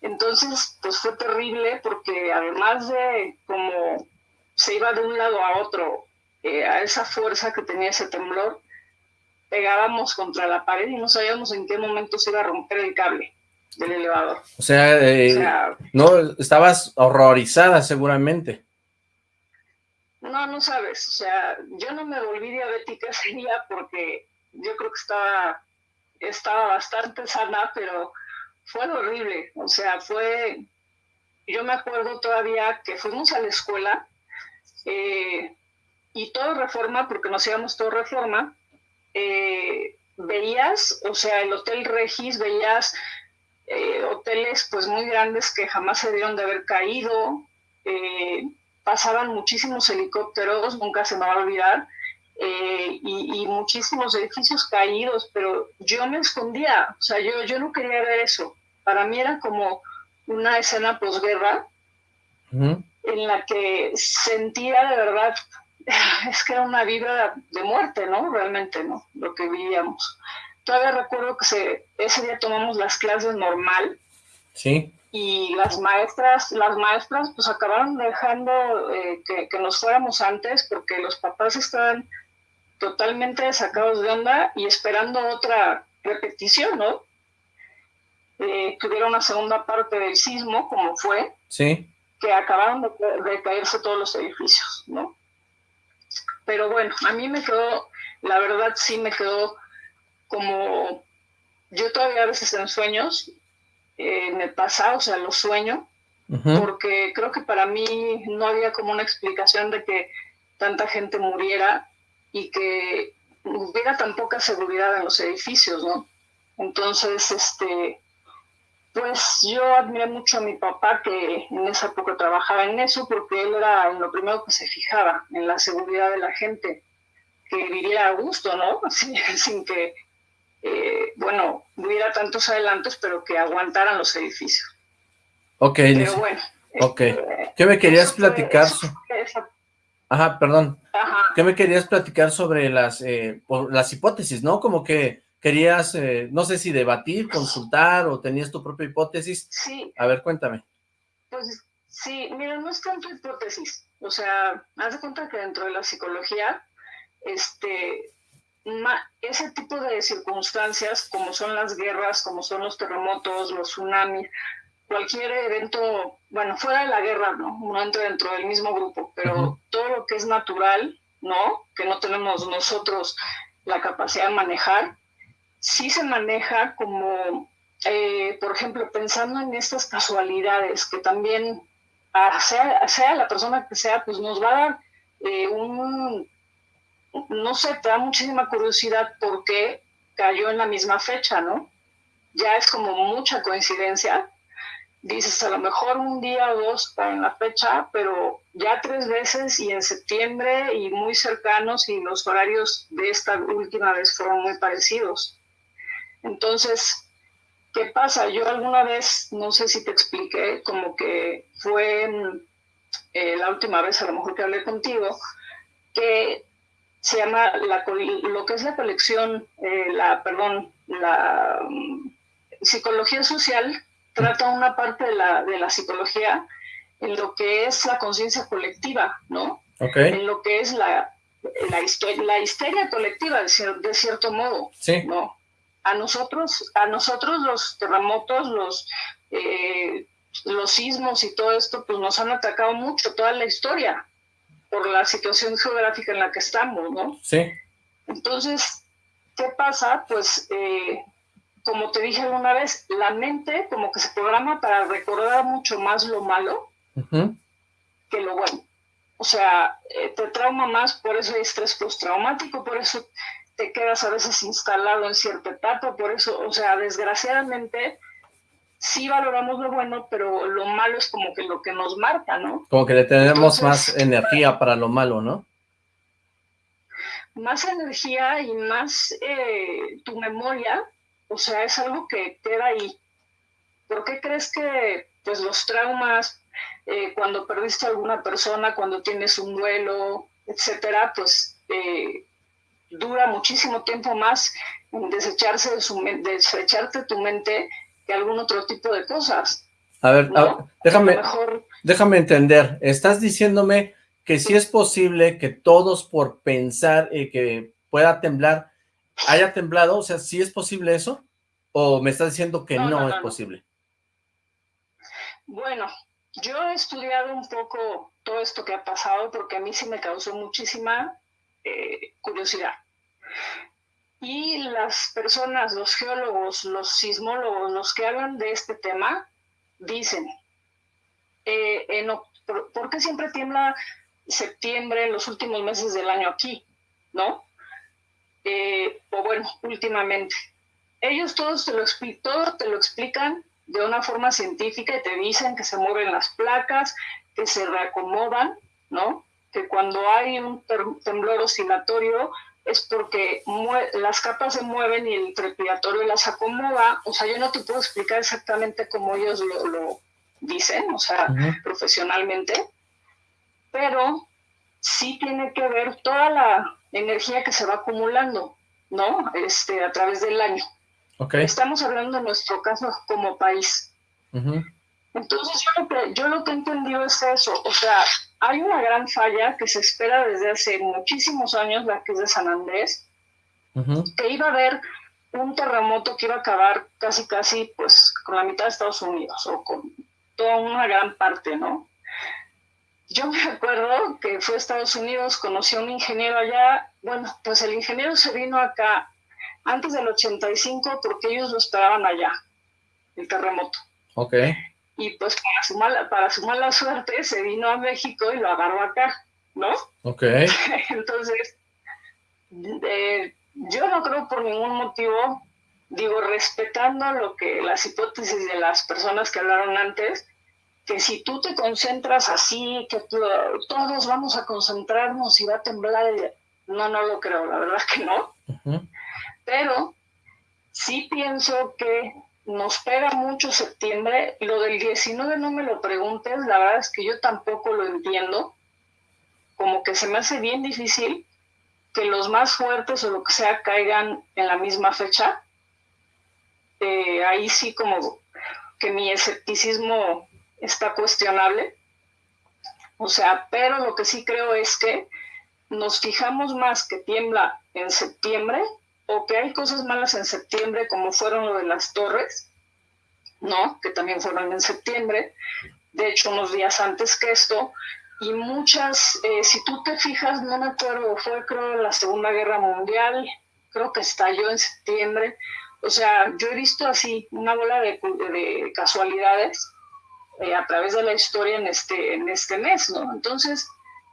Entonces, pues fue terrible porque además de como se iba de un lado a otro, eh, a esa fuerza que tenía ese temblor, pegábamos contra la pared y no sabíamos en qué momento se iba a romper el cable del elevador. O sea, eh, no, estabas horrorizada seguramente. No, no sabes, o sea, yo no me volví diabética ese día porque yo creo que estaba, estaba bastante sana, pero fue horrible, o sea, fue, yo me acuerdo todavía que fuimos a la escuela eh, y todo reforma, porque nos íbamos todo reforma, eh, veías, o sea, el Hotel Regis, veías eh, hoteles pues muy grandes que jamás se dieron de haber caído, pasaban muchísimos helicópteros, nunca se me va a olvidar, y, muchísimos edificios caídos, pero yo me escondía, o sea, yo, yo no quería ver eso. Para mí era como una escena posguerra en la que sentía de verdad es que era una vibra de muerte, ¿no? Realmente, ¿no? Lo que vivíamos. Todavía recuerdo que se, ese día tomamos las clases normal. Sí. Y las maestras, las maestras pues acabaron dejando eh, que, nos fuéramos antes porque los papás estaban totalmente sacados de onda y esperando otra repetición, ¿no? Eh, que hubiera una segunda parte del sismo, como fue. Sí. Que acabaron de, de caerse todos los edificios, ¿no? Pero bueno, a mí me quedó, la verdad sí me quedó como, yo todavía a veces en sueños eh, me pasa, o sea, lo sueño, porque creo que para mí no había como una explicación de que tanta gente muriera y que hubiera tan poca seguridad en los edificios, ¿no? Entonces, este, pues yo admiré mucho a mi papá que en esa época trabajaba en eso porque él era en lo primero que se fijaba, en la seguridad de la gente, que viviera a gusto, ¿no? sin que, eh, bueno, hubiera tantos adelantos, pero que aguantaran los edificios. Ok, pero bueno. Ok. Este, ¿Qué me querías platicar? Ajá, perdón. Ajá. ¿Qué me querías platicar sobre las, eh, las hipótesis, no? Como que querías, eh, no sé si debatir, consultar o tenías tu propia hipótesis. Sí. A ver, cuéntame. Pues sí, mira, no es tanto hipótesis. O sea, haz de cuenta que dentro de la psicología, este, ese tipo de circunstancias, como son las guerras, como son los terremotos, los tsunamis, cualquier evento, bueno, fuera de la guerra, ¿no? No dentro del mismo grupo, pero todo lo que es natural, ¿no? Que no tenemos nosotros la capacidad de manejar, sí se maneja como, eh, por ejemplo, pensando en estas casualidades, que también, ah, sea, la persona que sea, pues nos va a dar eh, un, no sé, te da muchísima curiosidad por qué cayó en la misma fecha, ¿no? Ya es como mucha coincidencia. Dices, a lo mejor un día o dos en la fecha, pero ya tres veces y en septiembre y muy cercanos y los horarios de esta última vez fueron muy parecidos. Entonces, ¿qué pasa? Yo alguna vez, no sé si te expliqué, como que fue eh, la última vez, a lo mejor que hablé contigo, que se llama la, lo que es la colección, eh, la, perdón, la mm, psicología social trata una parte de la, de la psicología en lo que es la conciencia colectiva, ¿no? En lo que es la, la, la histeria colectiva, de, de cierto modo, sí. ¿no? a nosotros, a nosotros los terremotos, los, eh, los sismos y todo esto, pues nos han atacado mucho toda la historia por la situación geográfica en la que estamos, ¿no? Sí. Entonces, ¿qué pasa? Pues, eh, como te dije alguna vez, la mente como que se programa para recordar mucho más lo malo que lo bueno. O sea, eh, te trauma más, por eso hay estrés postraumático, por eso te quedas a veces instalado en cierta etapa, por eso, o sea, desgraciadamente sí valoramos lo bueno, pero lo malo es como que lo que nos marca, ¿no? Como que le tenemos más energía para lo malo, ¿no? Más energía y más eh, tu memoria, o sea, es algo que queda ahí. ¿Por qué crees que pues los traumas, eh, cuando perdiste a alguna persona, cuando tienes un duelo, etcétera, pues eh, dura muchísimo tiempo más en desecharse de su desecharte tu mente que algún otro tipo de cosas. A ver, déjame, déjame entender. Estás diciéndome que si es posible que todos por pensar y que pueda temblar, haya temblado, o sea, ¿sí es posible eso? ¿O me estás diciendo que no, es posible? Bueno, yo he estudiado un poco todo esto que ha pasado porque a mí sí me causó muchísima eh, curiosidad. Y las personas, los geólogos, los sismólogos, los que hablan de este tema, dicen, eh, ¿por qué siempre tiembla septiembre, en los últimos meses del año aquí? ¿No? Eh, o bueno, últimamente. Ellos todos te lo, todo te lo explican de una forma científica y te dicen que se mueven las placas, que se reacomodan, ¿no? Que cuando hay un temblor oscilatorio es porque las capas se mueven y el trepidatorio las acomoda. O sea, yo no te puedo explicar exactamente cómo ellos lo, dicen, o sea, profesionalmente, pero sí tiene que ver toda la energía que se va acumulando, ¿no? Este, a través del año. Estamos hablando de nuestro caso como país. Entonces, yo lo, que, yo lo que he entendido es eso, o sea, hay una gran falla que se espera desde hace muchísimos años, la que es de San Andrés, que iba a haber un terremoto que iba a acabar casi, casi, pues, con la mitad de Estados Unidos, o con toda una gran parte, ¿no? Yo me acuerdo que fue a Estados Unidos, conocí a un ingeniero allá, bueno, pues el ingeniero se vino acá antes del 85 porque ellos lo esperaban allá, el terremoto. Ok. Y pues para su mala, para su mala suerte se vino a México y lo agarró acá, ¿no? Ok. Entonces, eh, yo no creo por ningún motivo, digo, respetando lo que las hipótesis de las personas que hablaron antes, que si tú te concentras así, que todos vamos a concentrarnos y va a temblar, no, no lo creo, la verdad que no. Pero sí pienso que nos pega mucho septiembre. Lo del 19 no me lo preguntes, la verdad es que yo tampoco lo entiendo. Como que se me hace bien difícil que los más fuertes o lo que sea caigan en la misma fecha. Eh, ahí sí como que mi escepticismo está cuestionable. O sea, pero lo que sí creo es que nos fijamos más que tiembla en septiembre o que hay cosas malas en septiembre, como fueron lo de las torres, ¿no? Que también fueron en septiembre, de hecho unos días antes que esto, y muchas, eh, si tú te fijas, no me acuerdo, fue creo la Segunda Guerra Mundial, creo que estalló en septiembre, o sea, yo he visto así una bola de, casualidades eh, a través de la historia en este, en este mes, ¿no? Entonces,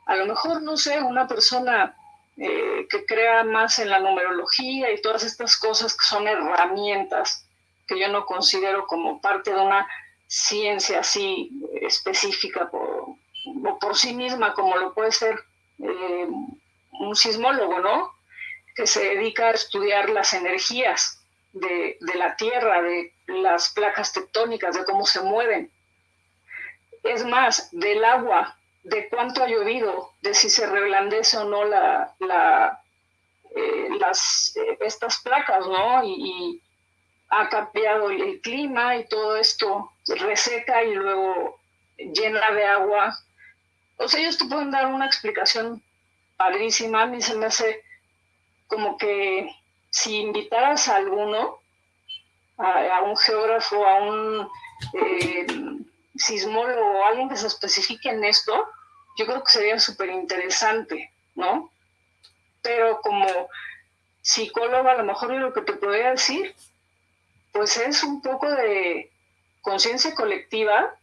a lo mejor, no sé, una persona eh, que crea más en la numerología y todas estas cosas que son herramientas que yo no considero como parte de una ciencia así específica por, por sí misma, como lo puede ser eh, un sismólogo, ¿no? Que se dedica a estudiar las energías de, de la Tierra, de las placas tectónicas, de cómo se mueven. Es más, del agua, de cuánto ha llovido, de si se reblandece o no la, eh, las, eh, estas placas, ¿no? Y, ha cambiado el, clima y todo esto reseca y luego llena de agua. O sea, ellos te pueden dar una explicación padrísima. A mí se me hace como que si invitaras a alguno, a, un geógrafo, a un eh, sismólogo o alguien que se especifique en esto, yo creo que sería súper interesante, ¿no? Pero como psicóloga, a lo mejor lo que te podría decir, pues es un poco de conciencia colectiva,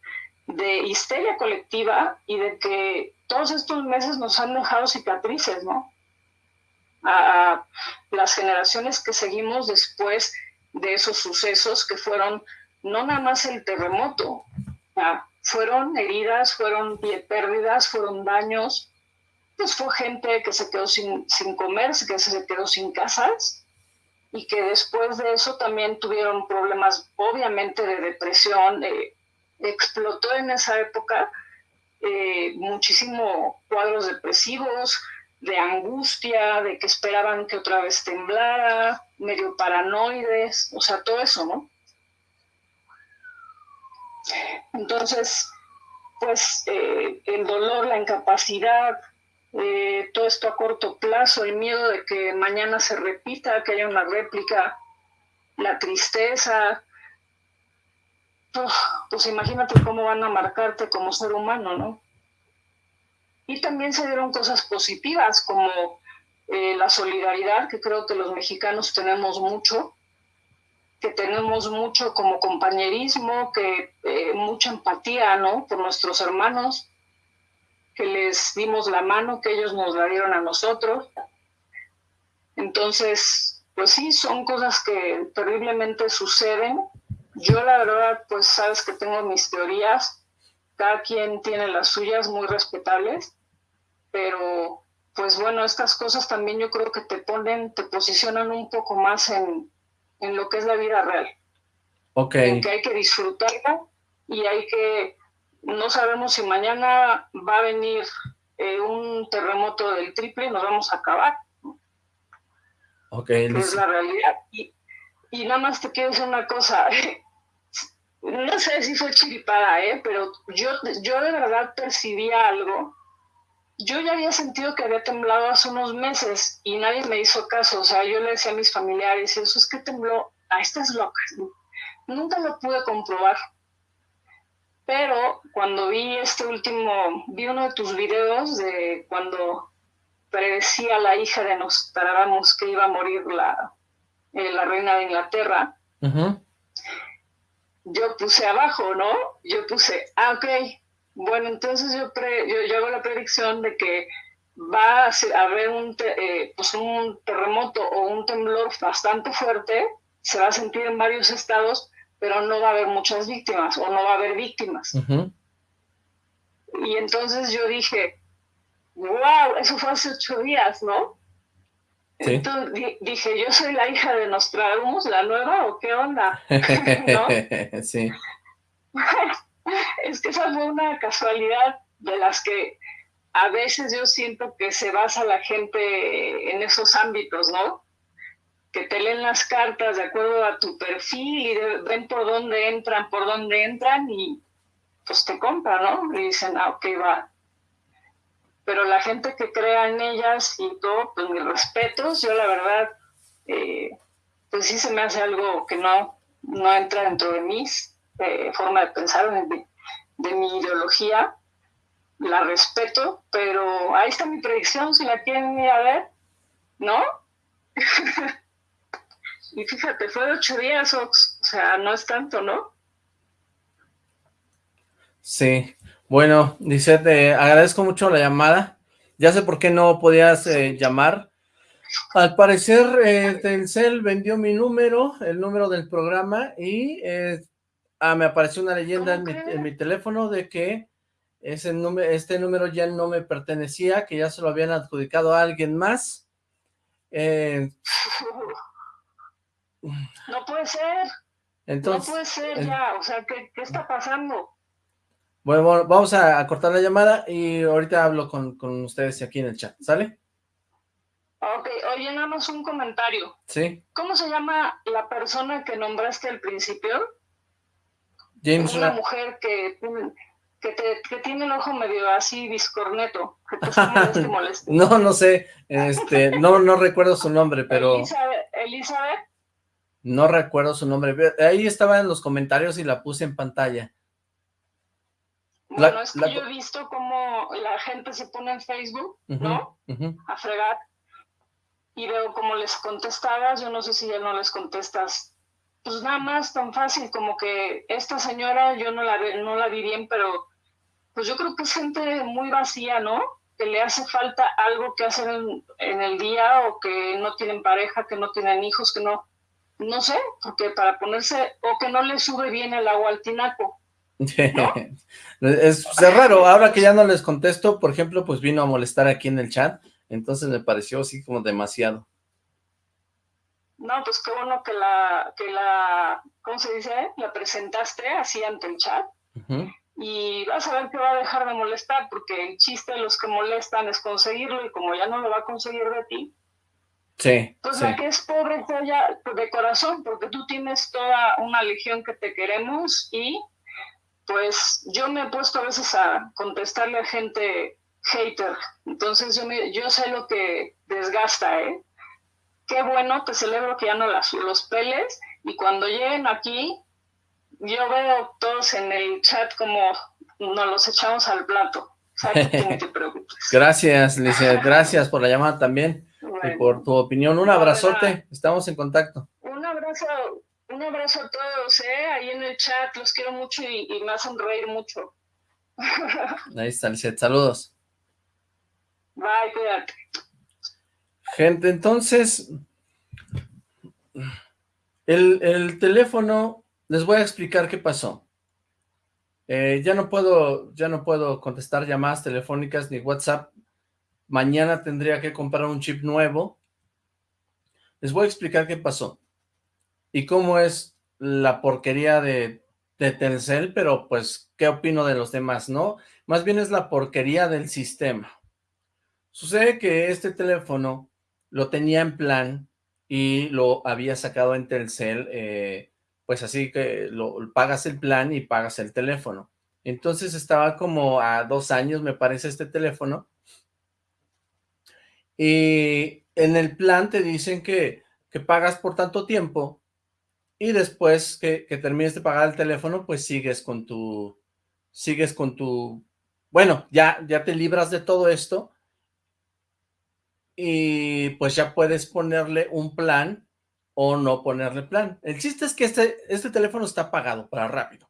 de histeria colectiva y de que todos estos meses nos han dejado cicatrices, ¿no? A, las generaciones que seguimos después de esos sucesos que fueron no nada más el terremoto, fueron heridas, fueron pérdidas, fueron daños. Pues fue gente que se quedó sin, sin comer, que se quedó sin casas y que después de eso también tuvieron problemas, obviamente, de depresión. Eh, explotó en esa época eh, muchísimo cuadros depresivos, de angustia, de que esperaban que otra vez temblara, medio paranoides, o sea, todo eso, ¿no? Entonces, pues eh, el dolor, la incapacidad, eh, todo esto a corto plazo, el miedo de que mañana se repita, que haya una réplica, la tristeza, pues imagínate cómo van a marcarte como ser humano, ¿no? Y también se dieron cosas positivas como eh, la solidaridad, que creo que los mexicanos tenemos mucho, que tenemos mucho como compañerismo, que eh, mucha empatía, ¿no? Por nuestros hermanos, que les dimos la mano, que ellos nos la dieron a nosotros. Entonces, pues sí, son cosas que terriblemente suceden. Yo la verdad, pues sabes que tengo mis teorías, cada quien tiene las suyas muy respetables, pero pues bueno, estas cosas también yo creo que te ponen, te posicionan un poco más en, lo que es la vida real. Ok. En que hay que disfrutarla y hay que, no sabemos si mañana va a venir eh, un terremoto del triple y nos vamos a acabar. Ok. es la realidad. Y, y nada más te quiero decir una cosa. no sé si fue chiripada, ¿eh? pero yo, yo de verdad percibía algo yo ya había sentido que había temblado hace unos meses y nadie me hizo caso. O sea, yo le decía a mis familiares, eso es que tembló, ah, estás loca. Nunca lo pude comprobar. Pero cuando vi este último, vi uno de tus videos de cuando predecía la hija de Nostradamus que iba a morir la, eh, la reina de Inglaterra, yo puse abajo, ¿no? Yo puse, ah, ok, bueno, entonces yo, yo, hago la predicción de que va a haber un, eh, pues un terremoto o un temblor bastante fuerte, se va a sentir en varios estados, pero no va a haber muchas víctimas o no va a haber víctimas. Y entonces yo dije, wow, eso fue hace ocho días, ¿no? Entonces dije, yo soy la hija de Nostradamus, la nueva, o qué onda, ¿no? sí. es que esa fue una casualidad de las que a veces yo siento que se basa la gente en esos ámbitos, ¿no? Que te leen las cartas de acuerdo a tu perfil y ven por dónde entran, por dónde entran y pues te compran, ¿no? Y dicen, ah, ok, va. Pero la gente que crea en ellas y todo, pues mis respetos, yo la verdad, eh, pues sí se me hace algo que no, no entra dentro de mis forma de pensar, de, mi ideología, la respeto, pero ahí está mi predicción, si la quieren ir a ver, ¿no? y fíjate, fue de ocho días, o sea, no es tanto, ¿no? Sí, bueno, dice, te agradezco mucho la llamada, ya sé por qué no podías eh, llamar, al parecer eh, Telcel vendió mi número, el número del programa, y eh, Ah, me apareció una leyenda en mi, teléfono de que ese número, este número ya no me pertenecía, que ya se lo habían adjudicado a alguien más. Eh, no puede ser. Entonces, no puede ser ya, o sea, ¿qué, está pasando? Bueno, bueno, vamos a, cortar la llamada y ahorita hablo con, con, ustedes aquí en el chat, ¿sale? Ok, oye, nada más un comentario. Sí. ¿Cómo se llama la persona que nombraste al principio? James una mujer que, que, tiene el ojo medio así discorneto, que te moleste, No, no sé, este, no, no recuerdo su nombre, pero... Elizabeth, No recuerdo su nombre, ahí estaba en los comentarios y la puse en pantalla. Bueno, es que yo he visto cómo la gente se pone en Facebook, ¿no? A fregar. Y veo cómo les contestabas, yo no sé si ya no les contestas pues nada más tan fácil como que esta señora yo no la, no la vi bien, pero pues yo creo que es gente muy vacía, ¿no? Que le hace falta algo que hacer en, el día o que no tienen pareja, que no tienen hijos, que no, no sé, porque para ponerse, o que no le sube bien el agua al tinaco. es, es, raro, ahora que ya no les contesto, por ejemplo, pues vino a molestar aquí en el chat, entonces me pareció así como demasiado. No, pues qué bueno que la, que la, ¿cómo se dice? La presentaste así ante el chat. Y vas a ver que va a dejar de molestar, porque el chiste de los que molestan es conseguirlo, y como ya no lo va a conseguir de ti, Sí. Pues la que es pobre ya de corazón, porque tú tienes toda una legión que te queremos y pues yo me he puesto a veces a contestarle a gente hater, entonces yo, yo sé lo que desgasta, ¿eh? Qué bueno, te celebro que ya no las, los peles y cuando lleguen aquí, yo veo todos en el chat como nos los echamos al plato. Gracias, Licia, gracias por la llamada también y por tu opinión. Un abrazote, estamos en contacto. Un abrazo, un abrazo a todos, ¿eh? ahí en el chat, los quiero mucho y, me hacen reír mucho. Ahí está, Lizeth, saludos. Bye, cuídate. Gente, entonces, el, el teléfono, les voy a explicar qué pasó. Eh, ya no puedo, ya no puedo contestar llamadas telefónicas ni WhatsApp. Mañana tendría que comprar un chip nuevo. Les voy a explicar qué pasó y cómo es la porquería de, de pero pues, ¿qué opino de los demás, no? Más bien es la porquería del sistema. Sucede que este teléfono lo tenía en plan y lo había sacado en Telcel, eh, pues así que lo, pagas el plan y pagas el teléfono. Entonces estaba como a dos años, me parece, este teléfono. Y en el plan te dicen que, que pagas por tanto tiempo y después que, que, termines de pagar el teléfono, pues sigues con tu, sigues con tu, bueno, ya, ya te libras de todo esto y pues ya puedes ponerle un plan o no ponerle plan. El chiste es que este, este teléfono está pagado para rápido.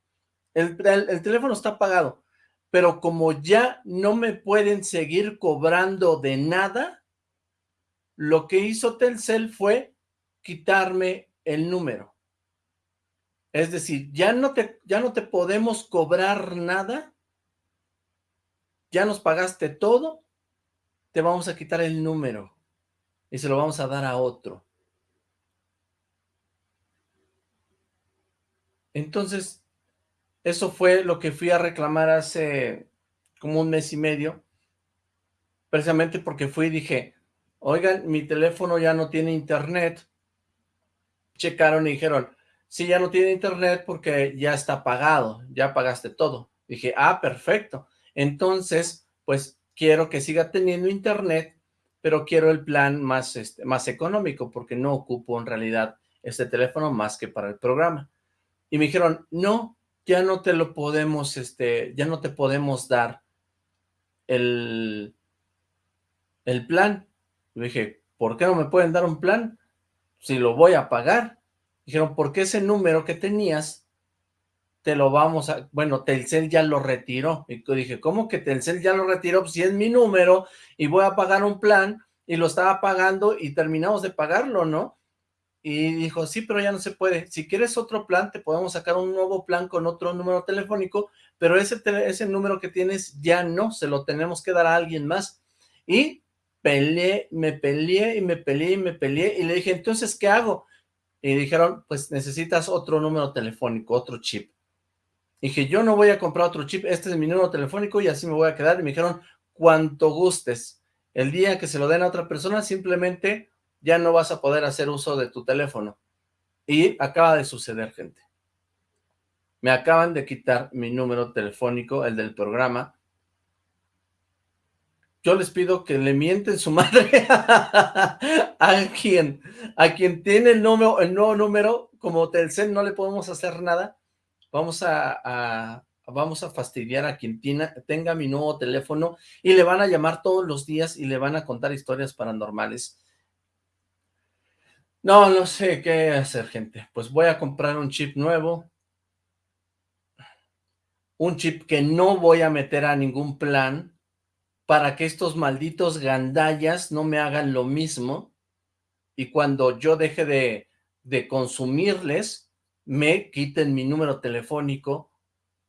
El, el, teléfono está pagado, pero como ya no me pueden seguir cobrando de nada, lo que hizo Telcel fue quitarme el número. Es decir, ya no te, ya no te podemos cobrar nada, ya nos pagaste todo, te vamos a quitar el número y se lo vamos a dar a otro. Entonces, eso fue lo que fui a reclamar hace como un mes y medio, precisamente porque fui y dije, oigan, mi teléfono ya no tiene internet. Checaron y dijeron, sí, ya no tiene internet porque ya está pagado, ya pagaste todo. Dije, ah, perfecto. Entonces, pues quiero que siga teniendo internet, pero quiero el plan más, este, más económico porque no ocupo en realidad este teléfono más que para el programa. Y me dijeron, no, ya no te lo podemos, este, ya no te podemos dar el, el plan. Y dije, ¿por qué no me pueden dar un plan? Si lo voy a pagar. Dijeron, porque ese número que tenías te lo vamos a, bueno, Telcel ya lo retiró. Y dije, ¿cómo que Telcel ya lo retiró? Pues si es mi número y voy a pagar un plan y lo estaba pagando y terminamos de pagarlo, ¿no? Y dijo, sí, pero ya no se puede. Si quieres otro plan, te podemos sacar un nuevo plan con otro número telefónico, pero ese, ese número que tienes ya no, se lo tenemos que dar a alguien más. Y peleé, me peleé y me peleé y me peleé y le dije, entonces, ¿qué hago? Y dijeron, pues necesitas otro número telefónico, otro chip dije, yo no voy a comprar otro chip, este es mi número telefónico y así me voy a quedar. Y me dijeron, cuanto gustes. El día que se lo den a otra persona, simplemente ya no vas a poder hacer uso de tu teléfono. Y acaba de suceder, gente. Me acaban de quitar mi número telefónico, el del programa. Yo les pido que le mienten su madre a quien, a quien tiene el, número, el nuevo número, como Telcel no le podemos hacer nada, vamos a, vamos a fastidiar a quien tenga mi nuevo teléfono y le van a llamar todos los días y le van a contar historias paranormales. No, no sé qué hacer, gente. Pues voy a comprar un chip nuevo. Un chip que no voy a meter a ningún plan para que estos malditos gandallas no me hagan lo mismo. Y cuando yo deje de, de consumirles, me quiten mi número telefónico,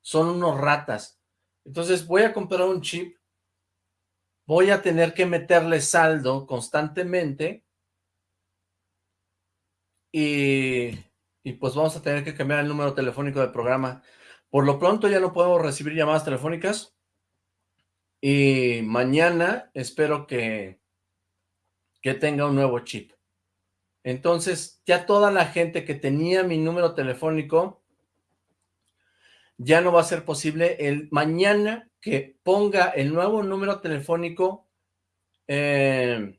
son unos ratas. Entonces voy a comprar un chip, voy a tener que meterle saldo constantemente y, y pues vamos a tener que cambiar el número telefónico del programa. Por lo pronto ya no puedo recibir llamadas telefónicas y mañana espero que, que tenga un nuevo chip. Entonces, ya toda la gente que tenía mi número telefónico, ya no va a ser posible el mañana que ponga el nuevo número telefónico, eh,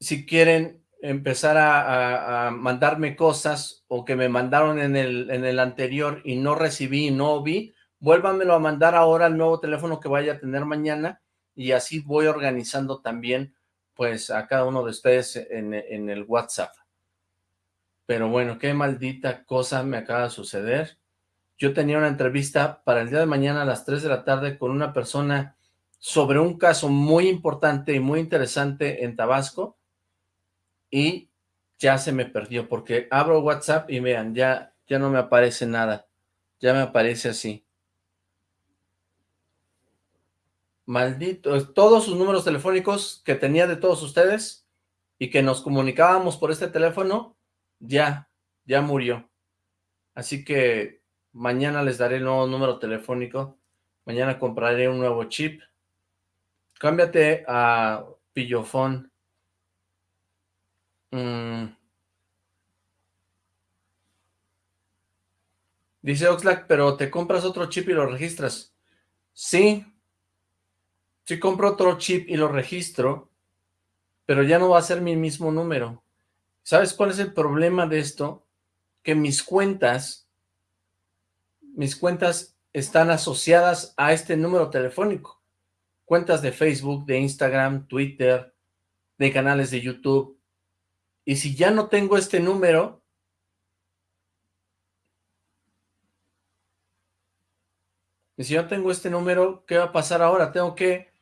si quieren empezar a, mandarme cosas o que me mandaron en el, en el anterior y no recibí y no vi, vuélvanmelo a mandar ahora al nuevo teléfono que vaya a tener mañana y así voy organizando también pues a cada uno de ustedes en, en el WhatsApp. Pero bueno, qué maldita cosa me acaba de suceder. Yo tenía una entrevista para el día de mañana a las 3 de la tarde con una persona sobre un caso muy importante y muy interesante en Tabasco y ya se me perdió porque abro WhatsApp y vean, ya, ya no me aparece nada, ya me aparece así. Maldito, todos sus números telefónicos que tenía de todos ustedes y que nos comunicábamos por este teléfono, ya, ya murió. Así que mañana les daré el nuevo número telefónico, mañana compraré un nuevo chip. Cámbiate a Pillofón. Mm. Dice Oxlack, pero te compras otro chip y lo registras. Sí, si compro otro chip y lo registro, pero ya no va a ser mi mismo número. ¿Sabes cuál es el problema de esto? Que mis cuentas, mis cuentas están asociadas a este número telefónico. Cuentas de Facebook, de Instagram, Twitter, de canales de YouTube. Y si ya no tengo este número, y si yo tengo este número, ¿qué va a pasar ahora? Tengo que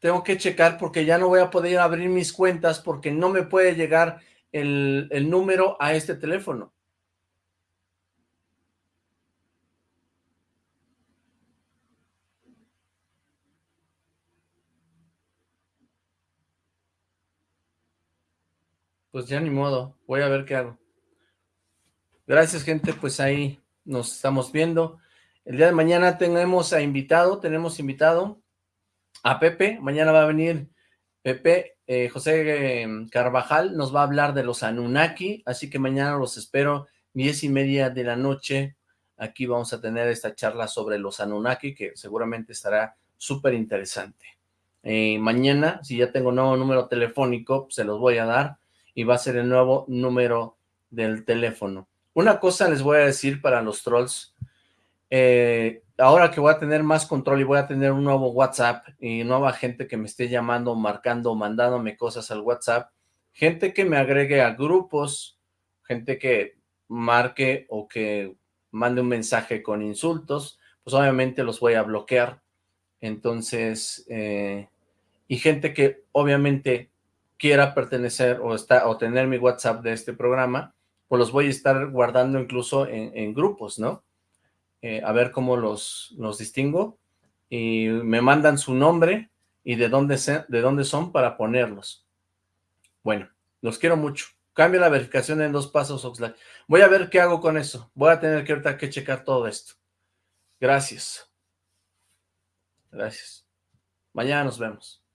tengo que checar porque ya no voy a poder abrir mis cuentas porque no me puede llegar el, número a este teléfono. Pues ya ni modo, voy a ver qué hago. Gracias, gente, pues ahí nos estamos viendo. El día de mañana tenemos a invitado, tenemos invitado a Pepe. Mañana va a venir Pepe, eh, José em, Carvajal nos va a hablar de los Anunnaki, así que mañana los espero, diez y media de la noche. Aquí vamos a tener esta charla sobre los Anunnaki, que seguramente estará súper interesante. Eh, mañana, si ya tengo nuevo número telefónico, se los voy a dar y va a ser el nuevo número del teléfono. Una cosa les voy a decir para los trolls. Eh, ahora que voy a tener más control y voy a tener un nuevo WhatsApp y nueva gente que me esté llamando, marcando, mandándome cosas al WhatsApp, gente que me agregue a grupos, gente que marque o que mande un mensaje con insultos, pues obviamente los voy a bloquear. Entonces, eh, y gente que obviamente quiera pertenecer o, está, o tener mi WhatsApp de este programa, pues los voy a estar guardando incluso en grupos, ¿no? Eh, a ver cómo los, los distingo, y me mandan su nombre y de dónde, de dónde son para ponerlos. Bueno, los quiero mucho. Cambia la verificación en dos pasos, Oxlack. Voy a ver qué hago con eso. Voy a tener que ahorita que checar todo esto. Gracias. Gracias. Mañana nos vemos.